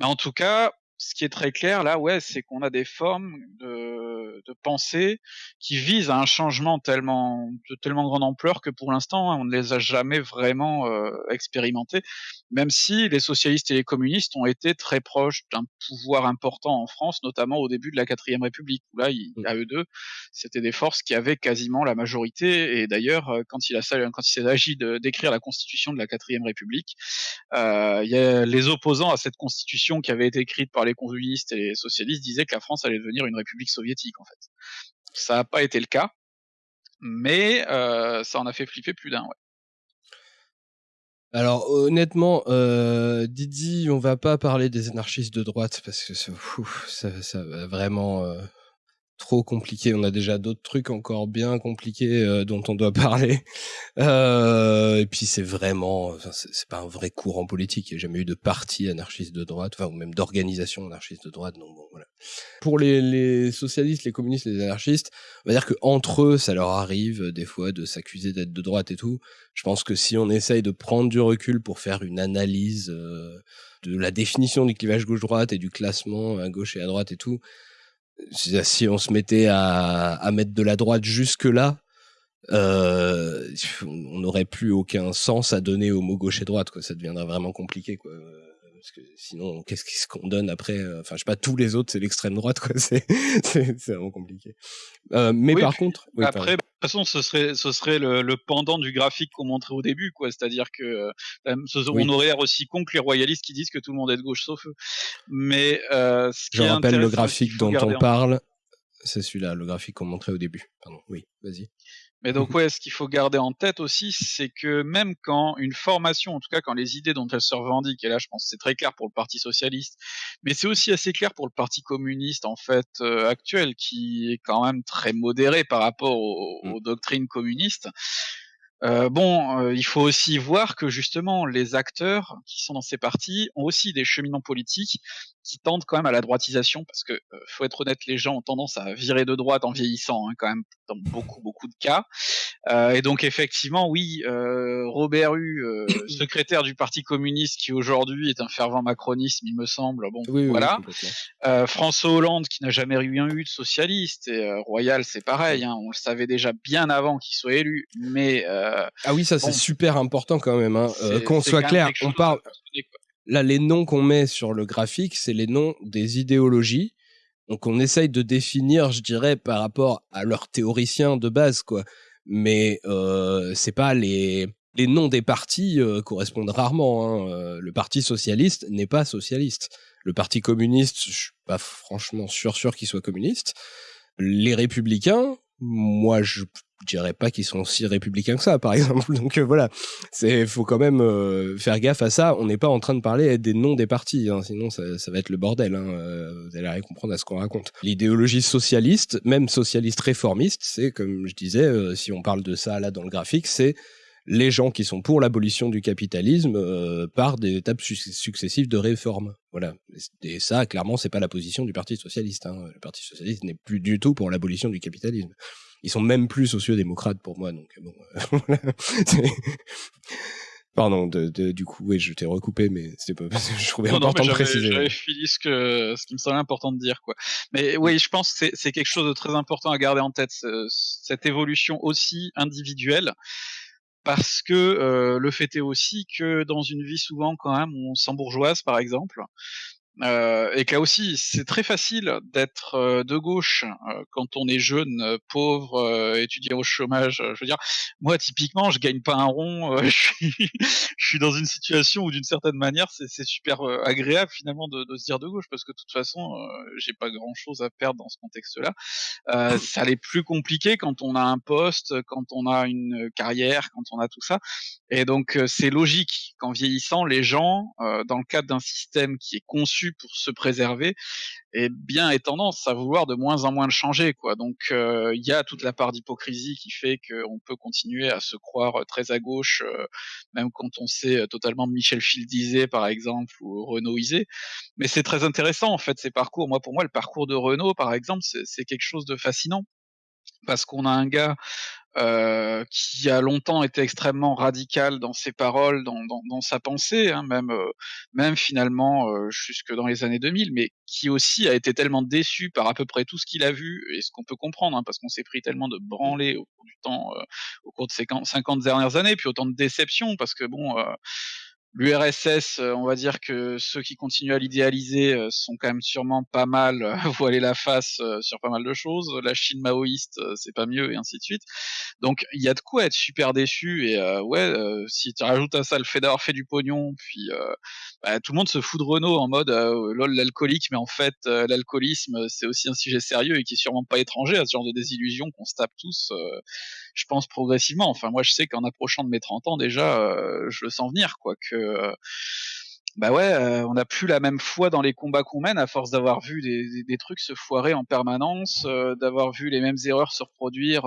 B: en tout cas, ce qui est très clair là, ouais, c'est qu'on a des formes de, de pensée qui visent à un changement tellement de tellement grande ampleur que pour l'instant, on ne les a jamais vraiment euh, expérimentés, même si les socialistes et les communistes ont été très proches d'un pouvoir important en France, notamment au début de la quatrième République, où là, il, à eux deux, c'était des forces qui avaient quasiment la majorité, et d'ailleurs, euh, quand il a quand il s'est agi d'écrire la constitution de la quatrième République, euh, il y a les opposants à cette constitution qui avait été écrite par les communistes et les socialistes disaient que la France allait devenir une république soviétique en fait. Ça n'a pas été le cas, mais euh, ça en a fait flipper plus d'un.
A: Alors honnêtement, euh, Didi, on va pas parler des anarchistes de droite parce que ça, ça, ça va vraiment euh, trop compliqué. On a déjà d'autres trucs encore bien compliqués euh, dont on doit parler. Euh, et puis c'est vraiment, c'est pas un vrai courant politique. Il n'y a jamais eu de parti anarchiste de droite, enfin ou même d'organisation anarchiste de droite. Donc bon, voilà. Pour les, les, socialistes, les communistes, les anarchistes, on va dire que entre eux, ça leur arrive euh, des fois de s'accuser d'être de droite et tout. Je pense que si on essaye de prendre du recul pour faire une analyse euh, de la définition du clivage gauche-droite et du classement à gauche et à droite et tout, si on se mettait à, mettre de la droite jusque là, euh, on n'aurait plus aucun sens à donner au mot gauche et droite, quoi. Ça deviendrait vraiment compliqué, quoi. Parce que sinon, qu'est-ce qu'on donne après Enfin, je sais pas, tous les autres, c'est l'extrême droite, quoi. C'est vraiment compliqué. Euh, mais par contre,
B: après, de toute façon, ce serait, ce serait le, le pendant du graphique qu'on montrait au début, quoi. C'est-à-dire que euh, on aurait l'air aussi con que les royalistes qui disent que tout le monde est de gauche sauf eux. Mais euh, ce
A: je rappelle le graphique dont on parle. C'est celui-là, le graphique qu'on montrait au début. Pardon. Oui, vas-y.
B: Mais donc ouais, ce qu'il faut garder en tête aussi, c'est que même quand une formation, en tout cas quand les idées dont elle se revendique, et là je pense que c'est très clair pour le Parti socialiste, mais c'est aussi assez clair pour le Parti communiste en fait euh, actuel, qui est quand même très modéré par rapport aux, mmh. doctrines communistes. Euh, bon, euh, il faut aussi voir que justement les acteurs qui sont dans ces partis ont aussi des cheminants politiques qui tendent quand même à la droitisation, parce que euh, faut être honnête, les gens ont tendance à virer de droite en vieillissant, hein, quand même dans beaucoup beaucoup de cas. Euh, et donc effectivement, oui, euh, Robert Hue, euh, secrétaire du Parti communiste, qui aujourd'hui est un fervent macronisme, il me semble. Bon, voilà. François Hollande, qui n'a jamais eu un eu de socialiste, et Royal, c'est pareil. Hein, on le savait déjà bien avant qu'il soit élu, mais
A: ah oui, ça c'est super important quand même. Hein. Qu'on soit clair, on parle là, les noms qu'on met sur le graphique, c'est les noms des idéologies. Donc, on essaye de définir, je dirais, par rapport à leurs théoriciens de base, quoi. Mais euh, c'est pas les les noms des partis euh, correspondent rarement. Hein. Euh, le Parti socialiste n'est pas socialiste. Le Parti communiste, je suis pas franchement sûr sûr qu'il soit communiste. Les républicains, moi je je dirais pas qu'ils sont si républicains que ça, par exemple. Donc euh, voilà, c'est faut quand même euh, faire gaffe à ça. On n'est pas en train de parler des noms des partis, hein, sinon ça, ça, va être le bordel. Hein. Euh, vous allez rien comprendre à ce qu'on raconte. L'idéologie socialiste, même socialiste réformiste, c'est comme je disais, si on parle de ça là dans le graphique, c'est les gens qui sont pour l'abolition du capitalisme par des étapes successives de réforme. Voilà. Et ça, clairement, c'est pas la position du Parti socialiste. Hein. Le Parti socialiste n'est plus du tout pour l'abolition du capitalisme ils sont même plus sociodémocrates pour moi. Donc bon, euh, Pardon, du coup, oui, je t'ai recoupé, mais c'était pas parce que je trouvais important de préciser.
B: J'avais fini ce que ce qui me semblait important de dire, quoi. Mais oui, je pense que c'est quelque chose de très important à garder en tête, cette évolution aussi individuelle, parce que euh, le fait est aussi que dans une vie souvent quand même on s'embourgeoise, par exemple, euh, et que là aussi, c'est très facile d'être euh, de gauche euh, quand on est jeune, pauvre, étudiant au chômage. je veux dire, moi typiquement, je gagne pas un rond. je, suis, je suis dans une situation où d'une certaine manière, c'est super agréable finalement de, de, se dire de gauche parce que de toute façon, j'ai pas grand chose à perdre dans ce contexte-là. ça l'est plus compliqué quand on a un poste, quand on a une carrière, quand on a tout ça. Et donc c'est logique qu'en vieillissant, les gens, dans le cadre d'un système qui est conçu pour se préserver, et bien est tendance à vouloir de moins en moins le changer. Quoi. Donc euh, il y a toute la part d'hypocrisie qui fait qu'on peut continuer à se croire très à gauche, euh, même quand on sait totalement Michel Fildisé par exemple ou Renaudisé. Mais c'est très intéressant en fait ces parcours. Moi pour moi le parcours de Renault par exemple c'est quelque chose de fascinant parce qu'on a un gars euh, qui a longtemps été extrêmement radical dans ses paroles, dans, dans, sa pensée, hein, même, euh, même finalement euh, jusque dans les années 2000, mais qui aussi a été tellement déçu par à peu près tout ce qu'il a vu, et ce qu'on peut comprendre, hein, parce qu'on s'est pris tellement de branlés au cours du temps, au cours de ces 50 dernières années, puis autant de déceptions, parce que bon L'URSS, euh, on va dire que ceux qui continuent à l'idéaliser euh, sont quand même sûrement pas mal euh, voilés la face sur pas mal de choses. La Chine maoïste, c'est pas mieux, et ainsi de suite. Donc il y a de quoi être super déçu. Et ouais, si tu rajoutes à ça le fait d'avoir fait du pognon, puis bah, tout le monde se fout de Renault en mode lol l'alcoolique, mais en fait l'alcoolisme c'est aussi un sujet sérieux et qui est sûrement pas étranger à ce genre de désillusion qu'on se tape tous. Je pense progressivement. Enfin moi je sais qu'en approchant de mes 30 ans déjà, je le sens venir quoi que euh, bah ouais, euh, on n'a plus la même foi dans les combats qu'on mène à force d'avoir vu des, trucs se foirer en permanence, euh, d'avoir vu les mêmes erreurs se reproduire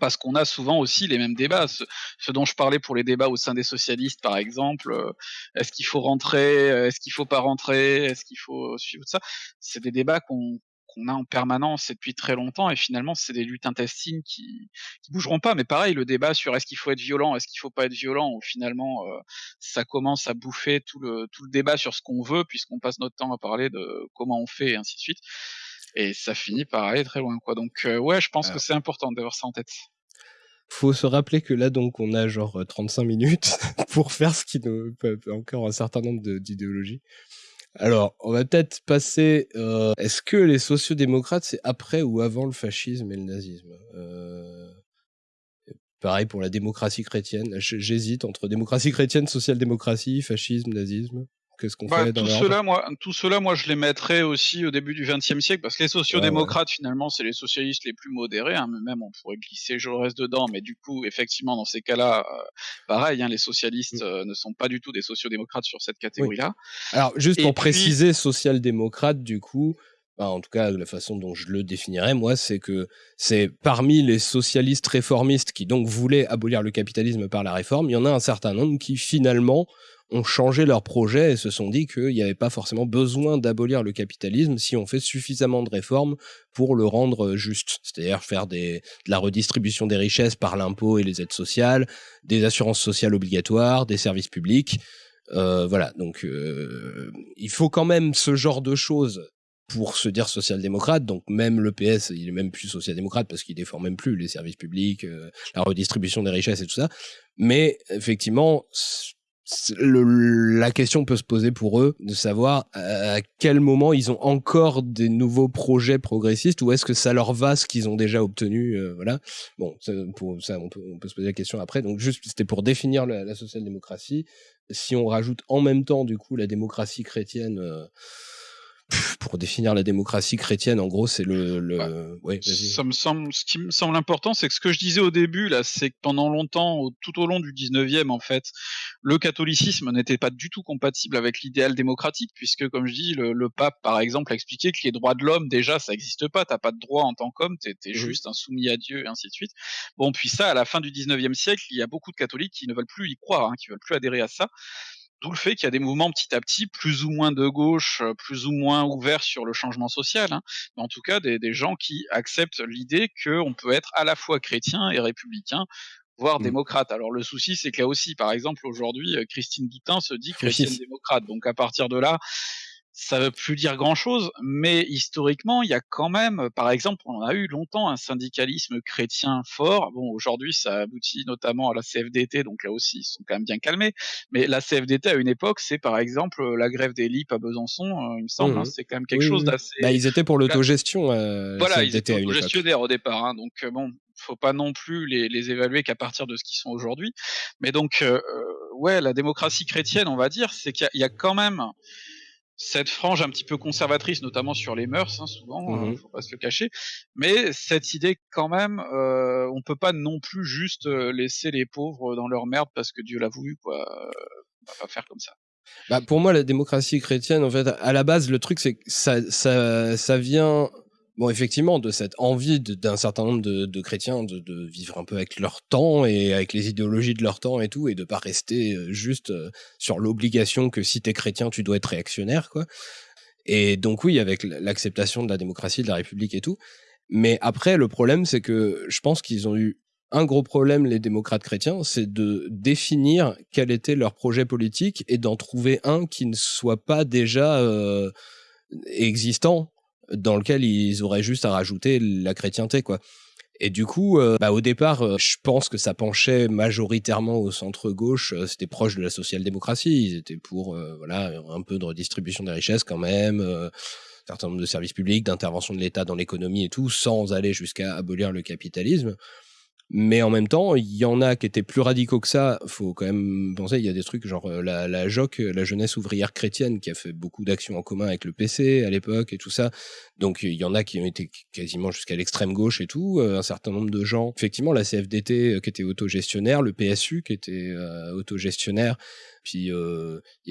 B: parce qu'on a souvent aussi les mêmes débats. Ce, dont je parlais pour les débats au sein des socialistes, par exemple, est-ce qu'il faut rentrer, est-ce qu'il faut pas rentrer, est-ce qu'il faut suivre ça, c'est des débats qu'on qu'on a en permanence et depuis très longtemps. Et finalement, c'est des luttes intestines qui, qui bougeront pas. Mais pareil, le débat sur est-ce qu'il faut être violent, est-ce qu'il faut pas être violent, où finalement, euh, ça commence à bouffer tout le, tout le débat sur ce qu'on veut, puisqu'on passe notre temps à parler de comment on fait et ainsi de suite. Et ça finit par aller très loin, quoi. Donc, euh, ouais, je pense que c'est important d'avoir ça en tête
A: faut se rappeler que là donc on a genre 35 minutes pour faire ce qui nous encore un certain nombre d'idéologies. Alors, on va peut-être passer. Euh, est-ce que les sociodémocrates, c'est après ou avant le fascisme et le nazisme? Euh, Pareil pour la démocratie chrétienne. J'hésite entre démocratie chrétienne, social-démocratie, fascisme, nazisme. Qu'est-ce qu'on bah, fait dans
B: tout cela, moi, tout cela, moi, je les mettrais aussi au début du XXe siècle, parce que les sociodémocrates, finalement, c'est les socialistes les plus modérés. Hein, même, on pourrait glisser Jaurès dedans, mais du coup, effectivement, dans ces cas-là, euh, pareil, hein, les socialistes mm. euh, ne sont pas du tout des sociodémocrates sur cette catégorie-là.
A: Alors, juste pour préciser, social-démocrate, du coup, en tout cas la façon dont je le définirais moi, c'est que c'est parmi les socialistes réformistes qui donc voulaient abolir le capitalisme par la réforme, il y en a un certain nombre qui finalement ont changé leur projet et se sont dit qu'il n'y avait pas forcément besoin d'abolir le capitalisme si on fait suffisamment de réformes pour le rendre juste. C'est-à-dire faire de la redistribution des richesses par l'impôt et les aides sociales, des assurances sociales obligatoires, des services publics. Euh, voilà, donc euh, il faut quand même ce genre de choses pour se dire social-démocrate. Donc même le PS, il est même plus social-démocrate parce qu'il défend même plus les services publics, euh, la redistribution des richesses et tout ça. Mais effectivement, la question peut se poser pour eux de savoir à quel moment ils ont encore des nouveaux projets progressistes ou est-ce que ça leur va ce qu'ils ont déjà obtenu euh, voilà bon ça, pour ça on peut, se poser la question après donc juste c'était pour définir la, social-démocratie si on rajoute en même temps du coup la démocratie chrétienne euh, pour définir la démocratie chrétienne, en gros, c'est le. le...
B: Bah,
A: ouais,
B: ça me semble, ce qui me semble important, c'est que ce que je disais au début là, c'est que pendant longtemps, tout au long du 19e, en fait, le catholicisme n'était pas du tout compatible avec l'idéal démocratique, puisque, comme je dis, le, pape, par exemple, a expliqué que les droits de l'homme, déjà, ça n'existe pas. T'as pas de droit en tant qu'homme, t'es es mmh juste un soumis à Dieu, et ainsi de suite. Bon, puis ça, à la fin du 19e siècle, il y a beaucoup de catholiques qui ne veulent plus y croire, hein, qui veulent plus adhérer à ça. D'où le fait qu'il y a des mouvements petit à petit, plus ou moins de gauche, euh, plus ou moins ouverts sur le changement social, hein, mais en tout cas des, des gens qui acceptent l'idée qu'on peut être à la fois chrétien et républicain, voire mmh. démocrate. Alors le souci, c'est que là aussi, par exemple, aujourd'hui, euh, Christine Boutin se dit chrétienne démocrate. Donc à partir de là, ça veut plus dire grand-chose, mais historiquement, il y a quand même, par exemple, on a eu longtemps un syndicalisme chrétien fort. Bon, aujourd'hui, ça aboutit notamment à la CFDT, donc là aussi, ils sont quand même bien calmés. Mais la CFDT à une époque, c'est par exemple la grève des LIP à Besançon, euh, il me semble, hein, mmh c'est quand même quelque chose d'assez.
A: Bah, ils étaient pour l'autogestion. Euh,
B: voilà, ils étaient autogestionnaires au départ, hein, donc euh, bon, faut pas non plus les, les évaluer qu'à partir de ce qu'ils sont aujourd'hui. Mais donc, euh, ouais, la démocratie chrétienne, on va dire, c'est qu'il y, y, a quand même cette frange un petit peu conservatrice, notamment sur les mœurs, hein, souvent, mmh euh, faut pas se le cacher. Mais cette idée, quand même, euh, on peut pas non plus juste euh, laisser les pauvres dans leur merde parce que Dieu l'a voulu, quoi. On va pas faire comme ça.
A: Bah pour moi, la démocratie chrétienne, en fait, à la base, le truc, c'est que ça, ça, ça vient bon, effectivement, de cette envie d'un certain nombre de, chrétiens de, vivre un peu avec leur temps et avec les idéologies de leur temps et tout, et de pas rester euh, juste euh, sur l'obligation que si t'es chrétien, tu dois être réactionnaire, quoi. Et donc oui, avec l'acceptation de la démocratie, de la République et tout. Mais après, le problème, c'est que je pense qu'ils ont eu un gros problème, les démocrates chrétiens, c'est de définir quel était leur projet politique et d'en trouver un qui ne soit pas déjà euh, existant dans lequel ils auraient juste à rajouter la chrétienté, quoi. Et du coup, euh, bah, au départ, euh, je pense que ça penchait majoritairement au centre gauche. Euh, c'était proche de la social-démocratie. Ils étaient pour, voilà, un peu de redistribution des richesses quand même, un certain nombre de services publics, d'intervention de l'État dans l'économie et tout, sans aller jusqu'à abolir le capitalisme. Mais en même temps, il y en a qui étaient plus radicaux que ça. Faut quand même penser, il y a des trucs genre euh, la, JOC, la jeunesse ouvrière chrétienne, qui a fait beaucoup d'actions en commun avec le PC à l'époque et tout ça. Donc il y en a qui ont été quasiment jusqu'à l'extrême gauche et tout. Euh, un certain nombre de gens. Effectivement, la CFDT euh, qui était autogestionnaire, le PSU qui était autogestionnaire. Puis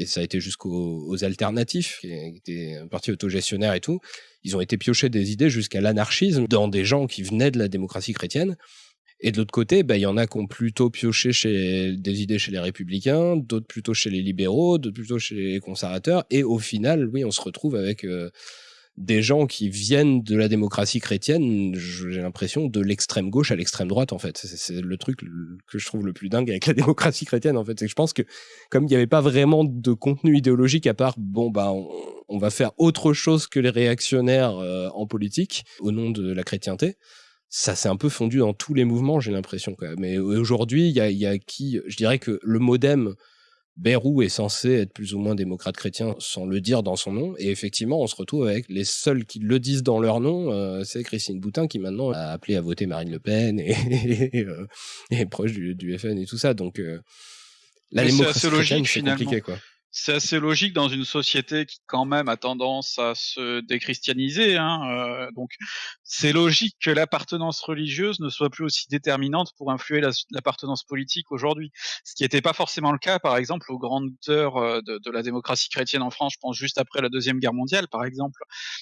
A: ça a été jusqu'aux alternatifs, qui étaient un parti autogestionnaire et tout. Ils ont été piochés des idées jusqu'à l'anarchisme dans des gens qui venaient de la démocratie chrétienne. Et de l'autre côté, bah, il y en a qui ont plutôt pioché chez des idées chez les républicains, d'autres plutôt chez les libéraux, d'autres plutôt chez les conservateurs. Et au final, oui, on se retrouve avec euh, des gens qui viennent de la démocratie chrétienne, j'ai l'impression, de l'extrême gauche à l'extrême droite, en fait. C'est le truc que je trouve le plus dingue avec la démocratie chrétienne, en fait. C'est que je pense que, comme il n'y avait pas vraiment de contenu idéologique à part, bon, bah, on, va faire autre chose que les réactionnaires euh, en politique, au nom de la chrétienté ça s'est un peu fondu dans tous les mouvements, j'ai l'impression. Mais aujourd'hui, il y a, qui, je dirais que le modem Bérou est censé être plus ou moins démocrate chrétien sans le dire dans son nom. Et effectivement, on se retrouve avec les seuls qui le disent dans leur nom. Euh, c'est Christine Boutin qui maintenant a appelé à voter Marine Le Pen et, euh, est proche du, FN et tout ça. Donc, euh,
B: la démocratie chrétienne, c'est compliqué, quoi c'est assez logique dans une société qui quand même a tendance à se déchristianiser. Hein, euh, donc c'est logique que l'appartenance religieuse ne soit plus aussi déterminante pour influer l'appartenance politique aujourd'hui. Ce qui n'était pas forcément le cas, par exemple, aux grandes heures euh, de, de, la démocratie chrétienne en France. Je pense juste après la deuxième guerre mondiale, par exemple,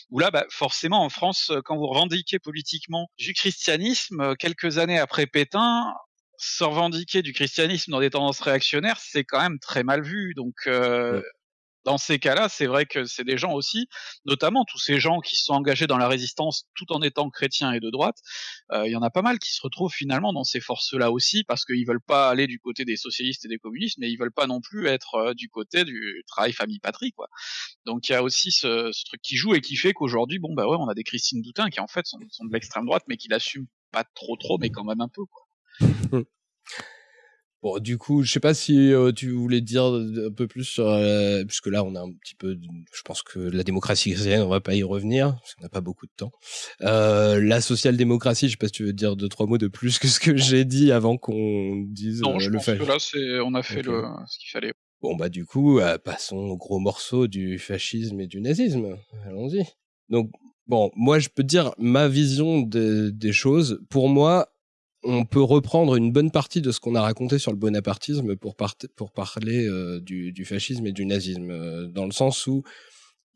B: où là, bah, forcément, en France, quand vous revendiquez politiquement du christianisme, quelques années après Pétain, se revendiquer du christianisme dans des tendances réactionnaires, c'est quand même très mal vu. Donc, euh, dans ces cas-là, c'est vrai que c'est des gens aussi, notamment tous ces gens qui se sont engagés dans la résistance tout en étant chrétiens et de droite. Euh, il y en a pas mal qui se retrouvent finalement dans ces forces-là aussi, parce qu'ils veulent pas aller du côté des socialistes et des communistes, mais ils veulent pas non plus être euh, du côté du travail famille-patrie, quoi. Donc il y a aussi ce, ce, truc qui joue et qui fait qu'aujourd'hui, bon bah ouais, on a des Christine Doutin qui en fait sont, sont de l'extrême droite, mais qui l'assument pas trop trop, mais quand même un peu, quoi.
A: Bon, du coup, je sais pas si euh, tu voulais dire un peu plus sur, euh, puisque là, on a un petit peu, je pense que la démocratie chrétienne, on va pas y revenir, parce qu'on n'a pas beaucoup de temps. Euh, la social-démocratie, je sais pas si tu veux dire deux, trois mots de plus que ce que j'ai dit avant qu'on dise
B: non, je le pense fait. que là, c'est, on a fait le, ce qu'il fallait.
A: Bon bah du coup, passons au gros morceau du fascisme et du nazisme. Allons-y. Donc bon, moi je peux dire ma vision des choses. Pour moi, on peut reprendre une bonne partie de ce qu'on a raconté sur le bonapartisme pour, parler du, du, fascisme et du nazisme, dans le sens où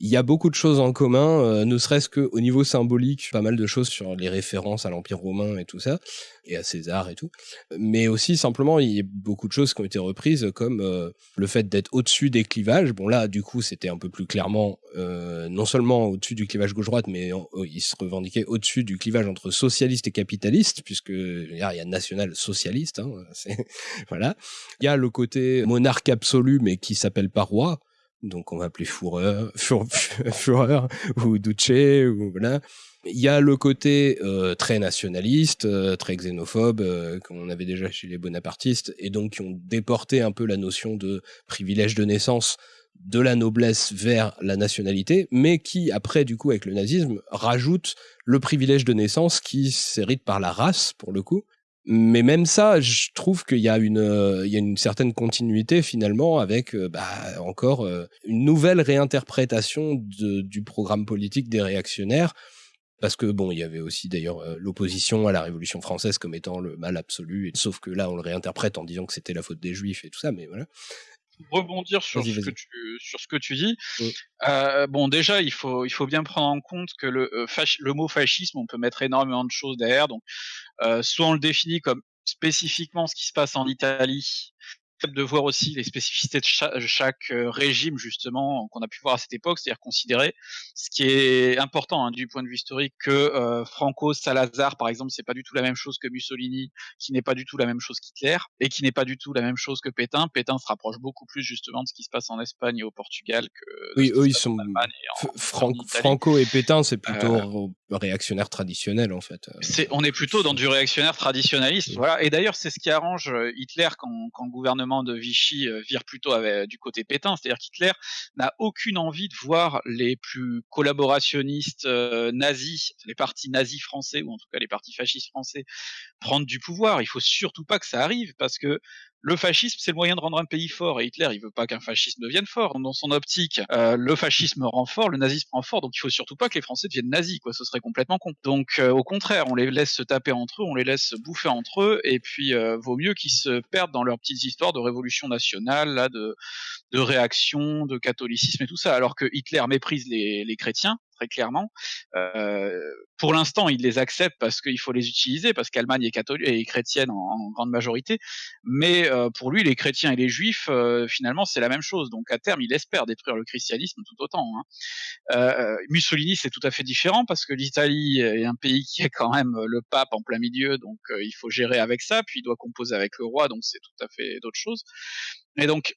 A: il y a beaucoup de choses en commun, euh, ne serait-ce qu'au niveau symbolique, pas mal de choses sur les références à l'Empire romain et tout ça, et à César et tout. Mais aussi, simplement, il y a beaucoup de choses qui ont été reprises, comme euh, le fait d'être au-dessus des clivages. Bon, là, du coup, c'était un peu plus clairement, euh, non seulement au-dessus du clivage gauche-droite, mais il se revendiquait au-dessus du clivage entre socialiste et capitaliste, puisque il y a national-socialiste. Hein, voilà. Il y a le côté monarque absolu, mais qui s'appelle pas roi donc on va appeler Führer, Führer ou Duce ou voilà. Il y a le côté euh, très nationaliste, euh, très xénophobe euh, qu'on avait déjà chez les bonapartistes et donc qui ont déporté un peu la notion de privilège de naissance de la noblesse vers la nationalité, mais qui après du coup avec le nazisme rajoute le privilège de naissance qui s'hérite par la race pour le coup mais même ça, je trouve qu'il y a une, euh, il y a une certaine continuité finalement avec euh, bah, encore euh, une nouvelle réinterprétation du programme politique des réactionnaires. Parce que bon, il y avait aussi d'ailleurs l'opposition à la Révolution française comme étant le mal absolu, sauf que là on le réinterprète en disant que c'était la faute des Juifs et tout ça, mais voilà
B: rebondir sur ce, que tu, sur ce que tu dis. Euh, bon, déjà, il faut, il faut bien prendre en compte que le, euh, le mot fascisme, on peut mettre énormément de choses derrière. Donc, euh, soit on le définit comme spécifiquement ce qui se passe en Italie, de voir aussi les spécificités de chaque, euh, régime justement qu'on a pu voir à cette époque, c'est-à-dire considérer ce qui est important hein, du point de vue historique que euh, Franco Salazar par exemple, c'est pas du tout la même chose que Mussolini, qui n'est pas du tout la même chose qu'Hitler et qui n'est pas du tout la même chose que Pétain. Pétain se rapproche beaucoup plus justement de ce qui se passe en Espagne et au Portugal que
A: oui, eux ils sont Franco et Pétain, c'est plutôt euh, réactionnaire traditionnel en fait.
B: On est plutôt dans du réactionnaire traditionnaliste, voilà. Et d'ailleurs c'est ce qui arrange Hitler quand, quand le gouvernement de Vichy euh, vire plutôt du côté Pétain, c'est-à-dire qu'Hitler n'a aucune envie de voir les plus collaborationnistes euh, nazis, les partis nazis français ou en tout cas les partis fascistes français prendre du pouvoir. Il faut surtout pas que ça arrive parce que le fascisme, c'est le moyen de rendre un pays fort, et Hitler, il veut pas qu'un fascisme devienne fort. Dans son optique, euh, le fascisme rend fort, le nazisme rend fort, donc il faut surtout pas que les Français deviennent nazis, quoi. Ce serait complètement con. Donc, euh, au contraire, on les laisse se taper entre eux, on les laisse bouffer entre eux, et puis euh, vaut mieux qu'ils se perdent dans leurs petites histoires de révolution nationale, là, de, de réaction, de catholicisme et tout ça, alors que Hitler méprise les, les chrétiens, très clairement. Euh, pour l'instant, il les accepte parce qu'il faut les utiliser, parce qu'Allemagne est, catholique et chrétienne en, grande majorité. Mais euh, pour lui, les chrétiens et les juifs, euh, finalement, c'est la même chose. Donc à terme, il espère détruire le christianisme tout autant. Hein. Mussolini, c'est tout à fait différent parce que l'Italie est un pays qui a quand même le pape en plein milieu, donc il faut gérer avec ça. Puis il doit composer avec le roi, donc c'est tout à fait d'autres choses. Et donc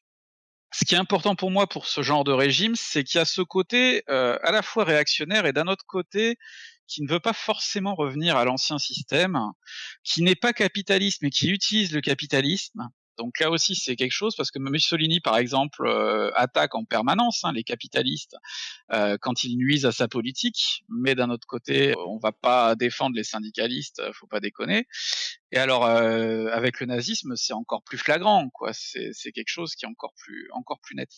B: ce qui est important pour moi pour ce genre de régime, c'est qu'il y a ce côté euh, à la fois réactionnaire et d'un autre côté qui ne veut pas forcément revenir à l'ancien système, qui n'est pas capitaliste mais qui utilise le capitalisme donc là aussi, c'est quelque chose parce que Mussolini, par exemple, euh, attaque en permanence hein, les capitalistes euh, quand ils nuisent à sa politique, mais d'un autre côté, on va pas défendre les syndicalistes, euh, faut pas déconner. Et alors, avec le nazisme, c'est encore plus flagrant, quoi. C'est quelque chose qui est encore plus, encore plus net.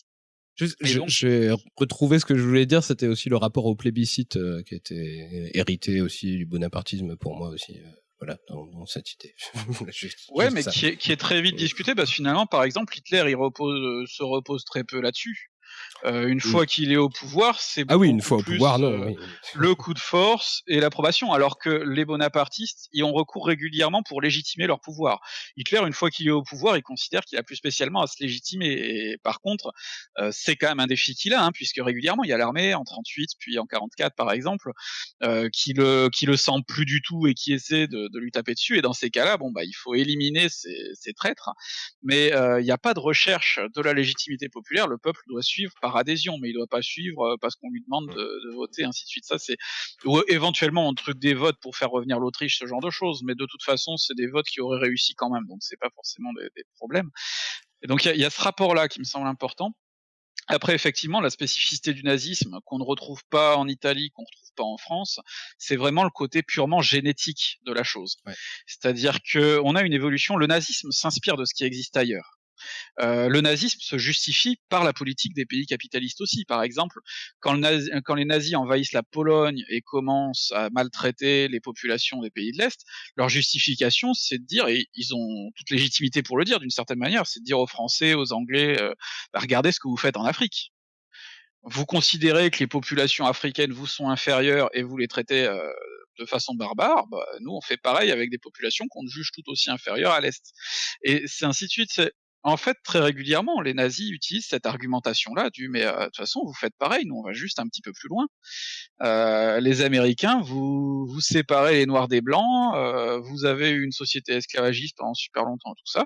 A: J'ai retrouvé ce que je voulais dire, c'était aussi le rapport au plébiscite qui était hérité aussi du bonapartisme pour moi aussi voilà, dans, cette idée.
B: ouais, mais qui est, qui est, très vite discuté, parce que finalement, par exemple, Hitler, il repose, se repose très peu là-dessus. Euh, une fois qu'il est au pouvoir, c'est
A: ah oui, une fois au pouvoir, non,
B: euh, le coup de force et l'approbation, alors que les bonapartistes y ont recours régulièrement pour légitimer leur pouvoir. Hitler, une fois qu'il est au pouvoir, il considère qu'il a plus spécialement à se légitimer. Et par contre, euh, c'est quand même un défi qu'il a, hein, puisque régulièrement il y a l'armée en 38 puis en 44 par exemple, qui le qui le sent plus du tout et qui essaie de, de lui taper dessus. Et dans ces cas-là, bon bah il faut éliminer ces, ces traîtres, mais il n'y a pas de recherche de la légitimité populaire. Le peuple doit suivre par adhésion, mais il doit pas suivre euh, parce qu'on lui demande de, voter, ainsi de suite. Ça, c'est ou éventuellement un truc des votes pour faire revenir l'Autriche, ce genre de choses. Mais de toute façon, c'est des votes qui auraient réussi quand même, donc c'est pas forcément des, problèmes. Et donc il y, a ce rapport-là qui me semble important. Après, effectivement, la spécificité du nazisme qu'on ne retrouve pas en Italie, qu'on ne retrouve pas en France, c'est vraiment le côté purement génétique de la chose. C'est-à-dire que on a une évolution. Le nazisme s'inspire de ce qui existe ailleurs. Le nazisme se justifie par la politique des pays capitalistes aussi. Par exemple, quand, les nazis envahissent la Pologne et commencent à maltraiter les populations des pays de l'Est, leur justification, c'est de dire, et ils ont toute légitimité pour le dire d'une certaine manière, c'est de dire aux Français, aux Anglais, bah, regardez ce que vous faites en Afrique vous considérez que les populations africaines vous sont inférieures et vous les traitez euh, de façon barbare, bah, nous on fait pareil avec des populations qu'on juge tout aussi inférieures à l'Est. Et c'est ainsi de suite. En fait, très régulièrement, les nazis utilisent cette argumentation-là du mais euh, de toute façon, vous faites pareil, nous on va juste un petit peu plus loin. Euh, les Américains, vous vous séparez les Noirs des Blancs, euh, vous avez une société esclavagiste pendant super longtemps, tout ça.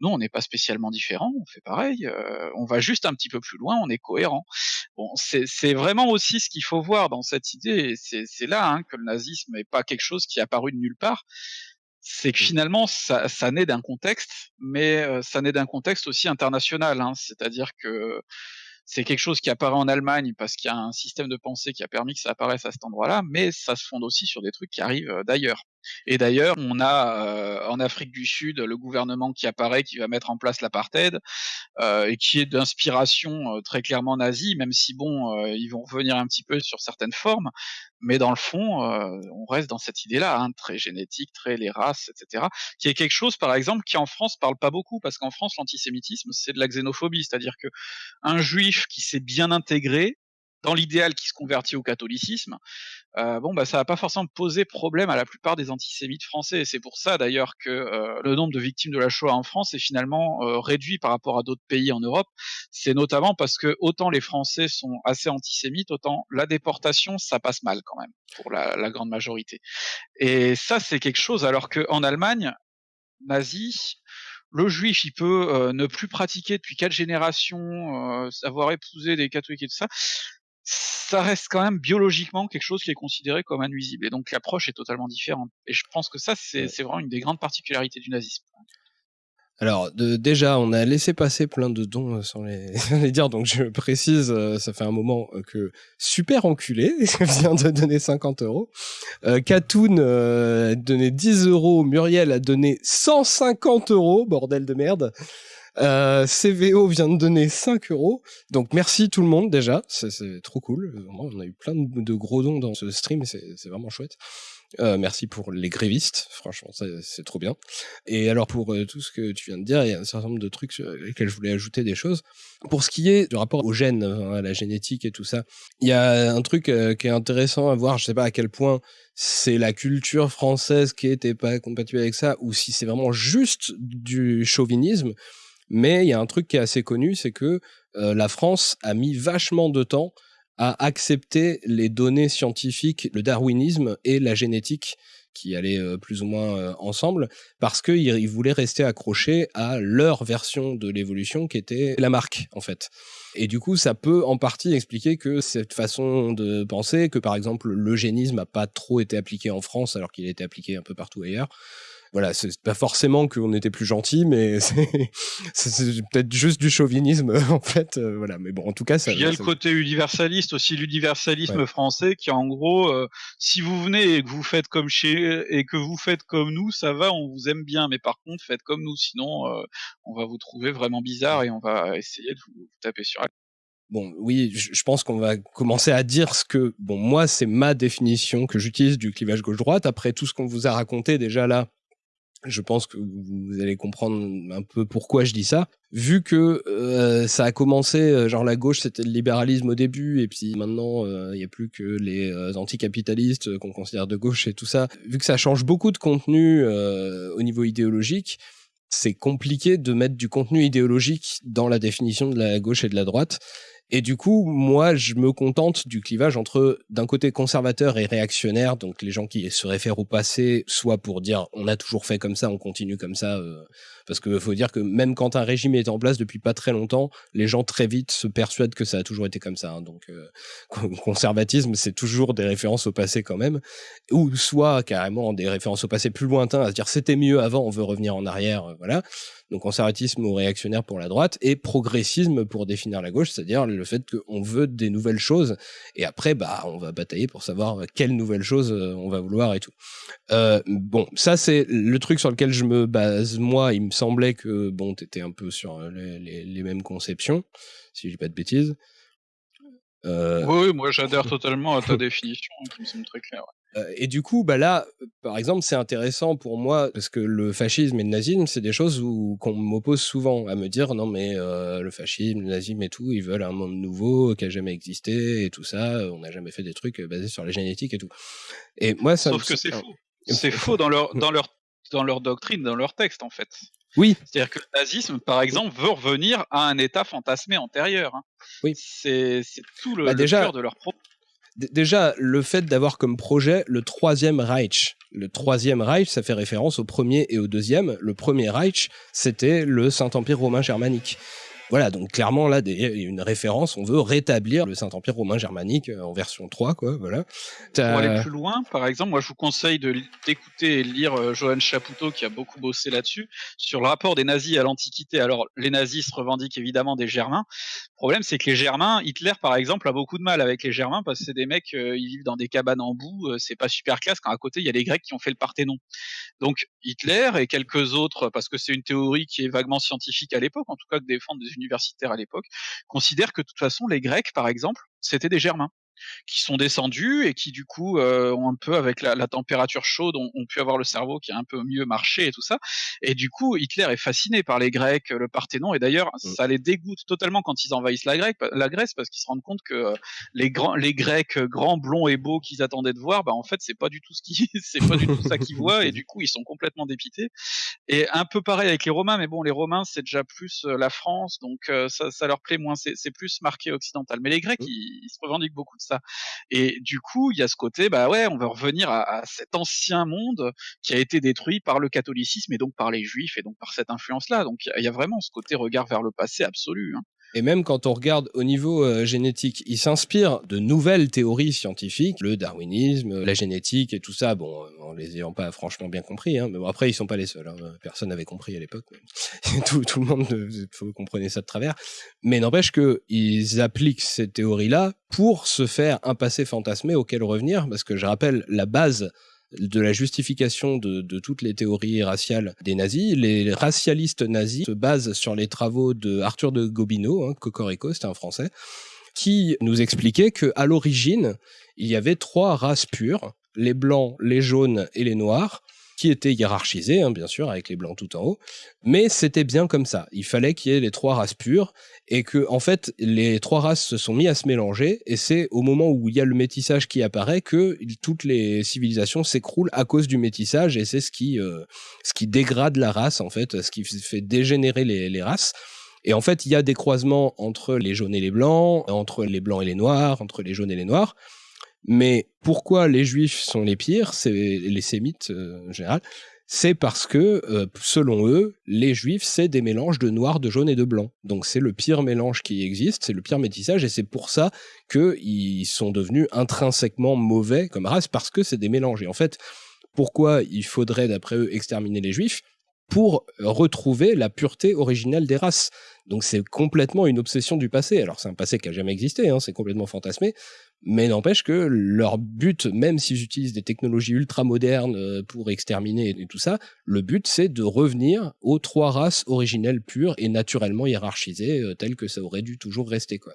B: Nous, on n'est pas spécialement différents, on fait pareil, euh, on va juste un petit peu plus loin, on est cohérent. Bon, c'est vraiment aussi ce qu'il faut voir dans cette idée, et c'est là hein, que le nazisme n'est pas quelque chose qui est apparu de nulle part c'est que mmh. finalement ça, ça naît d'un contexte, mais ça naît d'un contexte aussi international. Hein. C'est-à-dire que c'est quelque chose qui apparaît en Allemagne parce qu'il y a un système de pensée qui a permis que ça apparaisse à cet endroit-là, mais ça se fonde aussi sur des trucs qui arrivent d'ailleurs. Et d'ailleurs, on a euh, en Afrique du Sud le gouvernement qui apparaît, qui va mettre en place l'apartheid, euh, et qui est d'inspiration euh, très clairement nazie, même si bon, ils vont revenir un petit peu sur certaines formes, mais dans le fond, on reste dans cette idée-là, hein, très génétique, très les races, etc., qui est quelque chose, par exemple, qui en France parle pas beaucoup, parce qu'en France, l'antisémitisme, c'est de la xénophobie, c'est-à-dire que un juif qui s'est bien intégré, dans l'idéal qui se convertit au catholicisme, euh, bon bah ça va pas forcément poser problème à la plupart des antisémites français. C'est pour ça d'ailleurs que euh, le nombre de victimes de la Shoah en France est finalement euh, réduit par rapport à d'autres pays en Europe. C'est notamment parce que autant les Français sont assez antisémites, autant la déportation ça passe mal quand même pour la, la grande majorité. Et ça c'est quelque chose alors qu'en Allemagne nazie, le juif, il peut euh, ne plus pratiquer depuis quatre générations, euh, avoir épousé des catholiques et tout ça ça reste quand même biologiquement quelque chose qui est considéré comme un nuisible. Et donc l'approche est totalement différente. Et je pense que ça, c'est vraiment une des grandes particularités du nazisme.
A: Alors déjà, on a laissé passer plein de dons euh, sans les, dire, donc je précise, euh, ça fait un moment euh, que Super Enculé vient de donner 50 euros, euh, Katoun a donné 10 euros, Muriel a donné 150 euros, bordel de merde. Euh, CVO vient de donner 5 euros. Donc merci tout le monde déjà. C'est trop cool. on a eu plein de, gros dons dans ce stream. C'est vraiment chouette. Euh, merci pour les grévistes, franchement, c'est trop bien. Et alors pour euh, tout ce que tu viens de dire, il y a un certain nombre de trucs sur lesquels je voulais ajouter des choses. Pour ce qui est du rapport aux gènes, hein, à la génétique et tout ça, il y a un truc euh, qui est intéressant à voir. Je sais pas à quel point c'est la culture française qui était pas compatible avec ça, ou si c'est vraiment juste du chauvinisme. Mais il y a un truc qui est assez connu, c'est que euh, la France a mis vachement de temps à accepter les données scientifiques, le darwinisme et la génétique qui allaient euh, plus ou moins euh, ensemble, parce qu'ils voulaient rester accrochés à leur version de l'évolution qui était la marque, en fait. Et du coup, ça peut en partie expliquer que cette façon de penser, que par exemple l'eugénisme n'a pas trop été appliqué en France alors qu'il a été appliqué un peu partout ailleurs, voilà, c'est pas forcément qu'on était plus gentil, mais c'est peut-être juste du chauvinisme en fait. Euh, voilà, mais bon, en tout cas, ça.
B: Il y a le côté universaliste aussi, l'universalisme français qui, en gros, euh, si vous venez et que vous faites comme chez et que vous faites comme nous, ça va, on vous aime bien, mais par contre, faites comme nous, sinon, euh, on va vous trouver vraiment bizarre et on va essayer de vous, taper sur la
A: Bon, oui, je pense qu'on va commencer à dire ce que, bon, moi, c'est ma définition que j'utilise du clivage gauche-droite. Après tout ce qu'on vous a raconté déjà là, je pense que vous allez comprendre un peu pourquoi je dis ça. Vu que euh, ça a commencé, euh, genre la gauche c'était le libéralisme au début, et puis maintenant euh, il n'y a plus que les anticapitalistes qu'on considère de gauche et tout ça. Vu que ça change beaucoup de contenu au niveau idéologique, c'est compliqué de mettre du contenu idéologique dans la définition de la gauche et de la droite. Et du coup, moi, je me contente du clivage entre d'un côté conservateur et réactionnaire, donc les gens qui se réfèrent au passé, soit pour dire on a toujours fait comme ça, on continue comme ça, euh, parce qu'il faut dire que même quand un régime est en place depuis pas très longtemps, les gens très vite se persuadent que ça a toujours été comme ça. Hein. donc euh, conservatisme, c'est toujours des références au passé quand même, ou soit carrément des références au passé plus lointain, à se dire c'était mieux avant, on veut revenir en arrière, euh, voilà. Donc conservatisme ou réactionnaire pour la droite, et progressisme pour définir la gauche, c'est-à-dire le fait qu'on veut des nouvelles choses, et après, bah, on va batailler pour savoir quelles nouvelles choses euh, on va vouloir et tout. Euh, bon, ça c'est le truc sur lequel je me base. Moi, il me semblait que bon, t'étais un peu sur les, mêmes conceptions, si je dis pas de bêtises.
B: Euh, oui, moi j'adhère totalement à ta définition, qui me semble très claire.
A: Euh, et du coup, bah là, par exemple, c'est intéressant pour moi parce que le fascisme et le nazisme, c'est des choses où qu'on m'oppose souvent à me dire non mais euh, le fascisme, le nazisme et tout, ils veulent un monde nouveau qui a jamais existé et tout ça. On n'a jamais fait des trucs basés sur la génétique et tout. Et moi, ça
B: sauf que c'est faux. C'est faux dans leur dans leur dans leur doctrine, dans leur texte en fait.
A: Oui.
B: C'est-à-dire que le nazisme, par exemple, veut revenir à un état fantasmé antérieur. Hein.
A: Oui.
B: C'est tout le, bah, cœur de leur propos
A: déjà, le fait d'avoir comme projet le troisième Reich. Le troisième Reich, ça fait référence au premier et au deuxième. Le premier Reich, c'était le Saint-Empire romain germanique. Voilà, donc clairement là, des, une référence, on veut rétablir le Saint-Empire romain germanique euh, en version 3, quoi, voilà.
B: Pour aller plus loin, par exemple, moi je vous conseille d'écouter et lire euh, Johann Chapoutot, qui a beaucoup bossé là-dessus, sur le rapport des nazis à l'Antiquité. Alors, les nazis se revendiquent évidemment des Germains. Le problème, c'est que les Germains, Hitler par exemple, a beaucoup de mal avec les Germains, parce que c'est des mecs, euh, ils vivent dans des cabanes en boue, c'est pas super classe, quand à côté, il y a les Grecs qui ont fait le Parthénon. Donc, Hitler et quelques autres, parce que c'est une théorie qui est vaguement scientifique à l'époque, en tout cas que défendent des universitaires à l'époque, considèrent que de toute façon les Grecs, par exemple, c'était des Germains qui sont descendus et qui du coup euh, ont un peu avec la, la température chaude ont, ont, pu avoir le cerveau qui a un peu mieux marché et tout ça. Et du coup Hitler est fasciné par les Grecs le Parthénon. Et d'ailleurs mmh. ça les dégoûte totalement quand ils envahissent la, Grèce, la Grèce parce qu'ils se rendent compte que euh, les grands les Grecs grands blonds et beaux qu'ils attendaient de voir bah en fait c'est pas du tout ce qui c'est pas du tout ça qu'ils voient. Et du coup ils sont complètement dépités. Et un peu pareil avec les Romains mais bon les Romains c'est déjà plus euh, la France. Donc ça, ça leur plaît moins. C'est plus marqué occidental. Mais les Grecs mmh. ils, ils se revendiquent beaucoup de Et du coup, il y a ce côté, bah ouais, on va revenir à, à, cet ancien monde qui a été détruit par le catholicisme et donc par les juifs et donc par cette influence-là. Donc il y a vraiment ce côté regard vers le passé absolu. Hein.
A: Et même quand on regarde au niveau euh, génétique, il s'inspire de nouvelles théories scientifiques, le darwinisme, la génétique et tout ça, bon, euh, en les ayant pas franchement bien compris, hein, mais bon, après ils sont pas les seuls, hein, personne n'avait compris à l'époque, tout, tout, le monde comprenez ça de travers, mais n'empêche qu'ils appliquent ces théories-là pour se faire un passé fantasmé auquel revenir, parce que je rappelle, la base de la justification de, toutes les théories raciales des nazis. Les racialistes nazis se basent sur les travaux de Arthur de Gobineau, hein, Cocorico, c'était un français, qui nous expliquait que à l'origine, il y avait trois races pures, les blancs, les jaunes et les noirs, qui était hiérarchisé, hein, bien sûr, avec les blancs tout en haut, mais c'était bien comme ça. Il fallait qu'il y ait les trois races pures, et que, en fait, les trois races se sont mis à se mélanger, et c'est au moment où il y a le métissage qui apparaît que toutes les civilisations s'écroulent à cause du métissage, et c'est ce qui, euh, ce qui dégrade la race, en fait, ce qui fait dégénérer les, les races. Et en fait, il y a des croisements entre les jaunes et les blancs, entre les blancs et les noirs, entre les jaunes et les noirs. Mais pourquoi les juifs sont les pires, les sémites euh, en général, c'est parce que, euh, selon eux, les juifs, c'est des mélanges de noir, de jaune et de blanc. Donc c'est le pire mélange qui existe, c'est le pire métissage, et c'est pour ça qu'ils sont devenus intrinsèquement mauvais comme race, parce que c'est des mélanges. Et en fait, pourquoi il faudrait, d'après eux, exterminer les juifs? Pour retrouver la pureté originelle des races. Donc c'est complètement une obsession du passé. Alors c'est un passé qui a jamais existé, hein, c'est complètement fantasmé, mais n'empêche que leur but, même s'ils utilisent des technologies ultra modernes euh, pour exterminer et tout ça, le but c'est de revenir aux trois races originelles pures et naturellement hiérarchisées, euh, telles que ça aurait dû toujours rester. quoi.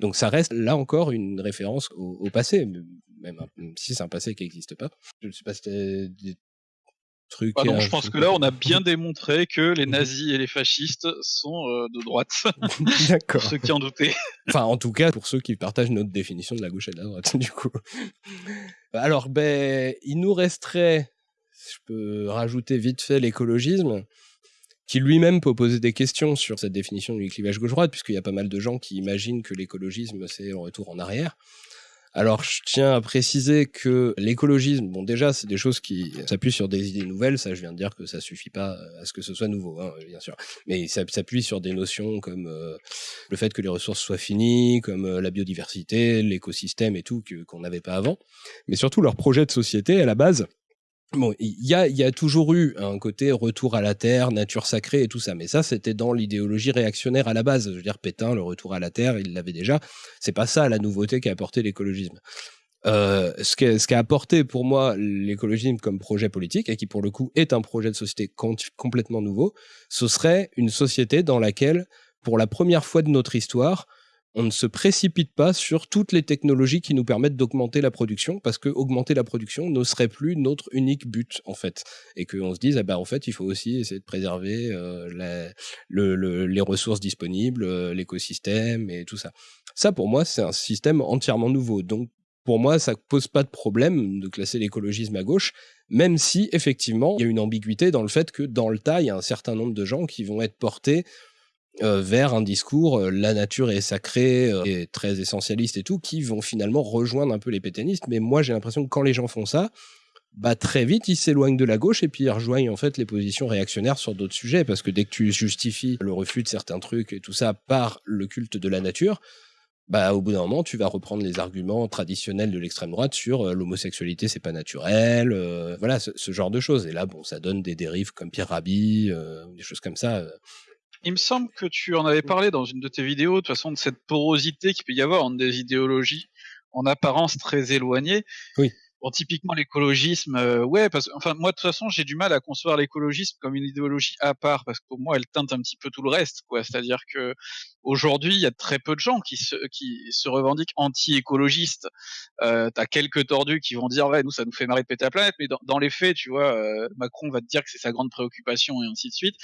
A: Donc ça reste là encore une référence au, passé, même, si c'est un passé qui n'existe pas. Je ne sais pas si
B: truc. Ah je pense que là, on a bien démontré que les nazis et les fascistes sont euh, de droite. D'accord. ceux qui en doutaient.
A: enfin, en tout cas, pour ceux qui partagent notre définition de la gauche et de la droite, du coup. Alors, ben, il nous resterait, je peux rajouter vite fait l'écologisme, qui lui-même peut poser des questions sur cette définition du clivage gauche-droite, puisqu'il y a pas mal de gens qui imaginent que l'écologisme, c'est un retour en arrière. Alors, je tiens à préciser que l'écologisme, bon, déjà, c'est des choses qui s'appuient sur des idées nouvelles. Ça, je viens de dire que ça suffit pas à ce que ce soit nouveau, hein, bien sûr. Mais ça s'appuie sur des notions comme euh, le fait que les ressources soient finies, comme euh, la biodiversité, l'écosystème et tout, qu'on n'avait pas avant. Mais surtout, leur projet de société, à la base, Bon, il y a, y a toujours eu un côté retour à la terre, nature sacrée et tout ça, mais ça c'était dans l'idéologie réactionnaire à la base. Je veux dire, Pétain, le retour à la terre, il l'avait déjà. C'est pas ça la nouveauté qu'a apporté l'écologisme. Euh, ce qu'a apporté pour moi l'écologisme comme projet politique, et qui pour le coup est un projet de société complètement nouveau, ce serait une société dans laquelle, pour la première fois de notre histoire, on ne se précipite pas sur toutes les technologies qui nous permettent d'augmenter la production, parce que augmenter la production ne serait plus notre unique but, en fait. Et qu'on se dise, ah ben, en fait, il faut aussi essayer de préserver euh, les ressources disponibles, euh, l'écosystème et tout ça. Ça, pour moi, c'est un système entièrement nouveau. Donc, pour moi, ça pose pas de problème de classer l'écologisme à gauche, même si, effectivement, il y a une ambiguïté dans le fait que, dans le tas, il y a un certain nombre de gens qui vont être portés euh, vers un discours euh, la nature est sacrée euh, et très essentialiste et tout qui vont finalement rejoindre un peu les pétainistes. Mais moi j'ai l'impression que quand les gens font ça bah très vite ils s'éloignent de la gauche et puis ils rejoignent en fait les positions réactionnaires sur d'autres sujets. Parce que dès que tu justifies le refus de certains trucs et tout ça par le culte de la nature bah au bout d'un moment tu vas reprendre les arguments traditionnels de l'extrême droite sur l'homosexualité c'est pas naturel voilà ce, genre de choses. Et là bon ça donne des dérives comme Pierre Rabhi des choses comme ça
B: il me semble que tu en avais parlé dans une de tes vidéos, de toute façon, de cette porosité qu'il peut y avoir entre des idéologies en apparence très éloignées.
A: Oui.
B: Bon, typiquement l'écologisme, euh, ouais, parce enfin moi de toute façon j'ai du mal à concevoir l'écologisme comme une idéologie à part parce que pour moi elle teinte un petit peu tout le reste, quoi. C'est-à-dire que aujourd'hui il y a très peu de gens qui se qui se revendiquent anti-écologistes. Euh, T'as quelques tordus qui vont dire ouais nous ça nous fait marrer de péter la planète, mais dans, dans les faits tu vois euh, Macron va te dire que c'est sa grande préoccupation et ainsi de suite.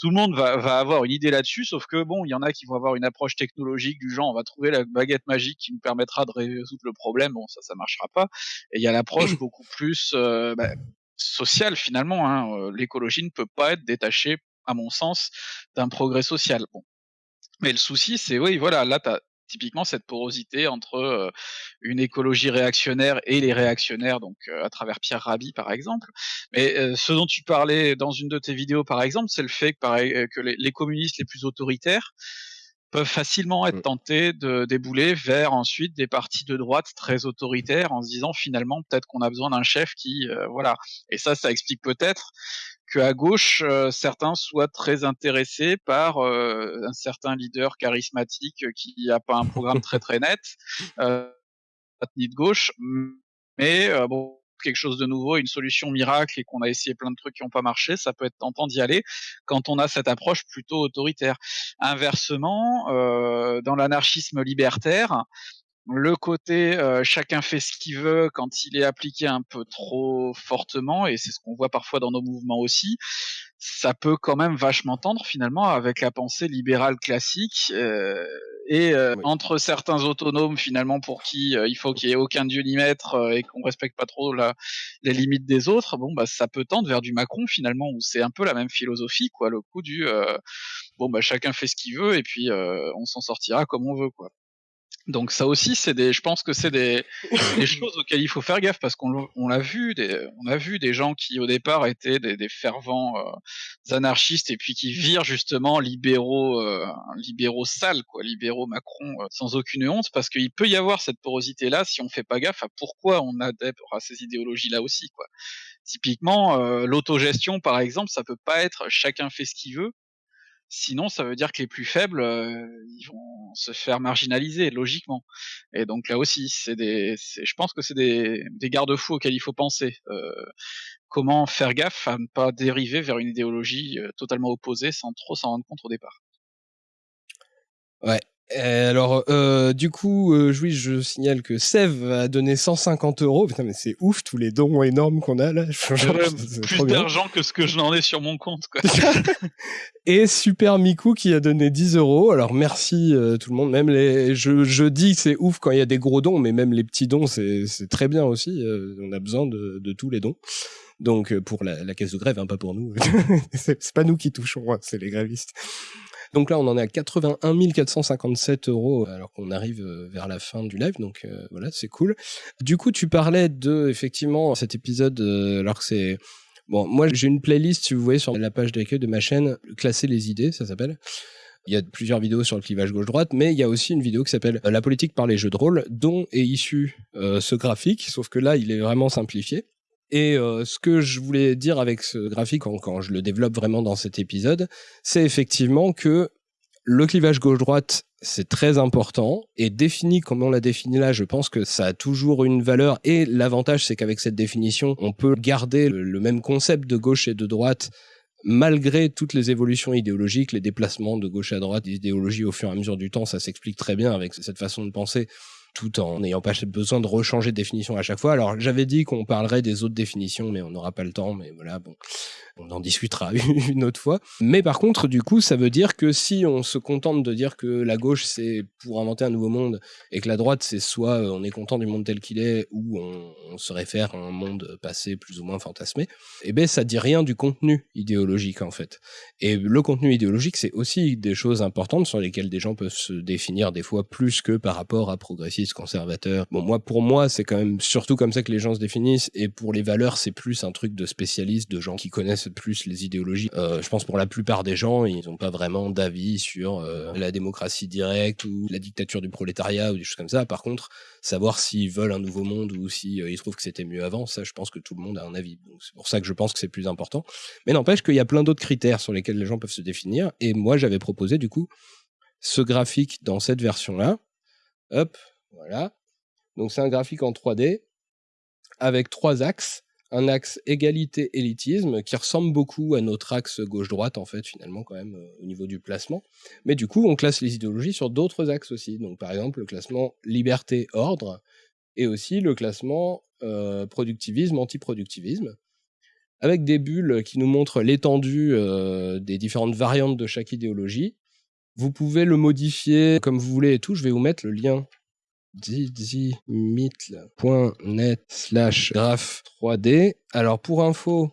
B: Tout le monde va va avoir une idée là-dessus, sauf que bon il y en a qui vont avoir une approche technologique du genre on va trouver la baguette magique qui nous permettra de résoudre le problème, bon ça ça marchera pas. Et il y a la approche beaucoup plus euh, bah, sociale finalement. Hein. Euh, l'écologie ne peut pas être détachée, à mon sens, d'un progrès social. Bon. Mais le souci, c'est oui, voilà, là, tu as typiquement cette porosité entre euh, une écologie réactionnaire et les réactionnaires, donc à travers Pierre Rabhi par exemple. Mais ce dont tu parlais dans une de tes vidéos par exemple, c'est le fait que, pareil, que les, les, communistes les plus autoritaires peuvent facilement être mmh. tentés de débouler vers ensuite des partis de droite très autoritaires en se disant finalement peut-être qu'on a besoin d'un chef qui euh, voilà et ça ça explique peut-être que à gauche euh, certains soient très intéressés par euh, un certain leader charismatique qui n'a pas un programme très très net euh, ni de gauche mais bon quelque chose de nouveau, une solution miracle et qu'on a essayé plein de trucs qui n'ont pas marché, ça peut être tentant d'y aller quand on a cette approche plutôt autoritaire. Inversement, euh, dans l'anarchisme libertaire, le côté euh, chacun fait ce qu'il veut quand il est appliqué un peu trop fortement, et c'est ce qu'on voit parfois dans nos mouvements aussi, ça peut quand même vachement tendre finalement avec la pensée libérale classique. Euh, et euh, entre certains autonomes finalement pour qui euh, il faut qu'il y ait aucun dieu ni maître euh, et qu'on respecte pas trop la, les limites des autres, bon bah ça peut tendre vers du Macron finalement où c'est un peu la même philosophie quoi, le coup du bon bah chacun fait ce qu'il veut et puis on s'en sortira comme on veut quoi. Donc ça aussi, c'est des, je pense que c'est des, des, choses auxquelles il faut faire gaffe parce qu'on on l'a vu, des, on a vu des gens qui au départ étaient des, des fervents euh, anarchistes et puis qui virent justement libéraux, euh, libéraux sales, quoi, libéraux Macron euh, sans aucune honte, parce qu'il peut y avoir cette porosité là si on fait pas gaffe à pourquoi on adhère à ces idéologies là aussi, quoi. Typiquement, l'autogestion par exemple, ça peut pas être chacun fait ce qu'il veut Sinon, ça veut dire que les plus faibles, euh, ils vont se faire marginaliser logiquement. Et donc là aussi, c'est des, je pense que c'est des, des garde-fous auxquels il faut penser. Euh, comment faire gaffe à ne pas dériver vers une idéologie euh, totalement opposée sans trop s'en rendre compte au départ.
A: Ouais, alors, euh, du coup, euh, oui, je signale que Sev a donné 150 euros. Putain, mais c'est ouf, tous les dons énormes qu'on a là.
B: plus d'argent que ce que je n'en ai sur mon compte. Quoi.
A: Et Super Miku qui a donné 10 euros. Alors, merci euh, tout le monde. Même les, je, je dis c'est ouf quand il y a des gros dons, mais même les petits dons, c'est très bien aussi. Euh, on a besoin de, de, tous les dons. Donc, pour la, la caisse de grève, hein, pas pour nous. c'est pas nous qui touchons, hein, c'est les grévistes. Donc là, on en est à 81 457 euros alors qu'on arrive euh, vers la fin du live. Donc euh, voilà, c'est cool. Du coup, tu parlais de effectivement cet épisode euh, alors que c'est bon. Moi, j'ai une playlist, si vous voyez sur la page d'accueil de ma chaîne, classer les idées, ça s'appelle. Il y a plusieurs vidéos sur le clivage gauche-droite, mais il y a aussi une vidéo qui s'appelle La politique par les jeux de rôle, dont est issu ce graphique, sauf que là, il est vraiment simplifié. Et ce que je voulais dire avec ce graphique, quand je le développe vraiment dans cet épisode, c'est effectivement que le clivage gauche-droite, c'est très important et défini comme on l'a défini là, je pense que ça a toujours une valeur. Et l'avantage c'est qu'avec cette définition, on peut garder le même concept de gauche et de droite malgré toutes les évolutions idéologiques, les déplacements de gauche à droite, des idéologies au fur et à mesure du temps, ça s'explique très bien avec cette façon de penser tout en n'ayant pas besoin de rechanger de définition à chaque fois. Alors j'avais dit qu'on parlerait des autres définitions, mais on n'aura pas le temps. Mais voilà, bon, on en discutera une autre fois. Mais par contre, du coup, ça veut dire que si on se contente de dire que la gauche c'est pour inventer un nouveau monde et que la droite c'est soit euh, on est content du monde tel qu'il est ou on, se réfère à un monde passé plus ou moins fantasmé, eh ben ça dit rien du contenu idéologique en fait. Et le contenu idéologique c'est aussi des choses importantes sur lesquelles des gens peuvent se définir des fois plus que par rapport à conservateurs. Bon moi pour moi c'est quand même surtout comme ça que les gens se définissent et pour les valeurs c'est plus un truc de spécialistes, de gens qui connaissent plus les idéologies. Euh, je pense pour la plupart des gens, ils n'ont pas vraiment d'avis sur euh, la démocratie directe ou la dictature du prolétariat ou des choses comme ça. Par contre, savoir s'ils veulent un nouveau monde ou s'ils euh, trouvent que c'était mieux avant, ça, je pense que tout le monde a un avis. C'est pour ça que je pense que c'est plus important. Mais n'empêche qu'il y a plein d'autres critères sur lesquels les gens peuvent se définir. Et moi, j'avais proposé du coup ce graphique dans cette version-là. Hop, voilà. Donc c'est un graphique en 3D avec trois axes un axe égalité-élitisme qui ressemble beaucoup à notre axe gauche-droite, en fait, finalement, quand même, euh, au niveau du placement. Mais du coup, on classe les idéologies sur d'autres axes aussi. Donc, par exemple, le classement liberté-ordre et aussi le classement euh, productivisme-antiproductivisme, avec des bulles qui nous montrent l'étendue euh, des différentes variantes de chaque idéologie. Vous pouvez le modifier comme vous voulez et tout. Je vais vous mettre le lien dizimitl.net slash graph 3D. Alors pour info,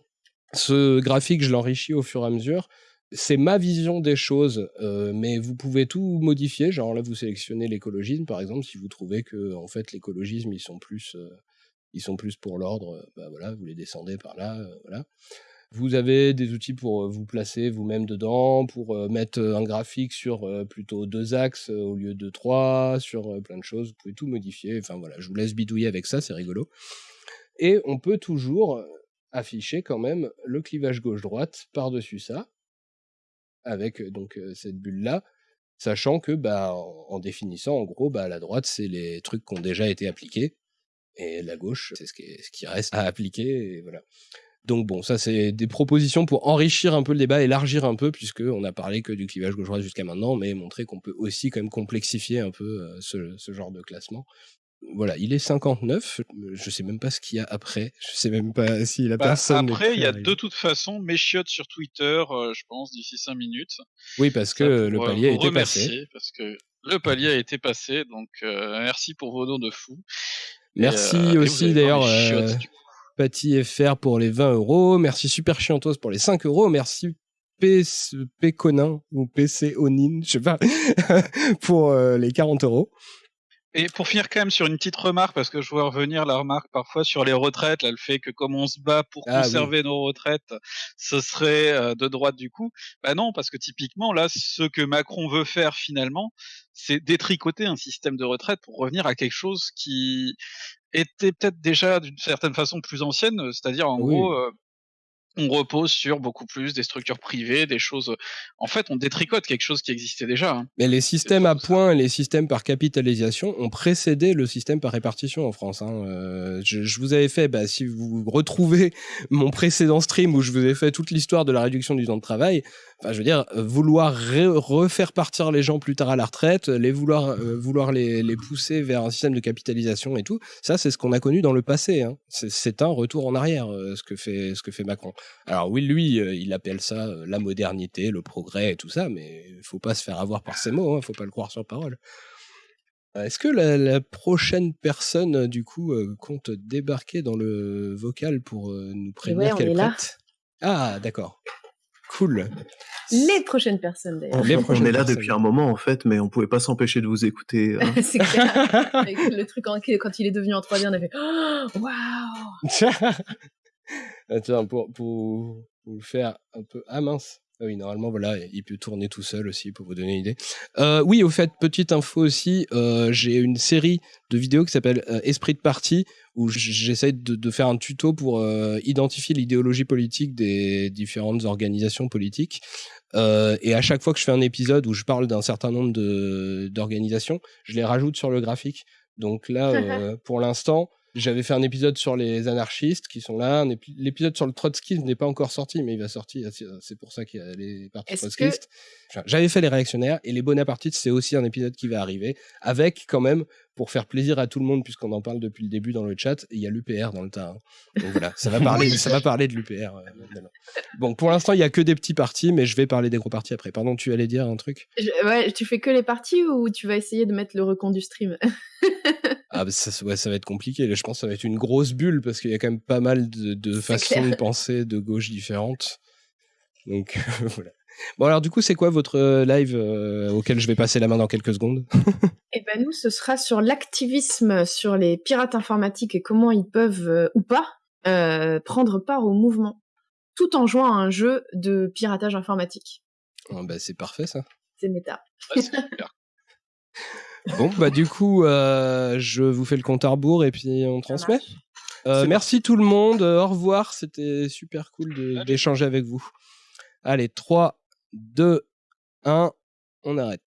A: ce graphique, je l'enrichis au fur et à mesure. C'est ma vision des choses, euh, mais vous pouvez tout modifier. Genre là, vous sélectionnez l'écologisme, par exemple, si vous trouvez que en fait l'écologisme ils sont plus, euh, ils pour l'ordre, bah voilà, vous les descendez par là, euh, voilà. Vous avez des outils pour euh, vous placer vous-même dedans, pour euh, mettre euh, un graphique sur plutôt deux axes au lieu de trois, sur plein de choses. Vous pouvez tout modifier. Enfin voilà, je vous laisse bidouiller avec ça, c'est rigolo. Et on peut toujours afficher quand même le clivage gauche-droite par-dessus ça, avec donc cette bulle-là, sachant que bah, en, définissant, en gros, bah, la droite, c'est les trucs qui ont déjà été appliqués, et la gauche, c'est ce ce qui reste à appliquer, et voilà. Donc bon, ça c'est des propositions pour enrichir un peu le débat, élargir un peu, puisque on a parlé que du clivage gauche-droite jusqu'à maintenant, mais montrer qu'on peut aussi quand même complexifier un peu euh, ce, genre de classement. Voilà, il est 59. Je sais même pas ce qu'il y a après. Je sais même pas s'il a bah, personne.
B: Après, il y a de toute façon mes chiottes sur Twitter, euh, je pense, d'ici 5 minutes.
A: Oui, parce que le palier a été passé.
B: Parce que le palier a été passé, donc euh, merci pour vos dons de fou.
A: Merci aussi d'ailleurs. Patty FR pour les 20 euros. Merci Super Chiantos pour les 5 euros. Merci Péconin ou PC Onin, je sais pas, pour euh, les 40 euros.
B: Et pour finir quand même sur une petite remarque, parce que je vois revenir la remarque parfois sur les retraites, là, le fait que comme on se bat pour ah conserver nos retraites, ce serait euh, de droite du coup. Bah non, parce que typiquement là, ce que Macron veut faire finalement, c'est détricoter un système de retraite pour revenir à quelque chose qui était peut-être déjà d'une certaine façon plus ancienne, c'est-à-dire en gros, euh, on repose sur beaucoup plus des structures privées, des choses. En fait, on détricote quelque chose qui existait déjà. Hein.
A: Mais les systèmes à points et les systèmes par capitalisation ont précédé le système par répartition en France. Hein. Euh, je, vous avais fait, bah, si vous retrouvez mon précédent stream où je vous ai fait toute l'histoire de la réduction du temps de travail, Enfin, je veux dire, vouloir refaire partir les gens plus tard à la retraite, les vouloir, euh, vouloir les, les, pousser vers un système de capitalisation et tout, ça, c'est ce qu'on a connu dans le passé. Hein. C'est un retour en arrière, euh, ce, que fait, ce que fait Macron. Alors oui, lui, euh, il appelle ça la modernité, le progrès et tout ça, mais il faut pas se faire avoir par ces mots, il hein, faut pas le croire sur parole. Est-ce que la, prochaine personne, du coup, compte débarquer dans le vocal pour nous prévenir qu'elle prête? Ah, d'accord. Cool.
C: Les prochaines personnes d'ailleurs.
D: on est là depuis un moment en fait, mais on pouvait pas s'empêcher de vous écouter. Hein.
C: c'est clair. le truc quand il est devenu en 3D, on a fait oh, Waouh
A: Attends, pour, pour, pour, le faire un peu. Ah mince Ah oui, normalement, voilà, il peut tourner tout seul aussi, pour vous donner une idée. Euh, oui, au fait, petite info aussi, euh, j'ai une série de vidéos qui s'appelle euh, Esprit de parti, où j'essaie de, de, faire un tuto pour identifier l'idéologie politique des différentes organisations politiques. Et à chaque fois que je fais un épisode où je parle d'un certain nombre d'organisations, je les rajoute sur le graphique. Donc là, pour l'instant, j'avais fait un épisode sur les anarchistes qui sont là. L'épisode sur le trotskisme n'est pas encore sorti, mais il va sortir. C'est pour ça qu'il y a les partis trotskistes. J'avais fait les réactionnaires et les bonapartistes, c'est aussi un épisode qui va arriver avec quand même, pour faire plaisir à tout le monde, puisqu'on en parle depuis le début dans le chat, il y a l'UPR dans le tas. Hein. Donc voilà, ça va parler, ça va parler de l'UPR. Euh, bon, pour l'instant, il y a que des petits partis, mais je vais parler des gros partis après. Pardon, tu allais dire un truc?
C: Ouais, tu fais que les partis ou tu vas essayer de mettre le recon du stream?
A: Ah, bah ça, ouais, ça va être compliqué. je pense que ça va être une grosse bulle parce qu'il y a quand même pas mal de, de façons de penser de gauche différentes. Donc voilà. Bon alors du coup, c'est quoi votre euh, live euh, auquel je vais passer la main dans quelques secondes?
C: Eh ben nous, ce sera sur l'activisme sur les pirates informatiques et comment ils peuvent euh, ou pas prendre part au mouvement, tout en jouant à un jeu de piratage informatique.
A: Oh, bah, c'est parfait ça.
C: C'est méta.
A: Bon, bah du coup, euh, je vous fais le compte à rebours et puis on transmet. Euh, merci tout le monde. Au revoir. C'était super cool d'échanger avec vous. Allez, 3, 2, 1, on arrête.